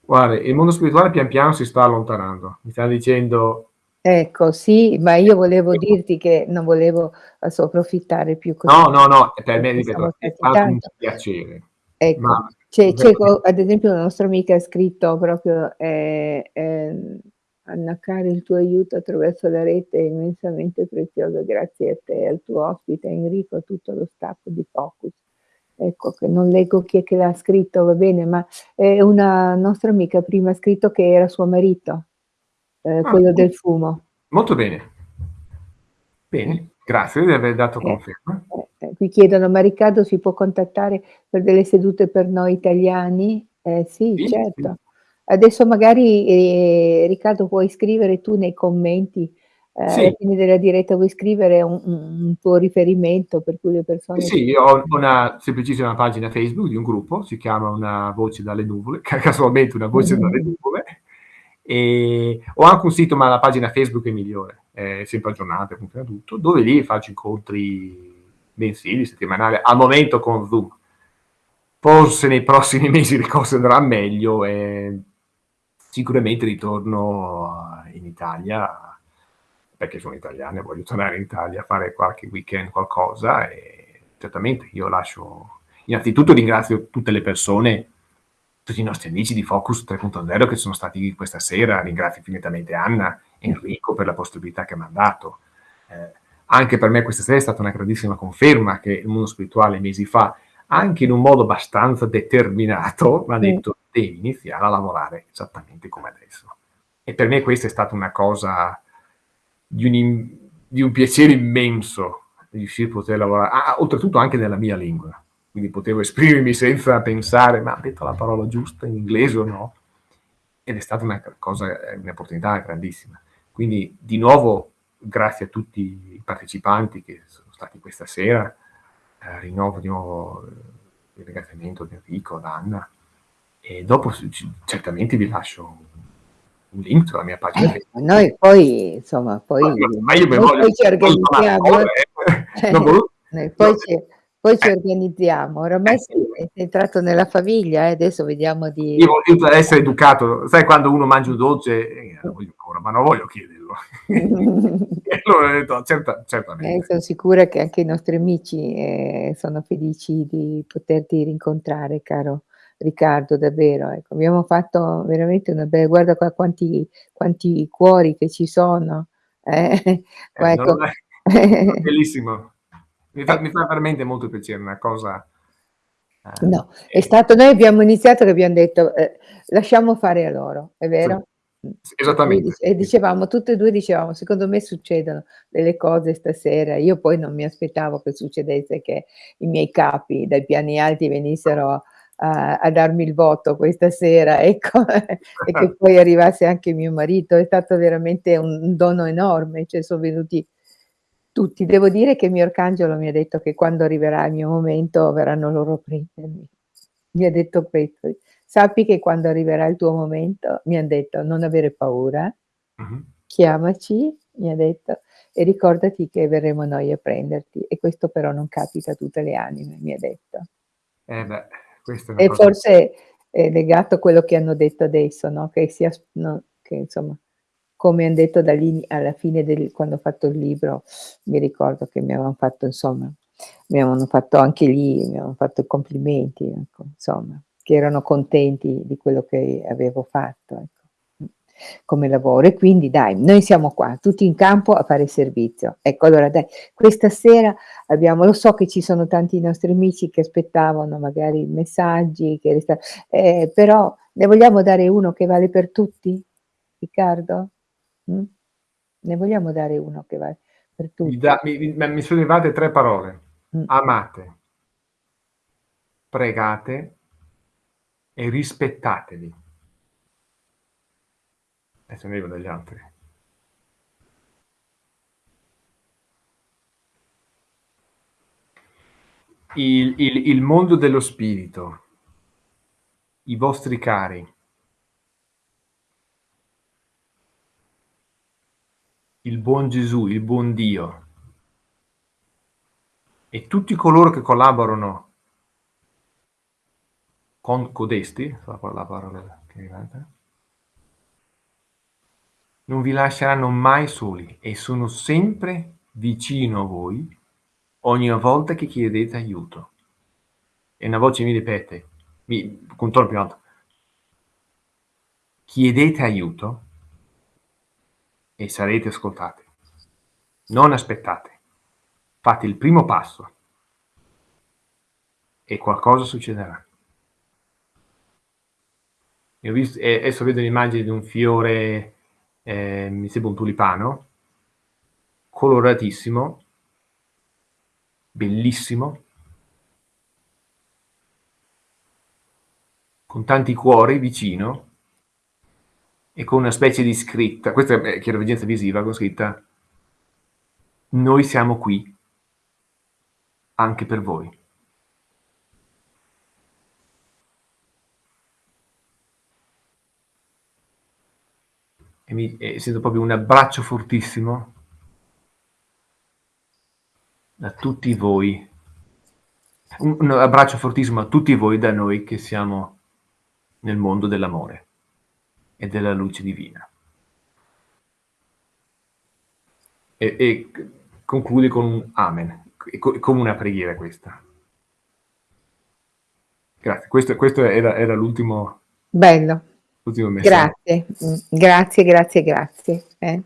Guarda, il mondo spirituale pian piano si sta allontanando. Mi sta dicendo Ecco, sì, ma Eh, io volevo dirti che non volevo adesso approfittare più così No, no, no, per me ripeto, è stato un piacere, Ecco, ma c'è c'è ad esempio una nostra amica ha scritto proprio, ehm, ehm: "Anna il tuo aiuto attraverso la rete è immensamente prezioso. Grazie a te al tuo ospite Enrico, a tutto lo staff di Focus." Ecco, che non leggo chi è che l'ha scritto, va bene, ma è una nostra amica prima ha scritto che era suo marito, ehm, Ah, quello del fumo. molto bene. Eh. Bene, grazie di aver dato Eh, conferma. eh, eh, qui chiedono: "Ma Riccardo si può contattare per delle sedute per noi italiani?" Eh sì, Sì, sì. certo. Adesso magari, ehm, Riccardo puoi scrivere tu nei commenti, ehm, alla Sì. fine della diretta puoi scrivere un un un tuo riferimento per cui le Sì, persone sì, io ho ho una semplicissima pagina Facebook di un gruppo, si chiama "Una voce dalle nuvole", ca casualmente una voce dalle nuvole, e ho anche un sito, ma la pagina Facebook è migliore, è sempre aggiornata, funziona tutto, dove lì faccio incontri mensili, settimanali, al momento con Zoom. Forse nei prossimi mesi le cose andran meglio e sicuramente ritorno in Italia, perché sono italiano e voglio tornare in Italia a fare qualche weekend, qualcosa e certamente io lascio innanzitutto ringrazio tutte le persone, tutti i nostri amici di Focus 3.0 che sono stati qui questa sera, ringrazio infinitamente Anna, Enrico per la possibilità che m'han dato. Ehm, anche per me questa sera è stata una grandissima conferma che il mondo spirituale mesi fa, anche in un modo abbastanza determinato, m'ha Mh. detto: "Devi iniziare a lavorare esattamente come adesso." E per me questa è stata una cosa di un di un piacere immenso riuscire a poter lavora a a oltretutto anche nella mia lingua. Quindi potevo esprimermi senza pensare: "Ma ha detto la parola giusta in inglese o no?" Ed è stata una cosa ehm, un'opportunità grandissima. Quindi di nuovo grazie a tutti i partecipanti che sono stati questa sera, ehm, rinnovo di nuovo il ringraziamento ad Enrico, ad Anna e dopo certamente vi lascio un link sulla mia pagina Eh, ma noi poi insomma, poi Ma io me noi voglio poi ci organizziamo, ore, eh. Non volu noi no poi ci poi ci eh. organizziamo. Eh Oramai sì. sei entrato nella famiglia eh, adesso vediamo Io di voglio essere educato. Sai quando uno mangia un dolce: "Eh, lo voglio ancora", ma non voglio chiederlo. E allora ho detto: "Certa Eh, certamente." son sicura che anche i nostri amici, ehm, sono felici di poterti rincontrare, caro Riccardo, davvero, ecco. Abbiamo fatto veramente una be guarda qua quanti quanti cuori che ci sono, eh, Eh, ecco è bellissimo. Mi fa mi Ecco. fa veramente molto piacere, una cosa, ehm, No, è stato noi abbiamo iniziato che abbiam detto, ehm: "Lasciamo fare a loro." È Sì. vero? Mh. S Per cui esattamente, e sì. dicevamo tutte e 2 dicevamo: "Secondo me succedono delle cose stasera." Io poi non mi aspettavo che succedesse che i miei capi dai piani alti venissero a a darmi il voto questa sera, ecco, e che poi arrivasse anche mio marito. È stato veramente un dono enorme, cioè son venuti Tutti. Devo dire che il mio arcangelo mi ha detto che quando arriverà il mio momento verranno loro a prendermi. Mi ha detto questo: "Sappi che quando arriverà il tuo momento" mi han detto: "Non avere paura, Mh-mh. chiamaci", mi ha detto, "e ricordati che verremo noi a prenderti, e questo però non capita a tutte le anime", mi ha detto. Eh beh, E forse è legato a quello che hanno detto adesso, no, che sia s no, che insomma, come han detto alla fine del quando ho fatto il libro, mi ricordo che mi avevan fatto insomma, mi avevano fatto anche lì mi avevano fatto complimenti, ecco, insomma, che erano contenti di quello che avevo fatto, ecco, come lavoro. E quindi dai, noi siamo qua, tutti in campo a fare servizio. Ecco, allora dai, questa sera abbiamo lo so che ci sono tanti nostri amici che aspettavano magari messaggi, che resta ehm, però ne vogliamo dare uno che vale per tutti, Riccardo? Mh? Ne vogliamo dare uno che vale per tutti? mi mi mi sono arrivate 3 parole: Mh. amate pregate e rispettatevi. Adesso ne arrivo dagli altri. Il il il mondo dello spirito i vostri cari il buon Gesù, il buon Dio e tutti coloro che collaborano con codesti, la pa la parola che manca non vi lasceranno mai soli e sono sempre vicino a voi ogni volta che chiedete aiuto. E una voce mi ripete, mi con tono più alto chiedete aiuto e sarete ascoltati. Non aspettate. Fate il primo passo e qualcosa succederà. E ho vis e adesso vedo l'immagine di un fiore, ehm, mi sembra un tulipano coloratissimo bellissimo con tanti cuori vicino e con una specie di scritta, questa è chiaroveggenza visiva, con scritta "Noi siamo qui" "anche per voi". E mi e sento proprio un abbraccio fortissimo da tutti voi. Un un abbraccio fortissimo a tutti voi da noi che siamo nel mondo dell'amore e della luce divina. E e conclude con un amen, co come una preghiera questa. Grazie, questo questo era era l'ultimo Bello. Grazie, grazie, grazie, grazie, eh.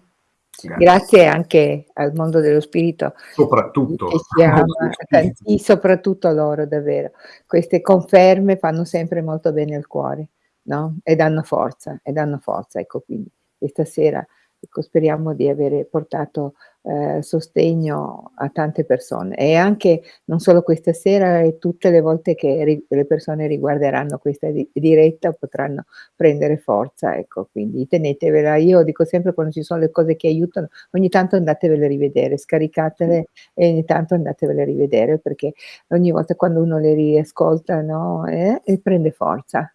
Grazie. Grazie anche al mondo dello spirito Soprattutto spirito. tanti soprattutto a loro davvero. Queste conferme fanno sempre molto bene al cuore, no, e danno forza e danno forza. Ecco, quindi questa sera, ecco, speriamo di avere portato, ehm, sostegno a tante persone e anche non solo questa sera e tutte le volte che le persone riguarderanno questa di diretta potranno prendere forza, ecco, quindi tenetevela. Io dico sempre quando ci sono le cose che aiutano, ogni tanto andatevele a rivedere, scaricatele e ogni tanto andatevele a rivedere, perché ogni volta quando uno le riascolta, no, eh, prende forza.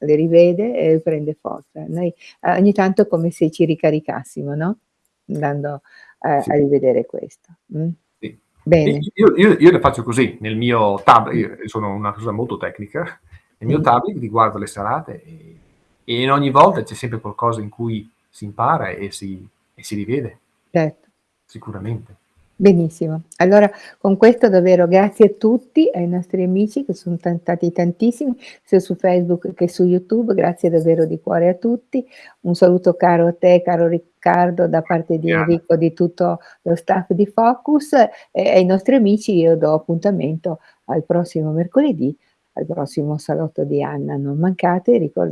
Le rivede e prende forza. Noi a ogni tanto è come se ci ricaricassimo, no, andando a a Sì. rivedere questo, mh. Sì. Bene. io io io le faccio così, nel mio tab sono una persona molto tecnica, nel mio Mh. tablet riguardo le serate e e in ogni volta c'è sempre qualcosa in cui si impara e si e si rivede. Certo. Sicuramente. Benissimo. Allora con questo davvero grazie a tutti, ai nostri amici che son tan stati tantissimi, sia su Facebook che su YouTube, grazie davvero di cuore a tutti. Un saluto caro a te, caro Riccardo, da parte di. Enrico, di tutto lo staff di Focus e ai nostri amici io do appuntamento al prossimo mercoledì, al prossimo salotto di Anna. Non mancate, ricorda